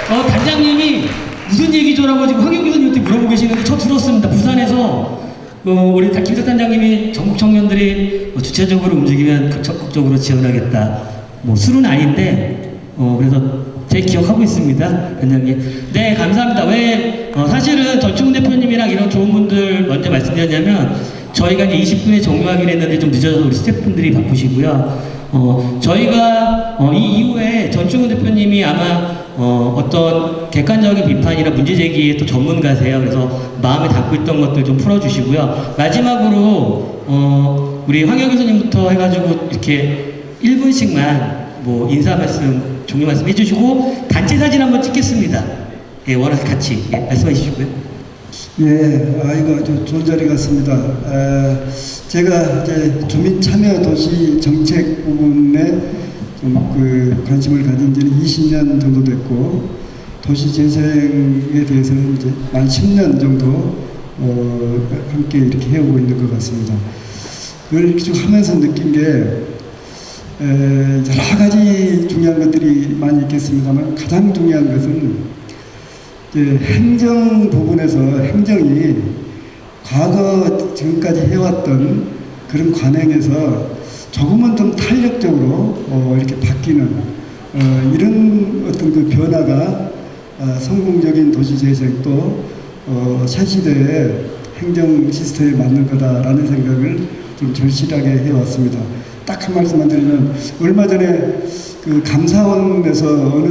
어, 단장님이 무슨 얘기죠라고 지금 황영 교수님한테 물어보고 계시는데 저 들었습니다. 부산에서 어, 우리 김탁 단장님이 전국 청년들이 뭐 주체적으로 움직이면 그 적극적으로 지원하겠다. 뭐 술은 아닌데 어, 그래서 제 기억하고 있습니다, 단장님. 네, 감사합니다. 왜 어, 사실은 전충 대표님이랑 이런 좋은 분들 먼저 말씀드렸냐면 저희가 이제 20분에 종료하기로 했는데 좀 늦어서 우리 스태프분들이 바쁘시고요. 어, 저희가 어, 이 이후에 전충훈 대표님이 아마 어, 어떤 객관적인 비판이나 문제 제기에 또 전문가세요. 그래서 마음에 담고 있던 것들 좀 풀어주시고요. 마지막으로 어, 우리 황영 교수님부터 해가지고 이렇게 1분씩만 뭐 인사 말씀, 종료 말씀 해주시고 단체 사진 한번 찍겠습니다. 예, 워낙 같이 예, 말씀해 주시고요. 예, 아, 아주 좋은 자리 같습니다. 에, 제가 이제 주민 참여 도시 정책 부분에 좀그 관심을 가진 지는 20년 정도 됐고, 도시 재생에 대해서는 이제 만 10년 정도 어, 함께 이렇게 해오고 있는 것 같습니다. 그걸 쭉 하면서 느낀 게 에, 여러 가지 중요한 것들이 많이 있겠습니다만 가장 중요한 것은 행정 부분에서 행정이 과거 지금까지 해왔던 그런 관행에서 조금은 좀 탄력적으로 어, 이렇게 바뀌는 어, 이런 어떤 그 변화가 아, 성공적인 도시 재생 또 어, 새 시대의 행정 시스템에 맞는 거다라는 생각을 좀 절실하게 해왔습니다. 딱 한 말씀만 드리면 얼마 전에 그 감사원에서 어느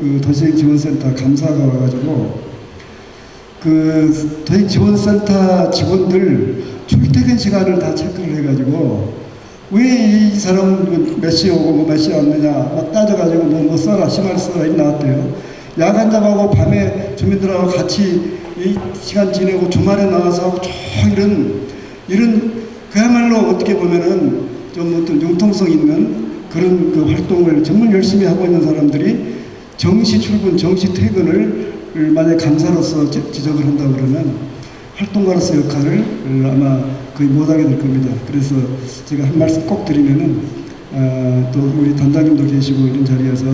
그 도시행 지원센터 감사가 와가지고 그 도시 지원센터 직원들 출퇴근 시간을 다 체크를 해가지고 왜 이 사람 몇 시에 오고 몇 시에 왔느냐 막 따져가지고 뭐, 뭐 써라 심할 써라 이 나왔대요. 야간잡하고 밤에 주민들하고 같이 이 시간 지내고 주말에 나와서 하고 쭉 이런 이런 그야말로 어떻게 보면은 좀 어떤 융통성 있는 그런 그 활동을 정말 열심히 하고 있는 사람들이 정시 출근, 정시 퇴근을 만약 감사로서 지- 지적을 한다 그러면 활동가로서 역할을 아마 거의 못하게 될 겁니다. 그래서 제가 한 말씀 꼭 드리면은 어, 또 우리 단장님도 계시고 이런 자리에서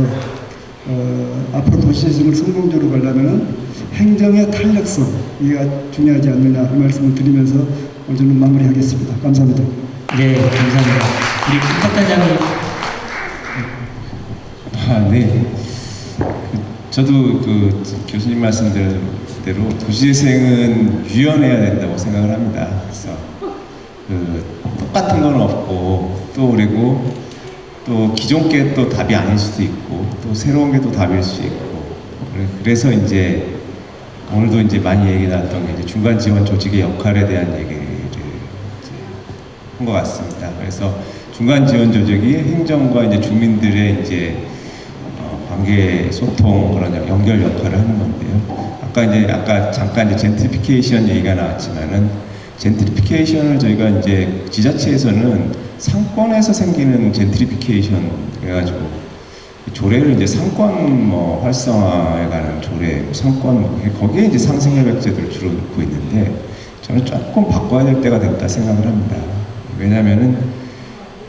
어, 앞으로 도시재생을 성공적으로 가려면은 행정의 탄력성 이가 중요하지 않느냐 이 말씀을 드리면서 오늘 저는 마무리하겠습니다. 감사합니다. 네, 감사합니다. 우리 김탁 단장님. 아, 네. 그, 저도 그 교수님 말씀대로 도시재생은 유연해야 된다고 생각을 합니다. 그래서 그 똑같은 건 없고 또 그리고 또 기존 게 또 답이 아닐 수도 있고 또 새로운 게 또 답일 수 있고 그래- 그래서 이제 오늘도 이제 많이 얘기 나왔던 게 이제 중간 지원 조직의 역할에 대한 이제 한 것 같습니다. 그래서 중간 지원 조직이 행정과 이제 주민들의 이제 어, 관계 소통 그런 연결 역할을 하는 건데요. 아까 이제 아까 잠깐 이제 젠트리피케이션 얘기가 나왔지만은 젠트리피케이션을 저희가 이제 지자체에서는 상권에서 생기는 젠트리피케이션 해가지고 조례를 이제 상권 뭐 활성화에 관한 조례, 뭐 상권 뭐 거기에 이제 상생 협약제도를 주로 넣고 있는데 저는 조금 바꿔야 될 때가 됐다 생각을 합니다. 왜냐하면은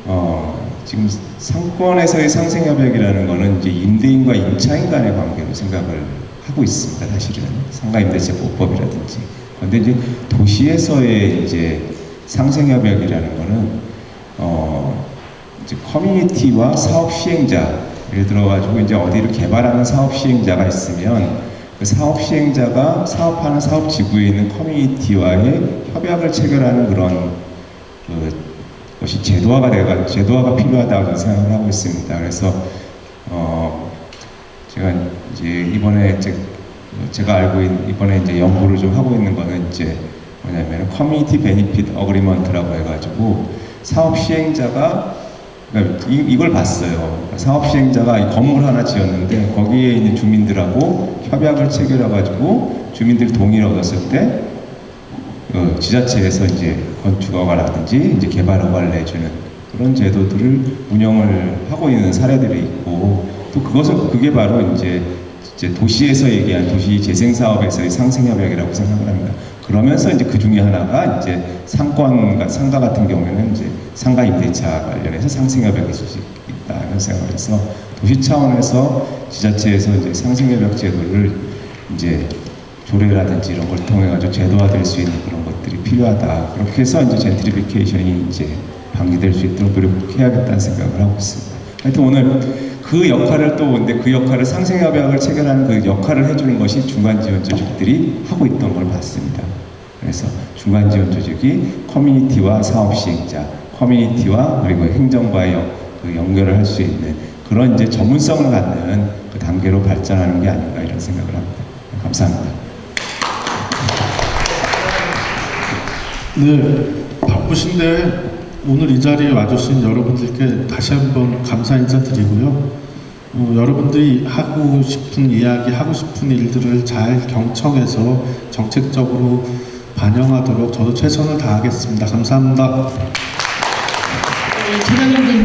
어, 지금 상권에서의 상생협약이라는 거는 이제 임대인과 임차인 간의 관계로 생각을 하고 있습니다. 사실은 상가임대차보호법이라든지. 그런데 이제 도시에서의 이제 상생협약이라는 거는 어, 이제 커뮤니티와 사업 시행자 예를 들어가지고 이제 어디를 개발하는 사업 시행자가 있으면 그 사업 시행자가 사업하는 사업 지구에 있는 커뮤니티와의 협약을 체결하는 그런 그 것이 제도화가 돼가 제도화가 필요하다고 생각을 하고 있습니다. 그래서 어 제가 이제 이번에 제, 제가 알고 있는 이번에 이제 연구를 좀 하고 있는 거는 이제 뭐냐면 community benefit agreement라고 해가지고 사업 시행자가 그러니까 이, 이걸 봤어요. 그러니까 사업 시행자가 이 건물 하나 지었는데 거기에 있는 주민들하고 협약을 체결해가지고 주민들 동의를 얻었을 때그 지자체에서 이제 건축 허가라든지 이제 개발 허가를 내주는 그런 제도들을 운영을 하고 있는 사례들이 있고 또 그것은 그게 바로 이제 이제 도시에서 얘기한 도시 재생 사업에서의 상생 협약이라고 생각을 합니다. 그러면서 이제 그 중에 하나가 이제 상권 상가 같은 경우에는 이제 상가 임대차 관련해서 상생 협약이 있을 수 있다 이런 생각을 해서 도시 차원에서 지자체에서 이제 상생 협약 제도를 이제 조례라든지 이런 걸 통해 가지고 제도화될 수 있는 그런 것들이 필요하다. 그렇게 해서 이제 젠트리피케이션이 이제 방지될 수 있도록 노력해야겠다는 생각을 하고 있습니다. 하여튼 오늘 그 역할을 또 근데 그 역할을 상생협약을 체결하는 그 역할을 해주는 것이 중간지원 조직들이 하고 있던 걸 봤습니다. 그래서 중간지원 조직이 커뮤니티와 사업 시행자, 커뮤니티와 그리고 행정과의 연- 그 연결을 할 수 있는 그런 이제 전문성을 갖는 그 단계로 발전하는 게 아닌가 이런 생각을 합니다. 감사합니다. 네, 바쁘신데 오늘 이 자리에 와주신 여러분들께 다시 한번 감사 인사드리고요. 어, 여러분들이 하고 싶은 이야기, 하고 싶은 일들을 잘 경청해서 정책적으로 반영하도록 저도 최선을 다하겠습니다. 감사합니다. 차장님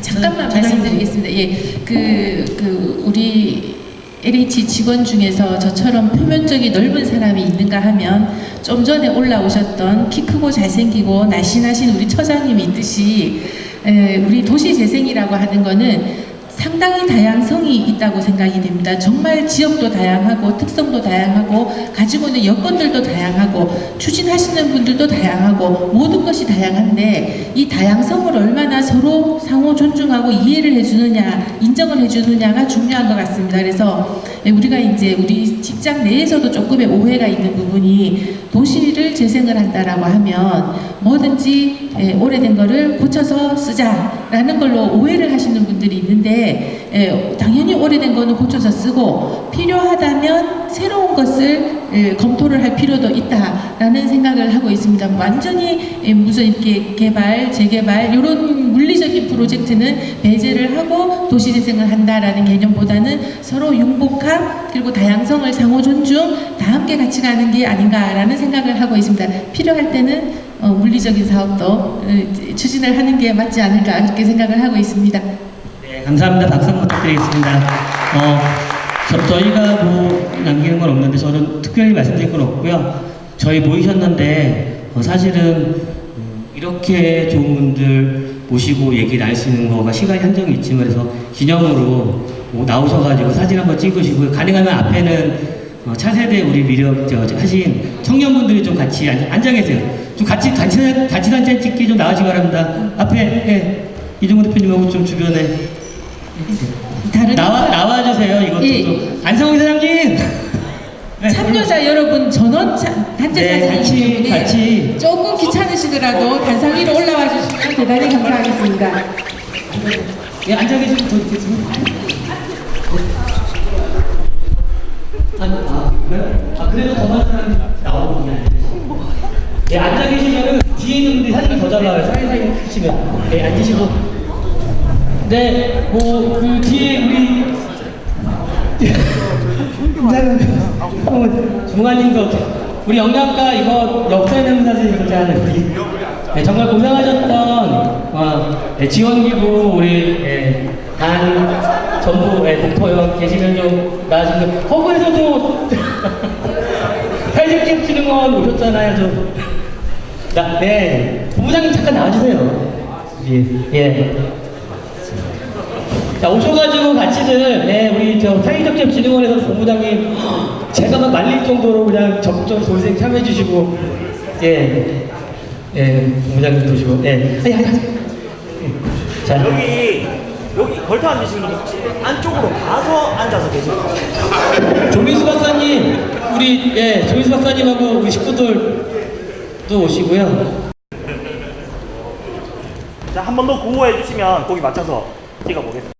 잠깐만 네. 말씀드리겠습니다. 예, 그, 그 우리 LH 직원 중에서 저처럼 표면적이 넓은 사람이 있는가 하면 좀 전에 올라오셨던 키 크고 잘생기고 날씬하신 우리 처장님이 있듯이 에, 우리 도시 재생이라고 하는 거는 상당히 다양성이 있다고 생각이 됩니다. 정말 지역도 다양하고 특성도 다양하고 가지고 있는 여건들도 다양하고 추진하시는 분들도 다양하고 모든 것이 다양한데 이 다양성을 얼마나 서로 상호 존중하고 이해를 해주느냐 인정을 해주느냐가 중요한 것 같습니다. 그래서 우리가 이제 우리 직장 내에서도 조금의 오해가 있는 부분이 도시를 재생을 한다라고 하면 뭐든지 예, 오래된 거를 고쳐서 쓰자라는 걸로 오해를 하시는 분들이 있는데 예, 당연히 오래된 거는 고쳐서 쓰고 필요하다면 새로운 것을 예, 검토를 할 필요도 있다라는 생각을 하고 있습니다. 완전히 예, 무슨 개발, 재개발 이런 물리적인 프로젝트는 배제를 하고 도시재생을 한다라는 개념보다는 서로 융복함 그리고 다양성을 상호 존중 다 함께 같이 가는 게 아닌가라는 생각을 하고 있습니다. 필요할 때는 어, 물리적인 사업도 어, 추진을 하는 게 맞지 않을까 그렇게 생각을 하고 있습니다. 네, 감사합니다. 박수 부탁드리겠습니다. 어, 저, 저희가 뭐 남기는 건 없는데 저는 특별히 말씀드릴 건 없고요. 저희 모이셨는데 어, 사실은 음, 이렇게 좋은 분들 모시고 얘기 나눌 수 있는 거가 시간이 한정이 있지만 그래서 기념으로 뭐 나오셔가지고 사진 한번 찍으시고요. 가능하면 앞에는 어, 차세대 우리 미력 저, 저 하신 청년분들이 좀 같이 앉아, 앉아 계세요. 좀 같이 단체 단체 단체 찍기 좀 나와주시 기 바랍니다. 앞에 예, 이종훈 대표님하고 좀 주변에 다른 나와 나와주세요. 이것도 예. 좀 안성훈 사장님. 네, 참여자 여러분 전원 차- 단체 네, 사진이기 때문에 같이. 조금 귀찮으시더라도 단상 위로 올라와 주시면 대단히 감사하겠습니다. 예, 앉아 계시면 더 있겠습니다. 아, 아, 그래요? 아, 그래도 더 많은 사람이 나오거든요. 예, 앉아 계시면은 뒤에 있는 분들이 사진이 더 잘 나와요. 사이사이 치시면. 예, 앉으시고. 네, 뭐, 그 뒤에 우리. 어, 중환님도 우리 영양가 이거 역사 있는 사진 있잖아요. 우리. 네, 정말 고생하셨던 어, 네, 지원기부 우리 예, 단 전부 예, 독토형 계시면 좀 나아지고 허구에서도 사회적진흥원 오셨잖아요 좀. 나, 네 본부장님 잠깐 나와주세요. 예. 예. 자 오셔가지고 같이들 네 우리 저 사회적협 진흥원에서 본부장님 제가 막 말릴 정도로 그냥 적극적으로 돌생 참여해주시고 예. 예, 본부장님 도시고 예. 아니 아니 아니. 자 여기 여기 걸터 앉으시는 분 혹시 안쪽으로 가서 앉아서 계세요. 조민수 박사님 우리 예 조민수 박사님하고 우리 식구들도 오시고요. 자, 한 번 더 구호해 주시면 거기 맞춰서 찍어 보겠습니다.